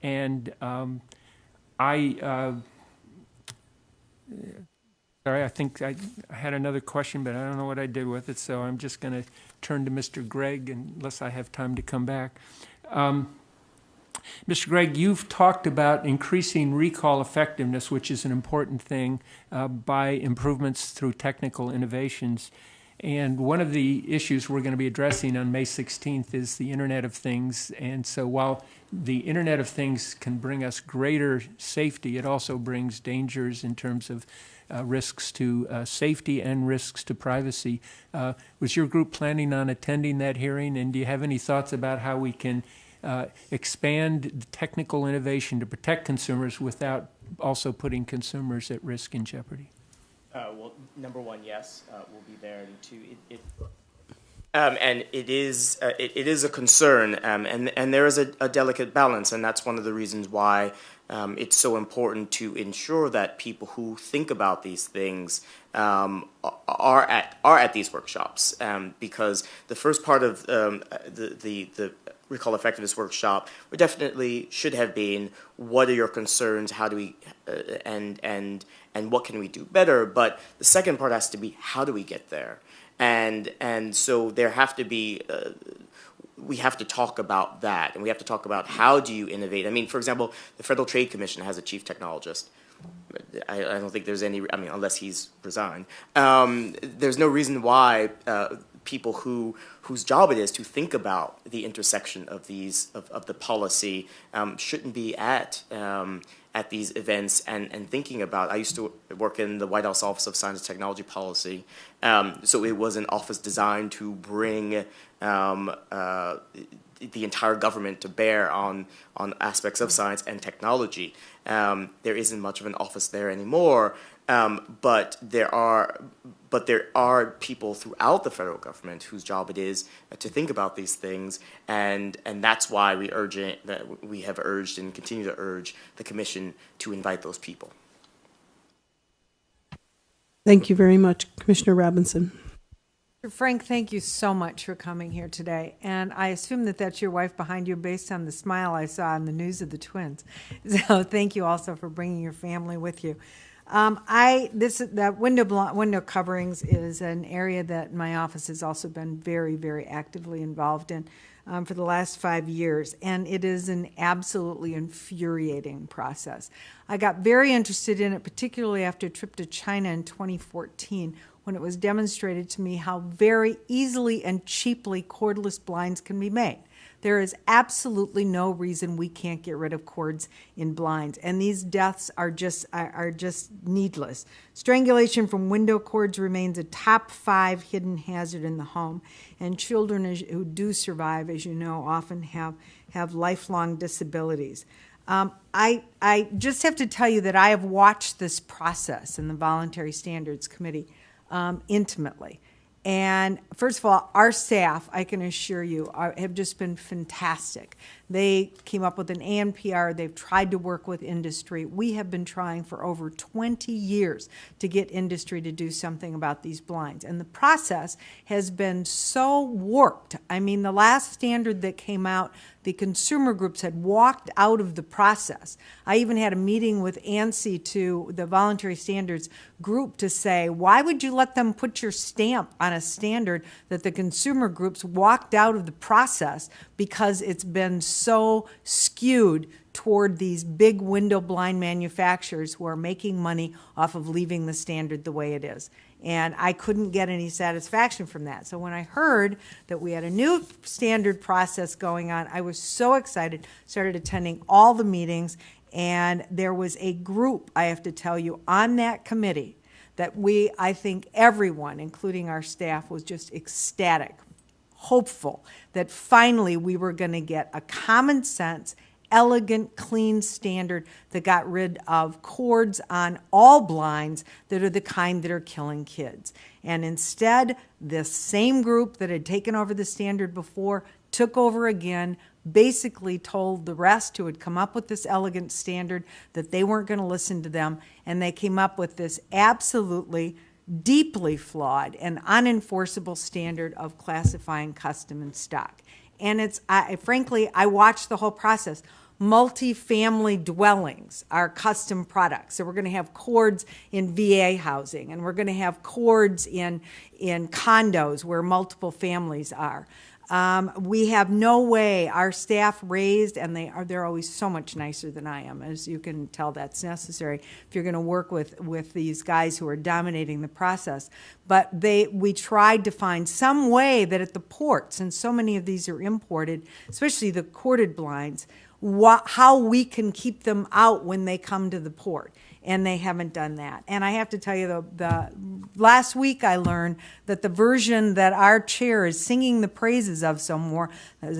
And um, I, uh, sorry, I think I, I had another question, but I don't know what I did with it, so I'm just going to turn to Mr. Gregg unless I have time to come back. Um, Mr. Gregg, you've talked about increasing recall effectiveness, which is an important thing, uh, by improvements through technical innovations. And one of the issues we're going to be addressing on May 16th is the Internet of Things. And so while the Internet of Things can bring us greater safety, it also brings dangers in terms of uh, risks to uh, safety and risks to privacy. Uh, was your group planning on attending that hearing? And do you have any thoughts about how we can uh, expand the technical innovation to protect consumers without also putting consumers at risk and jeopardy? Uh, well, number one, yes, uh, we'll be there, and two, it, it um, and it is uh, it, it is a concern, um, and and there is a, a, delicate balance, and that's one of the reasons why um, it's so important to ensure that people who think about these things um, are at are at these workshops, um, because the first part of um, the the the recall effectiveness workshop definitely should have been what are your concerns? How do we uh, and and and what can we do better but the second part has to be how do we get there? And and so there have to be uh, we have to talk about that and we have to talk about how do you innovate? I mean for example the federal trade commission has a chief technologist. I, I don't think there's any i mean unless he's resigned. Um, there's no reason why uh, people who whose job it is to think about the intersection of these of, of the policy um, shouldn't be at um, at these events and, and thinking about I used to work in the White House Office of Science and Technology Policy um, so it was an office designed to bring um, uh, the entire government to bear on on aspects of science and technology. Um, there isn't much of an office there anymore um, but there are but there are people throughout the federal government whose job it is to think about these things, and and that's why we urge it, that we have urged and continue to urge the commission to invite those people. Thank you very much, Commissioner Robinson. Frank, thank you so much for coming here today. And I assume that that's your wife behind you based on the smile I saw in the news of the twins. (laughs) So thank you also for bringing your family with you. Um, I this that window window coverings is an area that my office has also been very very actively involved in um, for the last five years, and it is an absolutely infuriating process. I got very interested in it, particularly after a trip to China in 2014, when it was demonstrated to me how very easily and cheaply cordless blinds can be made. There is absolutely no reason we can't get rid of cords in blinds, and these deaths are just are, just needless. Strangulation from window cords remains a top five hidden hazard in the home, and children who do survive, as you know, often have have lifelong disabilities. Um, I, I just have to tell you that I have watched this process in the Voluntary Standards Committee um, intimately. And first of all, our staff, I can assure you, are, have just been fantastic. They came up with an ANPR. They've tried to work with industry. We have been trying for over 20 years to get industry to do something about these blinds. And the process has been so warped. I mean, the last standard that came out, the consumer groups had walked out of the process. I even had a meeting with ANSI to the voluntary standards group to say, why would you let them put your stamp on a standard that the consumer groups walked out of the process because it's been so skewed toward these big window blind manufacturers who are making money off of leaving the standard the way it is. And I couldn't get any satisfaction from that. So when I heard that we had a new standard process going on, I was so excited, started attending all the meetings, and there was a group, I have to tell you, on that committee that we, I think everyone, including our staff, was just ecstatic, hopeful that finally we were going to get a common sense, elegant, clean standard that got rid of cords on all blinds that are the kind that are killing kids. And instead, this same group that had taken over the standard before took over again, basically told the rest who had come up with this elegant standard that they weren't going to listen to them, and they came up with this absolutely deeply flawed and unenforceable standard of classifying custom and stock. And it's, I, frankly, I watched the whole process. Multi-family dwellings are custom products. So we're going to have cords in VA housing, and we're going to have cords in, in condos where multiple families are. Um, we have no way, our staff raised, and they are, they're always so much nicer than I am, as you can tell that's necessary if you're going to work with, with these guys who are dominating the process. But they, we tried to find some way that at the ports, and so many of these are imported, especially the corded blinds, how we can keep them out when they come to the port and they haven't done that. And I have to tell you, the, the last week I learned that the version that our chair is singing the praises of so more,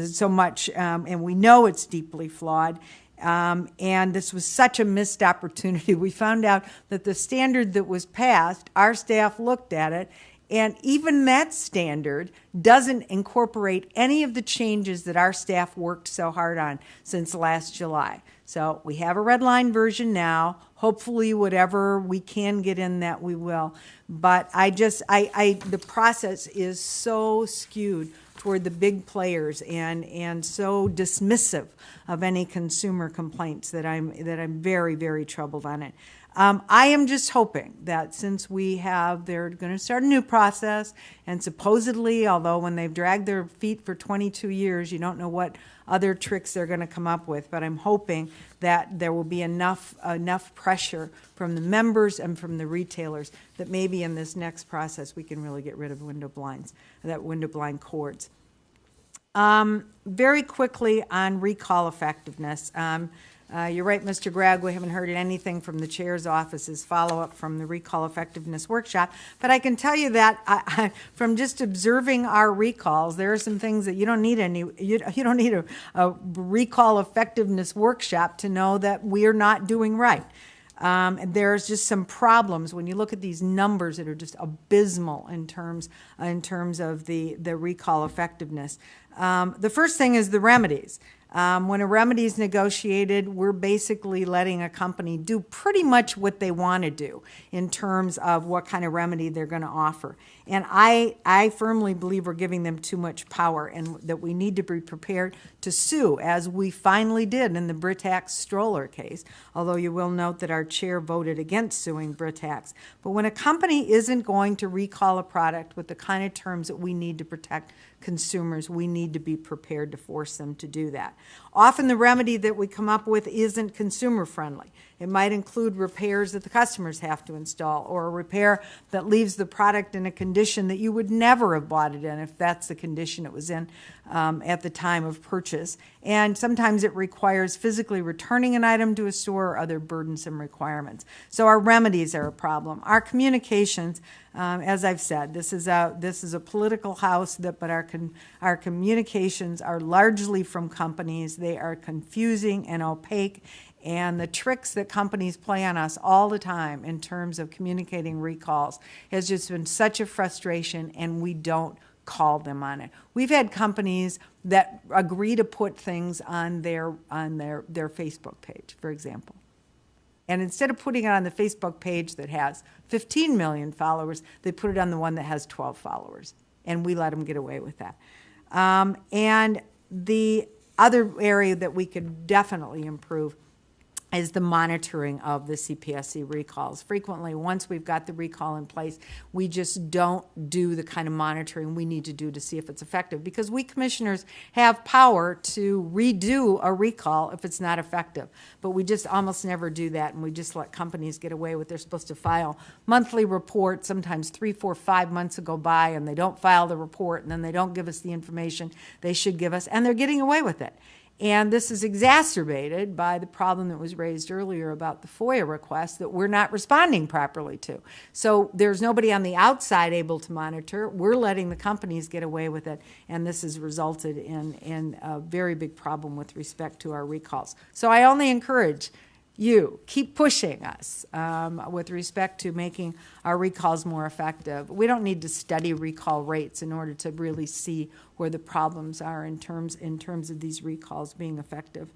so much, um, and we know it's deeply flawed. Um, and this was such a missed opportunity. (laughs) We found out that the standard that was passed, our staff looked at it, and even that standard doesn't incorporate any of the changes that our staff worked so hard on since last July. So we have a red line version now. Hopefully, whatever we can get in that, we will. But I just, I, I, the process is so skewed toward the big players and, and so dismissive of any consumer complaints that I'm, that I'm very, very troubled on it. Um, I am just hoping that since we have, they're going to start a new process, and supposedly, although when they've dragged their feet for 22 years, you don't know what other tricks they're going to come up with. But I'm hoping that there will be enough enough pressure from the members and from the retailers that maybe in this next process we can really get rid of window blinds, that window blind cords. Um, very quickly on recall effectiveness. Um, uh, you're right, Mr. Gregg, we haven't heard anything from the chair's office's follow-up from the recall effectiveness workshop, but I can tell you that I, (laughs) I, from just observing our recalls, there are some things that you don't need any, you, (laughs) you don't need a, a recall effectiveness workshop to know that we're not doing right. Um, there's just some problems when you look at these numbers that are just abysmal in terms in terms of the the recall effectiveness. Um, the first thing is the remedies. Um, when a remedy is negotiated, we're basically letting a company do pretty much what they want to do in terms of what kind of remedy they're going to offer. And I, I firmly believe we're giving them too much power and that we need to be prepared to sue, as we finally did in the Britax stroller case, although you will note that our chair voted against suing Britax. But when a company isn't going to recall a product with the kind of terms that we need to protect consumers, we need to be prepared to force them to do that. Often the remedy that we come up with isn't consumer friendly. It might include repairs that the customers have to install or a repair that leaves the product in a condition that you would never have bought it in if that's the condition it was in um, at the time of purchase. And sometimes it requires physically returning an item to a store or other burdensome requirements. So our remedies are a problem. Our communications, um, as I've said, this is a this is a political house that, but our our communications are largely from companies. They are confusing and opaque, and the tricks that companies play on us all the time in terms of communicating recalls has just been such a frustration, and we don't call them on it. We've had companies that agree to put things on their, on their, their Facebook page, for example. And instead of putting it on the Facebook page that has 15 million followers, they put it on the one that has 12 followers. And we let them get away with that. Um, and the other area that we could definitely improve is the monitoring of the CPSC recalls. Frequently, once we've got the recall in place, we just don't do the kind of monitoring we need to do to see if it's effective because we commissioners have power to redo a recall if it's not effective. But we just almost never do that and we just let companies get away with they're supposed to file monthly reports, sometimes three, four, five months go by and they don't file the report and then they don't give us the information they should give us and they're getting away with it. And this is exacerbated by the problem that was raised earlier about the FOIA request that we're not responding properly to. So there's nobody on the outside able to monitor. We're letting the companies get away with it, and this has resulted in, in a very big problem with respect to our recalls. So I only encourage you keep pushing us um, with respect to making our recalls more effective. We don't need to study recall rates in order to really see where the problems are in terms in terms of these recalls being effective.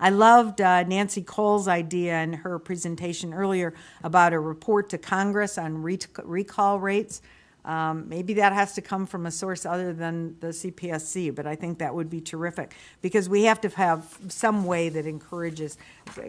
I loved uh, Nancy Cowles' idea in her presentation earlier about a report to Congress on re recall rates. Um, maybe that has to come from a source other than the CPSC, but I think that would be terrific because we have to have some way that encourages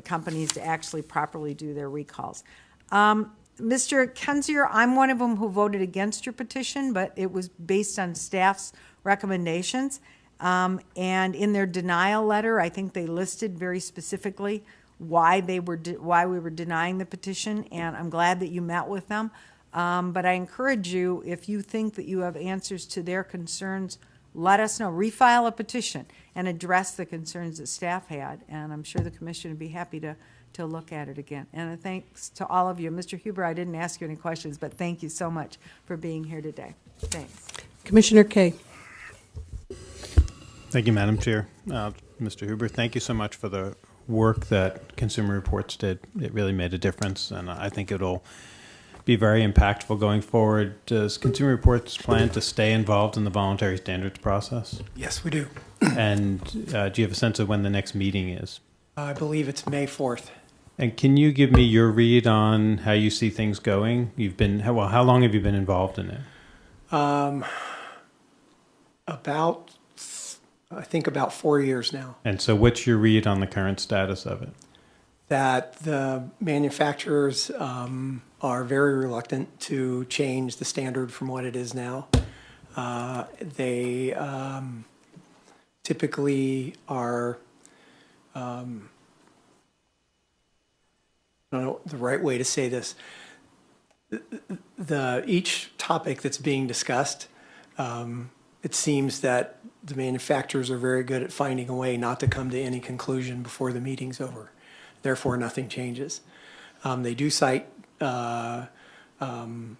companies to actually properly do their recalls. Um, Mr. Kendzior, I'm one of them who voted against your petition, but it was based on staff's recommendations. Um, and in their denial letter, I think they listed very specifically why they were why we were denying the petition, and I'm glad that you met with them. Um, but I encourage you, if you think that you have answers to their concerns, let us know. Refile a petition and address the concerns that staff had, and I'm sure the commission would be happy to, to look at it again. And thanks to all of you. Mr. Huber, I didn't ask you any questions, but thank you so much for being here today. Thanks. Commissioner Kaye. Thank you, Madam Chair. Uh, Mr. Huber, thank you so much for the work that Consumer Reports did. It really made a difference, and I think it'll be very impactful going forward. Does Consumer Reports plan to stay involved in the voluntary standards process? Yes, we do. (clears throat) And uh, do you have a sense of when the next meeting is? I believe it's May 4th. And can you give me your read on how you see things going? You've been, well, how long have you been involved in it? Um, about, I think about four years now. And so what's your read on the current status of it? That the manufacturers um, are very reluctant to change the standard from what it is now. Uh, they um, typically are, um, I don't know the right way to say this. The, the each topic that's being discussed, um, it seems that the manufacturers are very good at finding a way not to come to any conclusion before the meeting's over. Therefore, nothing changes. Um, they do cite uh, um,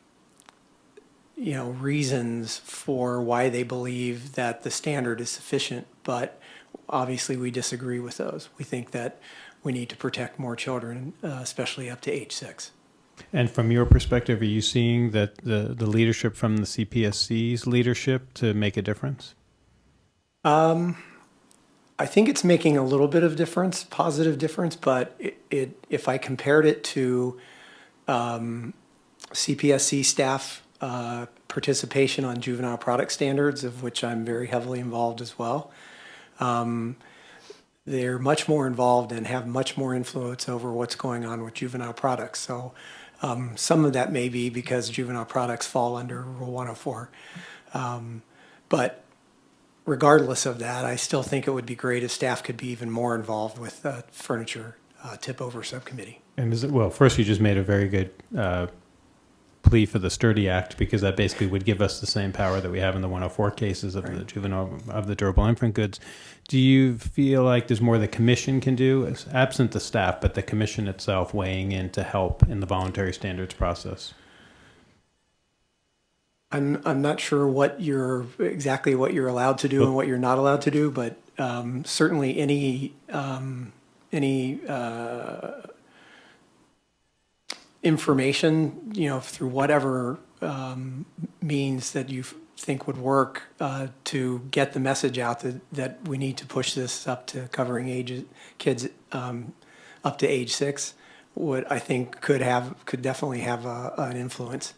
you know, reasons for why they believe that the standard is sufficient, but obviously we disagree with those. We think that we need to protect more children, uh, especially up to age six. And from your perspective, are you seeing that the, the leadership from the CPSC's leadership to make a difference? Um, I think it's making a little bit of difference, positive difference, but it, it if I compared it to um, CPSC staff uh, participation on juvenile product standards, of which I'm very heavily involved as well. Um, they're much more involved and have much more influence over what's going on with juvenile products. So um, some of that may be because juvenile products fall under Rule 104. Um, but regardless of that, I still think it would be great if staff could be even more involved with the furniture uh, tip over subcommittee. And is it, well, first you just made a very good uh, plea for the Sturdy Act because that basically would give us the same power that we have in the 104 cases of the juvenile of the durable infant goods. Do you feel like there's more the commission can do, absent the staff, but the commission itself weighing in to help in the voluntary standards process? I'm I'm not sure what you're exactly what you're allowed to do and what you're not allowed to do, but um, certainly any um, any uh, information, you know, through whatever um, means that you think would work uh, to get the message out that, that we need to push this up to covering ages, kids um, up to age six, would, I think could have, could definitely have a, an influence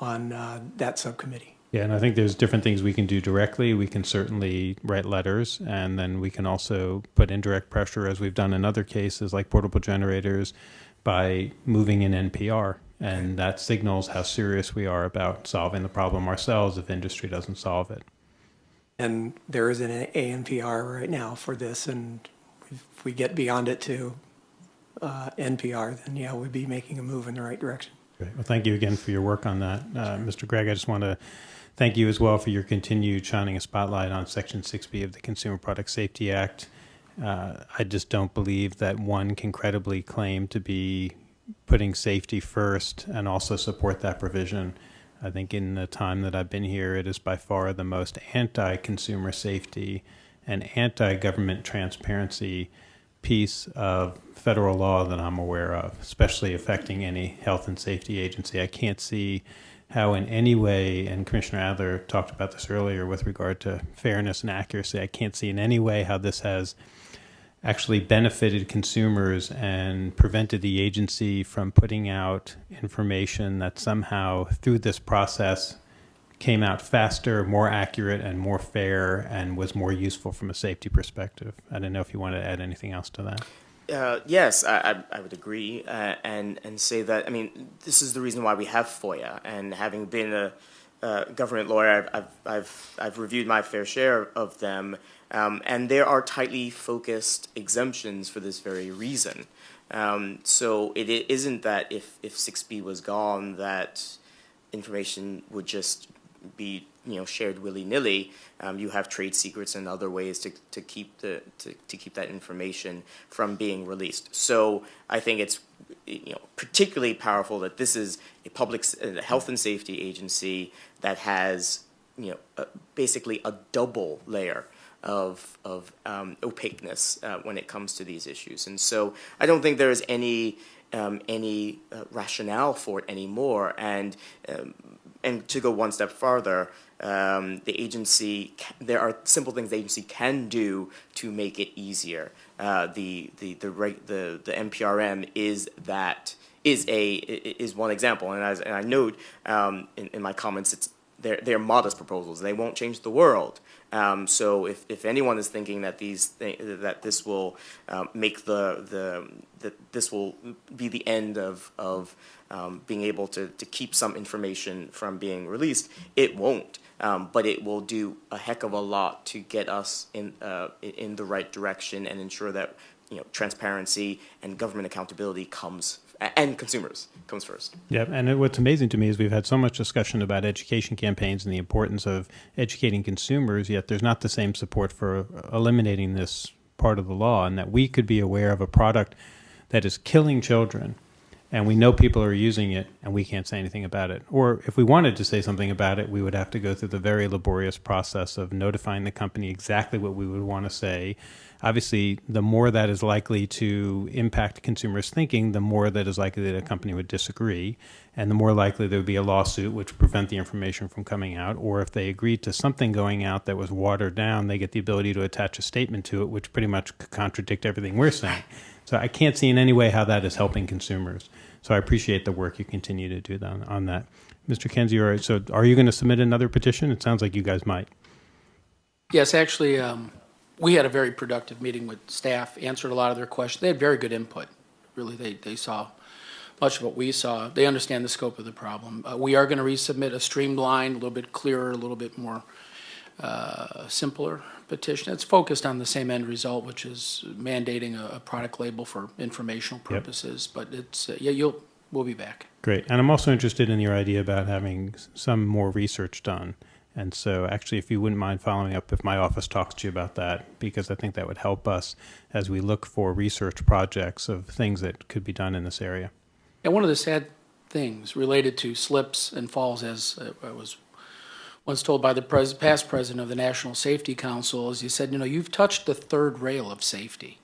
on uh, that subcommittee. Yeah, and I think there's different things we can do directly. We can certainly write letters, and then we can also put indirect pressure, as we've done in other cases like portable generators, by moving in NPR. And that signals how serious we are about solving the problem ourselves if industry doesn't solve it. And there is an ANPR right now for this, and if we get beyond it to uh, NPR, then yeah, we'd be making a move in the right direction. Great. Well, thank you again for your work on that. Uh, Mr. Gregg, I just want to thank you as well for your continued shining a spotlight on Section 6B of the Consumer Product Safety Act. Uh, I just don't believe that one can credibly claim to be putting safety first and also support that provision. I think in the time that I've been here, it is by far the most anti consumer safety and anti government transparency piece of federal law that I'm aware of, especially affecting any health and safety agency. I can't see how, in any way, and Commissioner Adler talked about this earlier with regard to fairness and accuracy, I can't see in any way how this has actually benefited consumers and prevented the agency from putting out information that somehow, through this process, came out faster, more accurate, and more fair, and was more useful from a safety perspective. I don't know if you want to add anything else to that. Uh, yes, I, I, would agree, uh, and and say that I mean this is the reason why we have FOIA, and having been a uh, government lawyer, I've, I've I've I've reviewed my fair share of them, um, and there are tightly focused exemptions for this very reason. Um, so it, isn't that if if 6B was gone that information would just be you know shared willy nilly. Um, you have trade secrets and other ways to, to keep the to, to keep that information from being released. So I think it's you know particularly powerful that this is a public a health and safety agency that has you know a, basically a double layer of of um, opaqueness uh, when it comes to these issues. And so I don't think there is any um, any uh, rationale for it anymore. And um, and to go one step farther, um, the agency there are simple things the agency can do to make it easier. Uh, the the the, the the NPRM is that is a is one example, and as and I note um, in, in my comments, it's they're they're modest proposals. They won't change the world. Um, so if, if anyone is thinking that these th that this will um, make the the that this will be the end of of um, being able to to keep some information from being released, it won't. Um, but it will do a heck of a lot to get us in uh, in the right direction and ensure that you know transparency and government accountability comes and consumers comes first. Yeah, and what's amazing to me is we've had so much discussion about education campaigns and the importance of educating consumers, yet there's not the same support for uh, eliminating this part of the law, and that we could be aware of a product that is killing children, and we know people are using it, and we can't say anything about it. Or if we wanted to say something about it, we would have to go through the very laborious process of notifying the company exactly what we would want to say obviously, the more that is likely to impact consumers' thinking, the more that is likely that a company would disagree, and the more likely there would be a lawsuit which would prevent the information from coming out. Or if they agreed to something going out that was watered down, they get the ability to attach a statement to it, which pretty much could contradict everything we're saying. So I can't see in any way how that is helping consumers. So I appreciate the work you continue to do on, on that. Mr. Kenzie, all right, so are you going to submit another petition? It sounds like you guys might. Yes, actually, um, we had a very productive meeting with staff, answered a lot of their questions. They had very good input. Really, they, they saw much of what we saw. They understand the scope of the problem. Uh, we are going to resubmit a streamlined, a little bit clearer, a little bit more uh, simpler petition. It's focused on the same end result, which is mandating a, a product label for informational purposes. Yep. But it's uh, yeah, you'll we'll be back. Great, and I'm also interested in your idea about having some more research done. And so, actually, if you wouldn't mind following up, if my office talks to you about that, because I think that would help us as we look for research projects of things that could be done in this area. And one of the sad things related to slips and falls, as uh, I was once told by the pres past president of the National Safety Council, is he said, you know, you've touched the third rail of safety.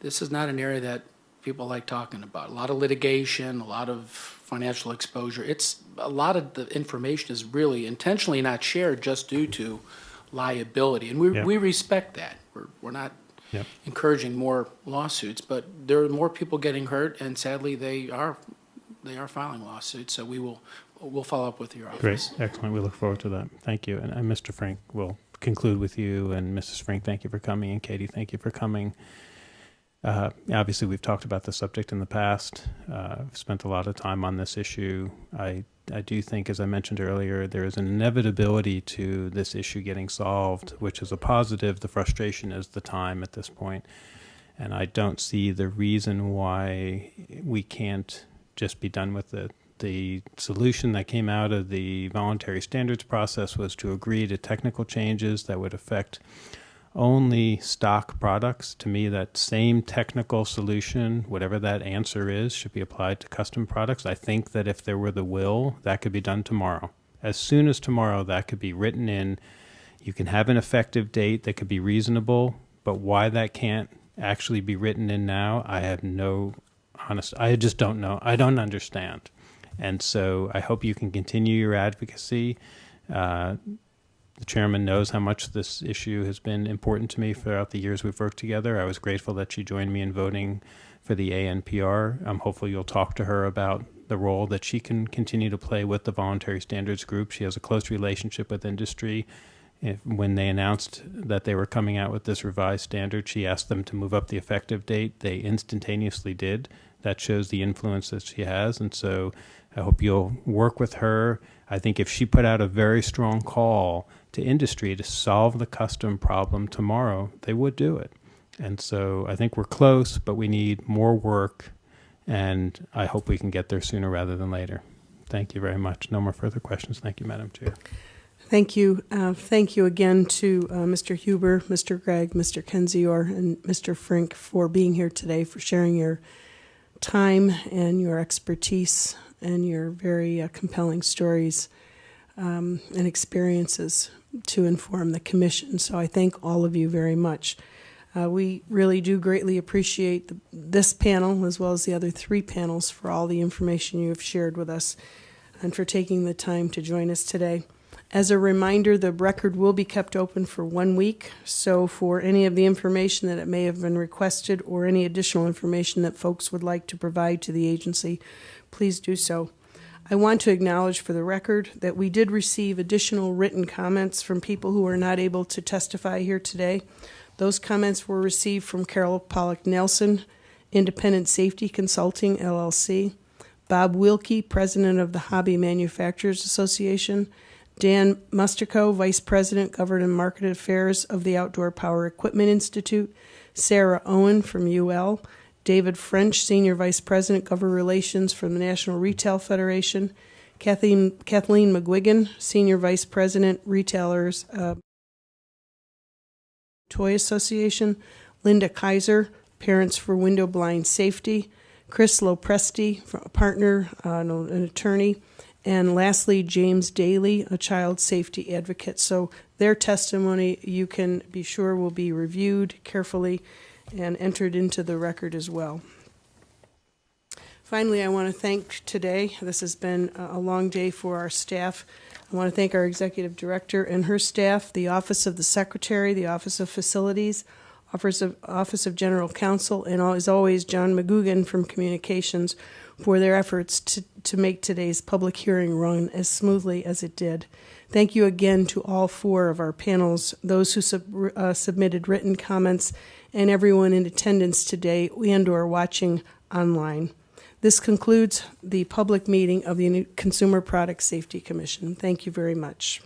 This is not an area that people like talking about. A lot of litigation, a lot of financial exposure. It's, a lot of the information is really intentionally not shared just due to liability. And we, Yeah. we respect that. We're, we're not Yep. encouraging more lawsuits, but there are more people getting hurt, and sadly, they are, they are filing lawsuits. So we will, we'll follow up with your office. Great, excellent. We look forward to that. Thank you. And, and Mr. Frank, we'll conclude with you. And Mrs. Frank, thank you for coming. And Katie, thank you for coming. Uh, obviously, we've talked about the subject in the past. Uh, I've spent a lot of time on this issue. I, I do think, as I mentioned earlier, there is an inevitability to this issue getting solved, which is a positive. The frustration is the time at this point. And I don't see the reason why we can't just be done with it. The solution that came out of the voluntary standards process was to agree to technical changes that would affect only stock products. To me, that same technical solution, whatever that answer is, should be applied to custom products. I think that if there were the will, that could be done tomorrow. As soon as tomorrow, that could be written in. You can have an effective date that could be reasonable, but why that can't actually be written in now, I have no honest, I just don't know. I don't understand. And so I hope you can continue your advocacy. Uh, the chairman knows how much this issue has been important to me throughout the years we've worked together. I was grateful that she joined me in voting for the ANPR. I'm um, hopeful you'll talk to her about the role that she can continue to play with the voluntary standards group. She has a close relationship with industry. If, when they announced that they were coming out with this revised standard, she asked them to move up the effective date. They instantaneously did. That shows the influence that she has. And so I hope you'll work with her. I think if she put out a very strong call to industry to solve the custom problem tomorrow, they would do it. And so I think we're close, but we need more work. And I hope we can get there sooner rather than later. Thank you very much. No more further questions. Thank you, Madam Chair. Thank you. Uh, thank you again to uh, Mr. Huber, Mr. Gregg, Mr. Kendzior, and Mr. Frink for being here today, for sharing your time and your expertise and your very uh, compelling stories um, and experiences to inform the commission. So I thank all of you very much. Uh, we really do greatly appreciate the, this panel as well as the other three panels for all the information you have shared with us and for taking the time to join us today. As a reminder, the record will be kept open for one week, so for any of the information that it may have been requested or any additional information that folks would like to provide to the agency, please do so. I want to acknowledge for the record that we did receive additional written comments from people who are not able to testify here today. Those comments were received from Carol Pollack Nelson, Independent Safety Consulting LLC, Bob Wilkie, President of the Hobby Manufacturers Association, Dan Mustico, Vice President, Government and Market Affairs of the Outdoor Power Equipment Institute, Sarah Owen from UL, David French, Senior Vice President, Government Relations from the National Retail Federation, Kathleen, Kathleen McGuigan, Senior Vice President, Retailers uh, Toy Association, Linda Kaiser, Parents for Window Blind Safety, Chris Lopresti, a partner, uh, an attorney, and lastly, James Daly, a child safety advocate. So their testimony, you can be sure, will be reviewed carefully and entered into the record as well. Finally, I want to thank today, this has been a long day for our staff. I want to thank our executive director and her staff, the Office of the Secretary, the Office of Facilities, Office of, Office of General Counsel, and as always, John McGugan from Communications for their efforts to, to make today's public hearing run as smoothly as it did. Thank you again to all four of our panels, those who sub, uh, submitted written comments, and everyone in attendance today and or watching online. This concludes the public meeting of the Consumer Product Safety Commission. Thank you very much.